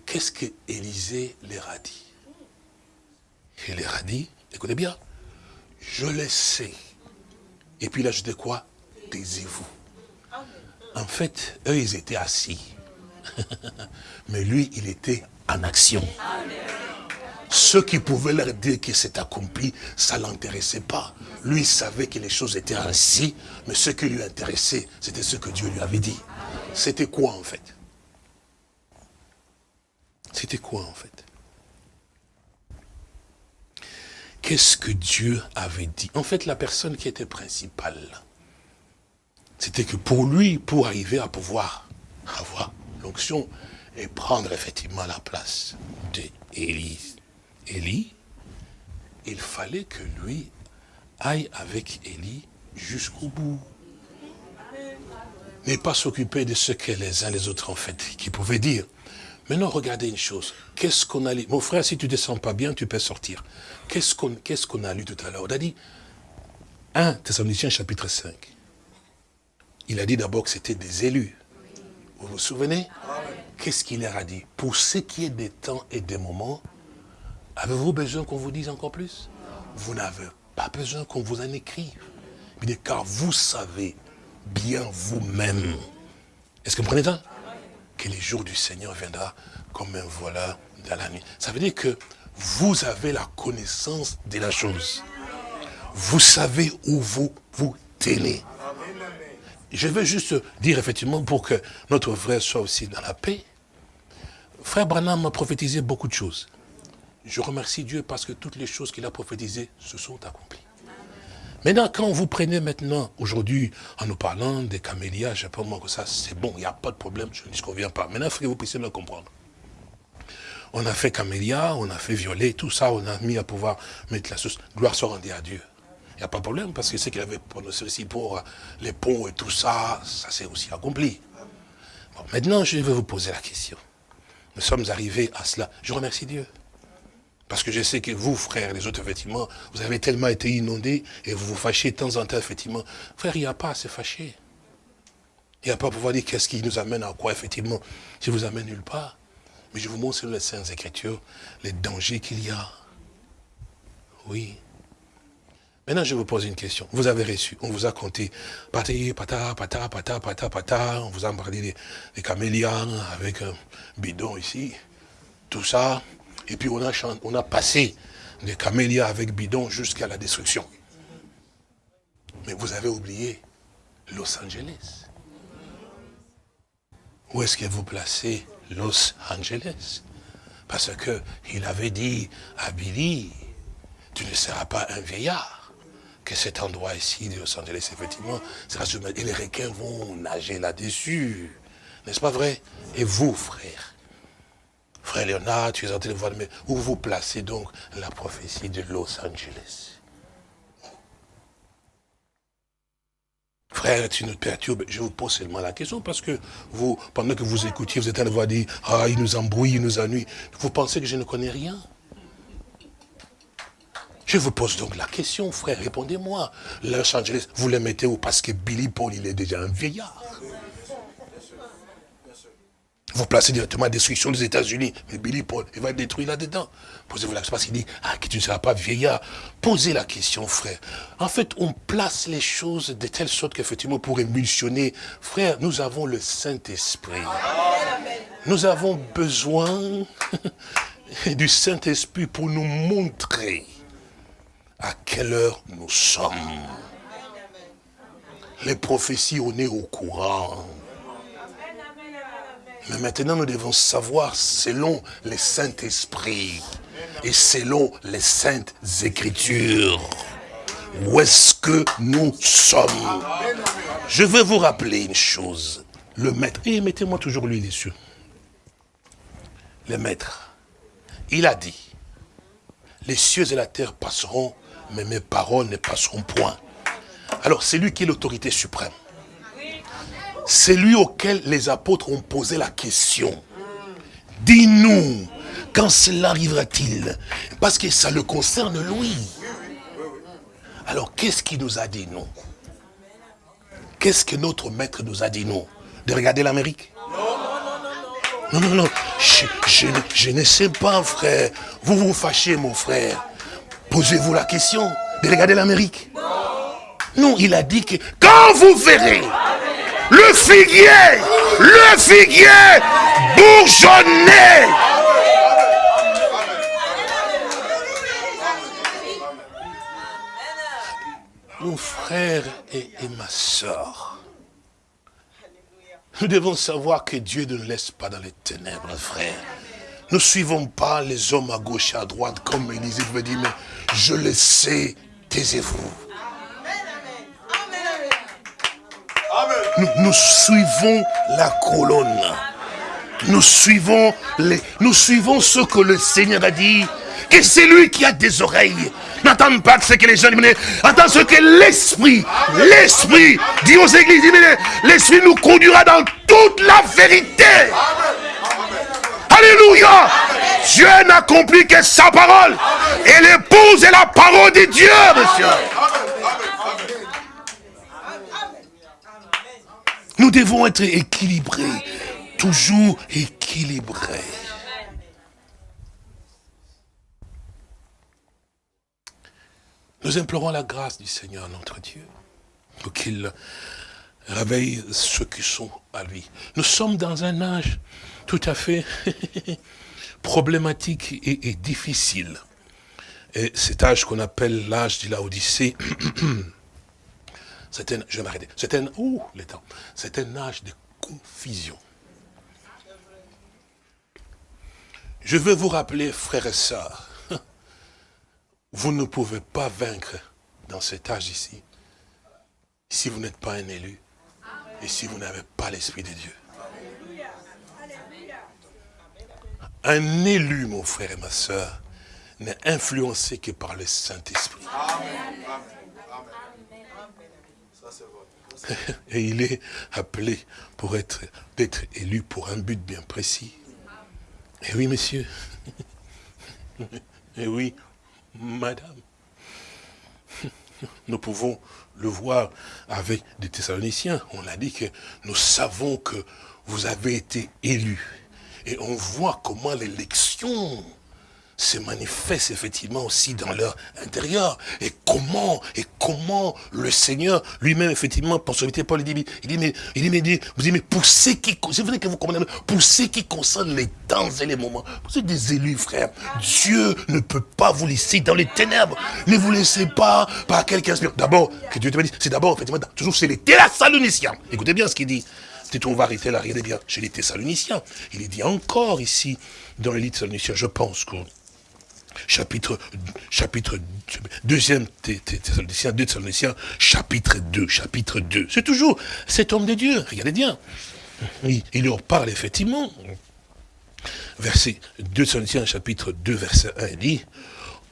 Qu'est-ce que Élisée leur a dit? Il leur a dit, écoutez bien, je le sais. Et puis là, je dis quoi Taisez-vous. En fait, eux, ils étaient assis. [laughs] Mais lui, il était en action. Ceux qui pouvaient leur dire que c'est accompli, ça ne l'intéressait pas. Lui savait que les choses étaient ainsi, mais ce qui lui intéressait, c'était ce que Dieu lui avait dit. C'était quoi en fait? C'était quoi en fait? Qu'est-ce que Dieu avait dit? En fait, la personne qui était principale, c'était que pour lui, pour arriver à pouvoir avoir l'onction et prendre effectivement la place d'Élise, Élie, il fallait que lui aille avec Élie jusqu'au bout. n'est pas s'occuper de ce que les uns les autres ont fait, qui pouvaient dire. Maintenant, regardez une chose. Qu'est-ce qu'on a lu? Mon frère, si tu ne te sens pas bien, tu peux sortir. Qu'est-ce qu'on qu'est-ce qu'on a lu tout à l'heure? On a dit 1 Thessaloniciens chapitre 5. Il a dit d'abord que c'était des élus. Vous vous souvenez? Qu'est-ce qu'il leur a dit? Pour ce qui est des temps et des moments, avez-vous besoin qu'on vous dise encore plus? Vous n'avez pas besoin qu'on vous en écrive. car vous savez bien vous-même. Est-ce que vous comprenez ça? Que les jours du Seigneur viendra comme un voleur dans la nuit. Ça veut dire que vous avez la connaissance de la chose. Vous savez où vous vous tenez. Je veux juste dire effectivement pour que notre frère soit aussi dans la paix. Frère Branham m'a prophétisé beaucoup de choses. Je remercie Dieu parce que toutes les choses qu'il a prophétisées se sont accomplies. Maintenant, quand vous prenez maintenant, aujourd'hui, en nous parlant des camélias, je pas moi que ça, c'est bon, il n'y a pas de problème, je ne disconviens pas. Maintenant, il faut que vous puissiez me comprendre. On a fait camélia, on a fait violet, tout ça, on a mis à pouvoir mettre la sauce. Gloire soit rendue à Dieu. Il n'y a pas de problème, parce que ce qu'il avait prononcé aussi pour les ponts et tout ça, ça s'est aussi accompli. maintenant, je vais vous poser la question. Nous sommes arrivés à cela. Je remercie Dieu. Parce que je sais que vous, frères, les autres, effectivement, vous avez tellement été inondés et vous vous fâchez de temps en temps, effectivement. Frère, il n'y a pas à se fâcher. Il n'y a pas à pouvoir dire qu'est-ce qui nous amène à quoi, effectivement. Je vous amène nulle part. Mais je vous montre sur les Saintes Écritures les dangers qu'il y a. Oui. Maintenant, je vous pose une question. Vous avez reçu, on vous a compté, pata, pata, pata, pata, pata, pata, on vous a parlé des, des camélias avec un bidon ici, tout ça. Et puis on a, passé des camélias avec bidon jusqu'à la destruction. Mais vous avez oublié Los Angeles. Où est-ce que vous placez Los Angeles? Parce que il avait dit à Billy, tu ne seras pas un vieillard. Que cet endroit ici de Los Angeles, effectivement, sera Et les requins vont nager là-dessus. N'est-ce pas vrai? Et vous, frères, Frère Léonard, tu es en train de voir, mais où vous placez donc la prophétie de Los Angeles? Frère, tu nous perturbes. Je vous pose seulement la question parce que vous, pendant que vous écoutiez, vous êtes en train de voir dire, ah, il nous embrouille, il nous ennuie. Vous pensez que je ne connais rien? Je vous pose donc la question, frère, répondez-moi. Los Angeles, vous le mettez où? Parce que Billy Paul, il est déjà un vieillard. Vous placez directement la destruction des États-Unis. Mais Billy Paul, il va être détruit là-dedans. Posez-vous la question, parce qu'il dit, ah, que tu ne seras pas vieillard. Posez la question, frère. En fait, on place les choses de telle sorte qu'effectivement, pour émulsionner, frère, nous avons le Saint-Esprit. Nous avons besoin [laughs] du Saint-Esprit pour nous montrer à quelle heure nous sommes. Les prophéties, on est au courant. Mais maintenant, nous devons savoir, selon les Saint-Esprit et selon les Saintes Écritures, où est-ce que nous sommes. Je vais vous rappeler une chose. Le maître, et mettez-moi toujours lui les cieux. Le maître, il a dit, les cieux et la terre passeront, mais mes paroles ne passeront point. Alors, c'est lui qui est l'autorité suprême. C'est lui auquel les apôtres ont posé la question. Dis-nous, quand cela arrivera-t-il? Parce que ça le concerne lui. Alors, qu'est-ce qu'il nous a dit, nous? Qu'est-ce que notre maître nous a dit, nous? De regarder l'Amérique? Non, non, non, je, je, ne sais pas, frère. Vous vous fâchez, mon frère. Posez-vous la question de regarder l'Amérique. Non, il a dit que quand vous verrez le figuier, le figuier bourgeonné. Mon frère et, ma soeur, nous devons savoir que Dieu ne nous laisse pas dans les ténèbres, frère. Ne suivons pas les hommes à gauche et à droite, comme Élisée veut dire, mais je le sais, taisez-vous. Nous, suivons la colonne. Nous suivons, les, nous suivons ce que le Seigneur a dit. que c'est lui qui a des oreilles. N'entends pas ce que les gens disent, entends ce que l'Esprit, l'Esprit dit aux églises, l'Esprit nous conduira dans toute la vérité. Alléluia. Dieu n'accomplit que sa parole. Et l'épouse est la parole de Dieu, monsieur. Nous devons être équilibrés, toujours équilibrés. Nous implorons la grâce du Seigneur, notre Dieu, pour qu'il réveille ceux qui sont à lui. Nous sommes dans un âge tout à fait [laughs] problématique et, difficile. Et cet âge qu'on appelle l'âge de la Odyssée, [clears throat] c'est un, je vais m'arrêter, un, un âge de confusion. Je veux vous rappeler, frères et sœurs, [laughs] vous ne pouvez pas vaincre dans cet âge ici, si vous n'êtes pas un élu, et si vous n'avez pas l'Esprit de Dieu. Un élu, mon frère et ma soeur, n'est influencé que par le Saint-Esprit. [laughs] Et il est appelé pour être, d'être élu pour un but bien précis. Et oui, monsieur. [laughs] Et oui, madame. Nous pouvons le voir avec des Thessaloniciens. On l'a dit que nous savons que vous avez été élus et on voit comment l'élection se manifeste effectivement aussi dans leur intérieur. Et comment, et comment le Seigneur lui-même, effectivement, pour sauver Paul, il dit, il dit, mais, il dit, vous dites, mais pour ceux qui, que vous comprenez, pour ceux qui concernent les temps et les moments, vous êtes des élus, frère. Dieu ne peut pas vous laisser dans les ténèbres. Ne vous laissez pas par quelqu'un. D'abord, que Dieu te dit, c'est d'abord, effectivement, toujours c'est les Thessaloniciens. Écoutez bien ce qu'il dit. C'est on va arrêter là, regardez bien, chez les Thessaloniciens. Il est dit encore ici, dans les Thessaloniciens, je pense que chapitre, chapitre, deuxième Thessaloniciens, deux Thessaloniciens, chapitre 2, chapitre 2. C'est toujours cet homme de Dieu, regardez bien. Il, il leur parle effectivement. Verset 2 Thessaloniciens, chapitre 2, verset 1, il dit,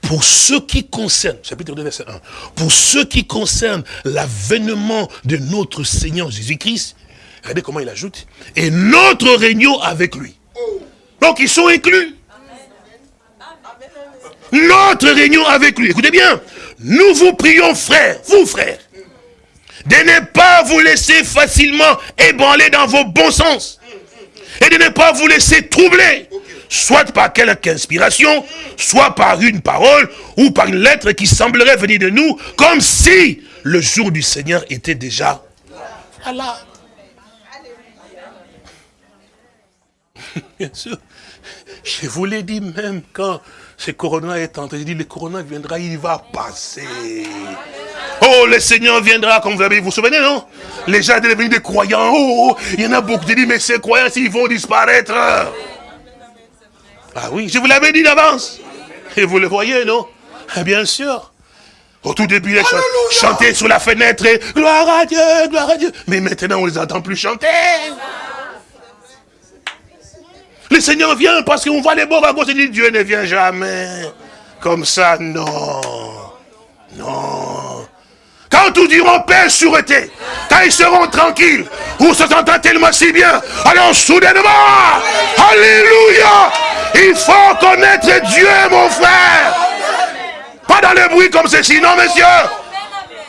pour ce qui concerne, chapitre 2, verset 1, pour ce qui concerne l'avènement de notre Seigneur Jésus-Christ, Regardez comment il ajoute. Et notre réunion avec lui. Donc ils sont inclus. Notre réunion avec lui. Écoutez bien. Nous vous prions, frères, vous frères, de ne pas vous laisser facilement ébranler dans vos bons sens. Et de ne pas vous laisser troubler. Soit par quelque inspiration, soit par une parole, ou par une lettre qui semblerait venir de nous, comme si le jour du Seigneur était déjà là. [laughs] Bien sûr. Je vous l'ai dit même quand ce corona est entré. J'ai dit, le corona viendra, il va passer. Oh, le Seigneur viendra, comme vous avez, vous vous souvenez, non? Les gens sont devenus des croyants. Oh, oh, il y en a beaucoup qui disent, mais ces croyants, ils vont disparaître. Ah oui, je vous l'avais dit d'avance. Et vous le voyez, non? Ah, Bien sûr. Au tout début, ils chantaient sur la fenêtre, gloire à Dieu, gloire à Dieu. Mais maintenant, on ne les entend plus chanter. Le Seigneur vient parce qu'on voit les bons à et dit Dieu ne vient jamais. Comme ça, non. Non. Quand tous diront paix, sûreté, quand ils seront tranquilles, ou se sentent tellement si bien, alors soudainement, Alléluia, il faut connaître Dieu, mon frère. Pas dans le bruit comme ceci, non, monsieur.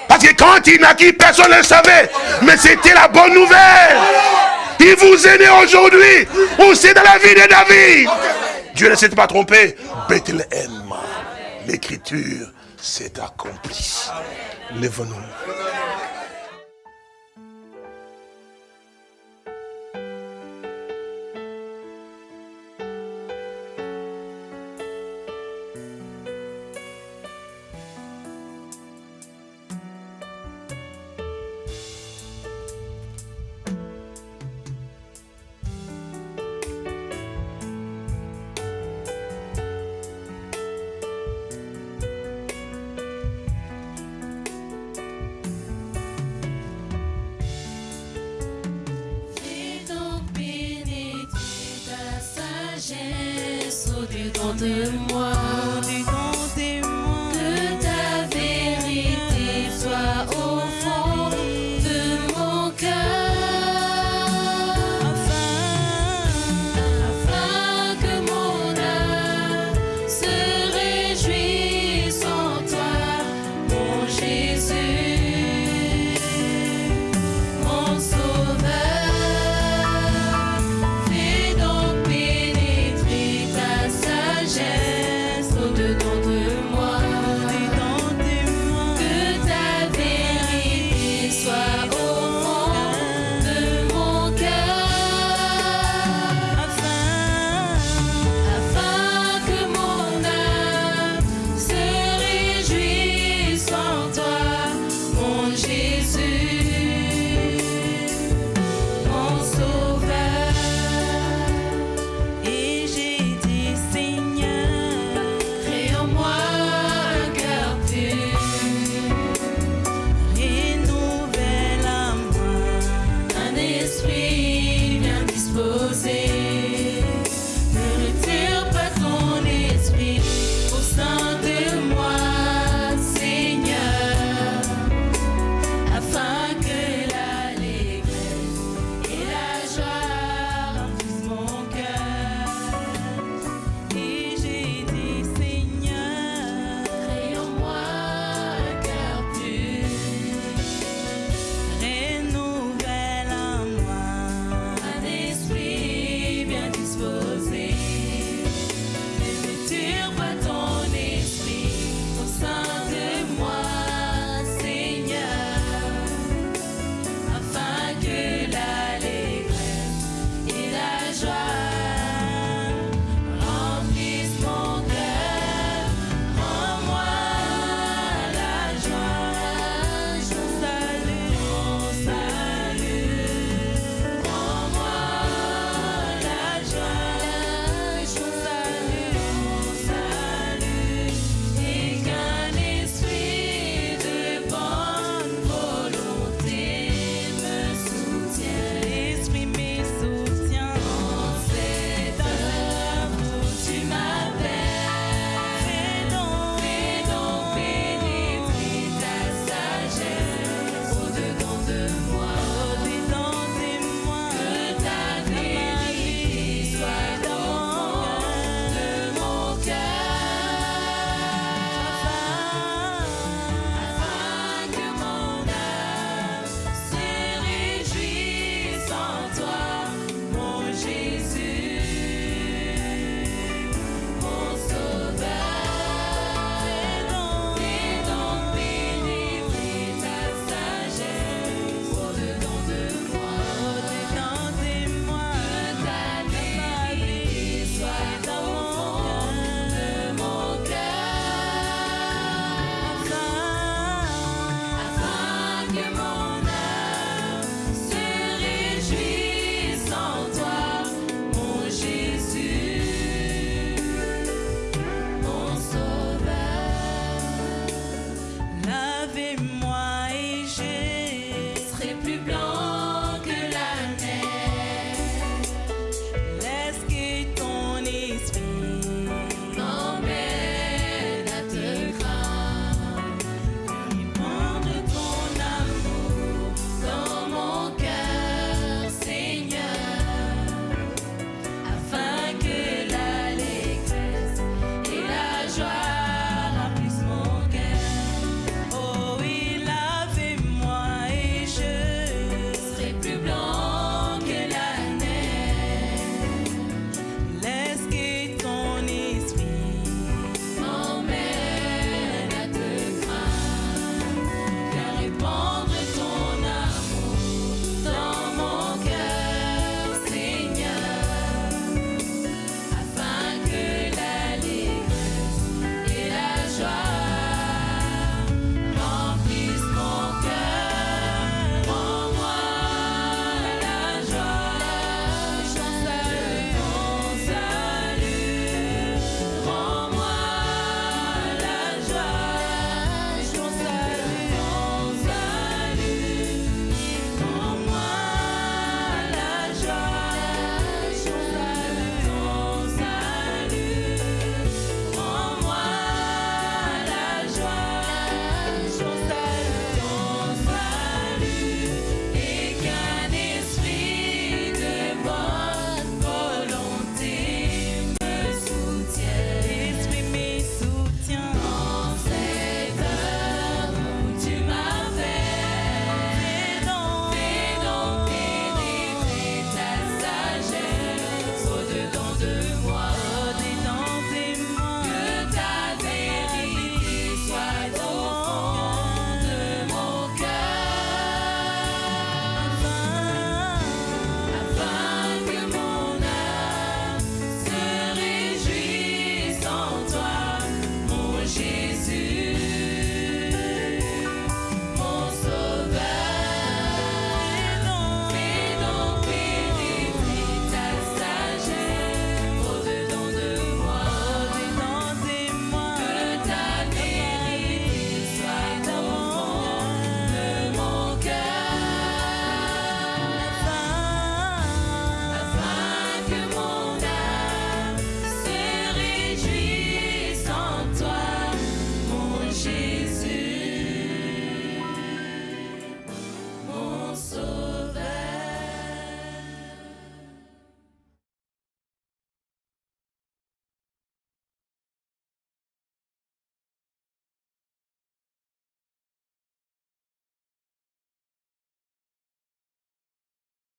Parce que quand il naquit, personne ne le savait. Mais c'était la bonne nouvelle. Il vous est né aujourd'hui. Aussi dans la vie de David. Dieu ne s'est pas trompé. Bethléem. L'écriture s'est accomplie. Lève-nous.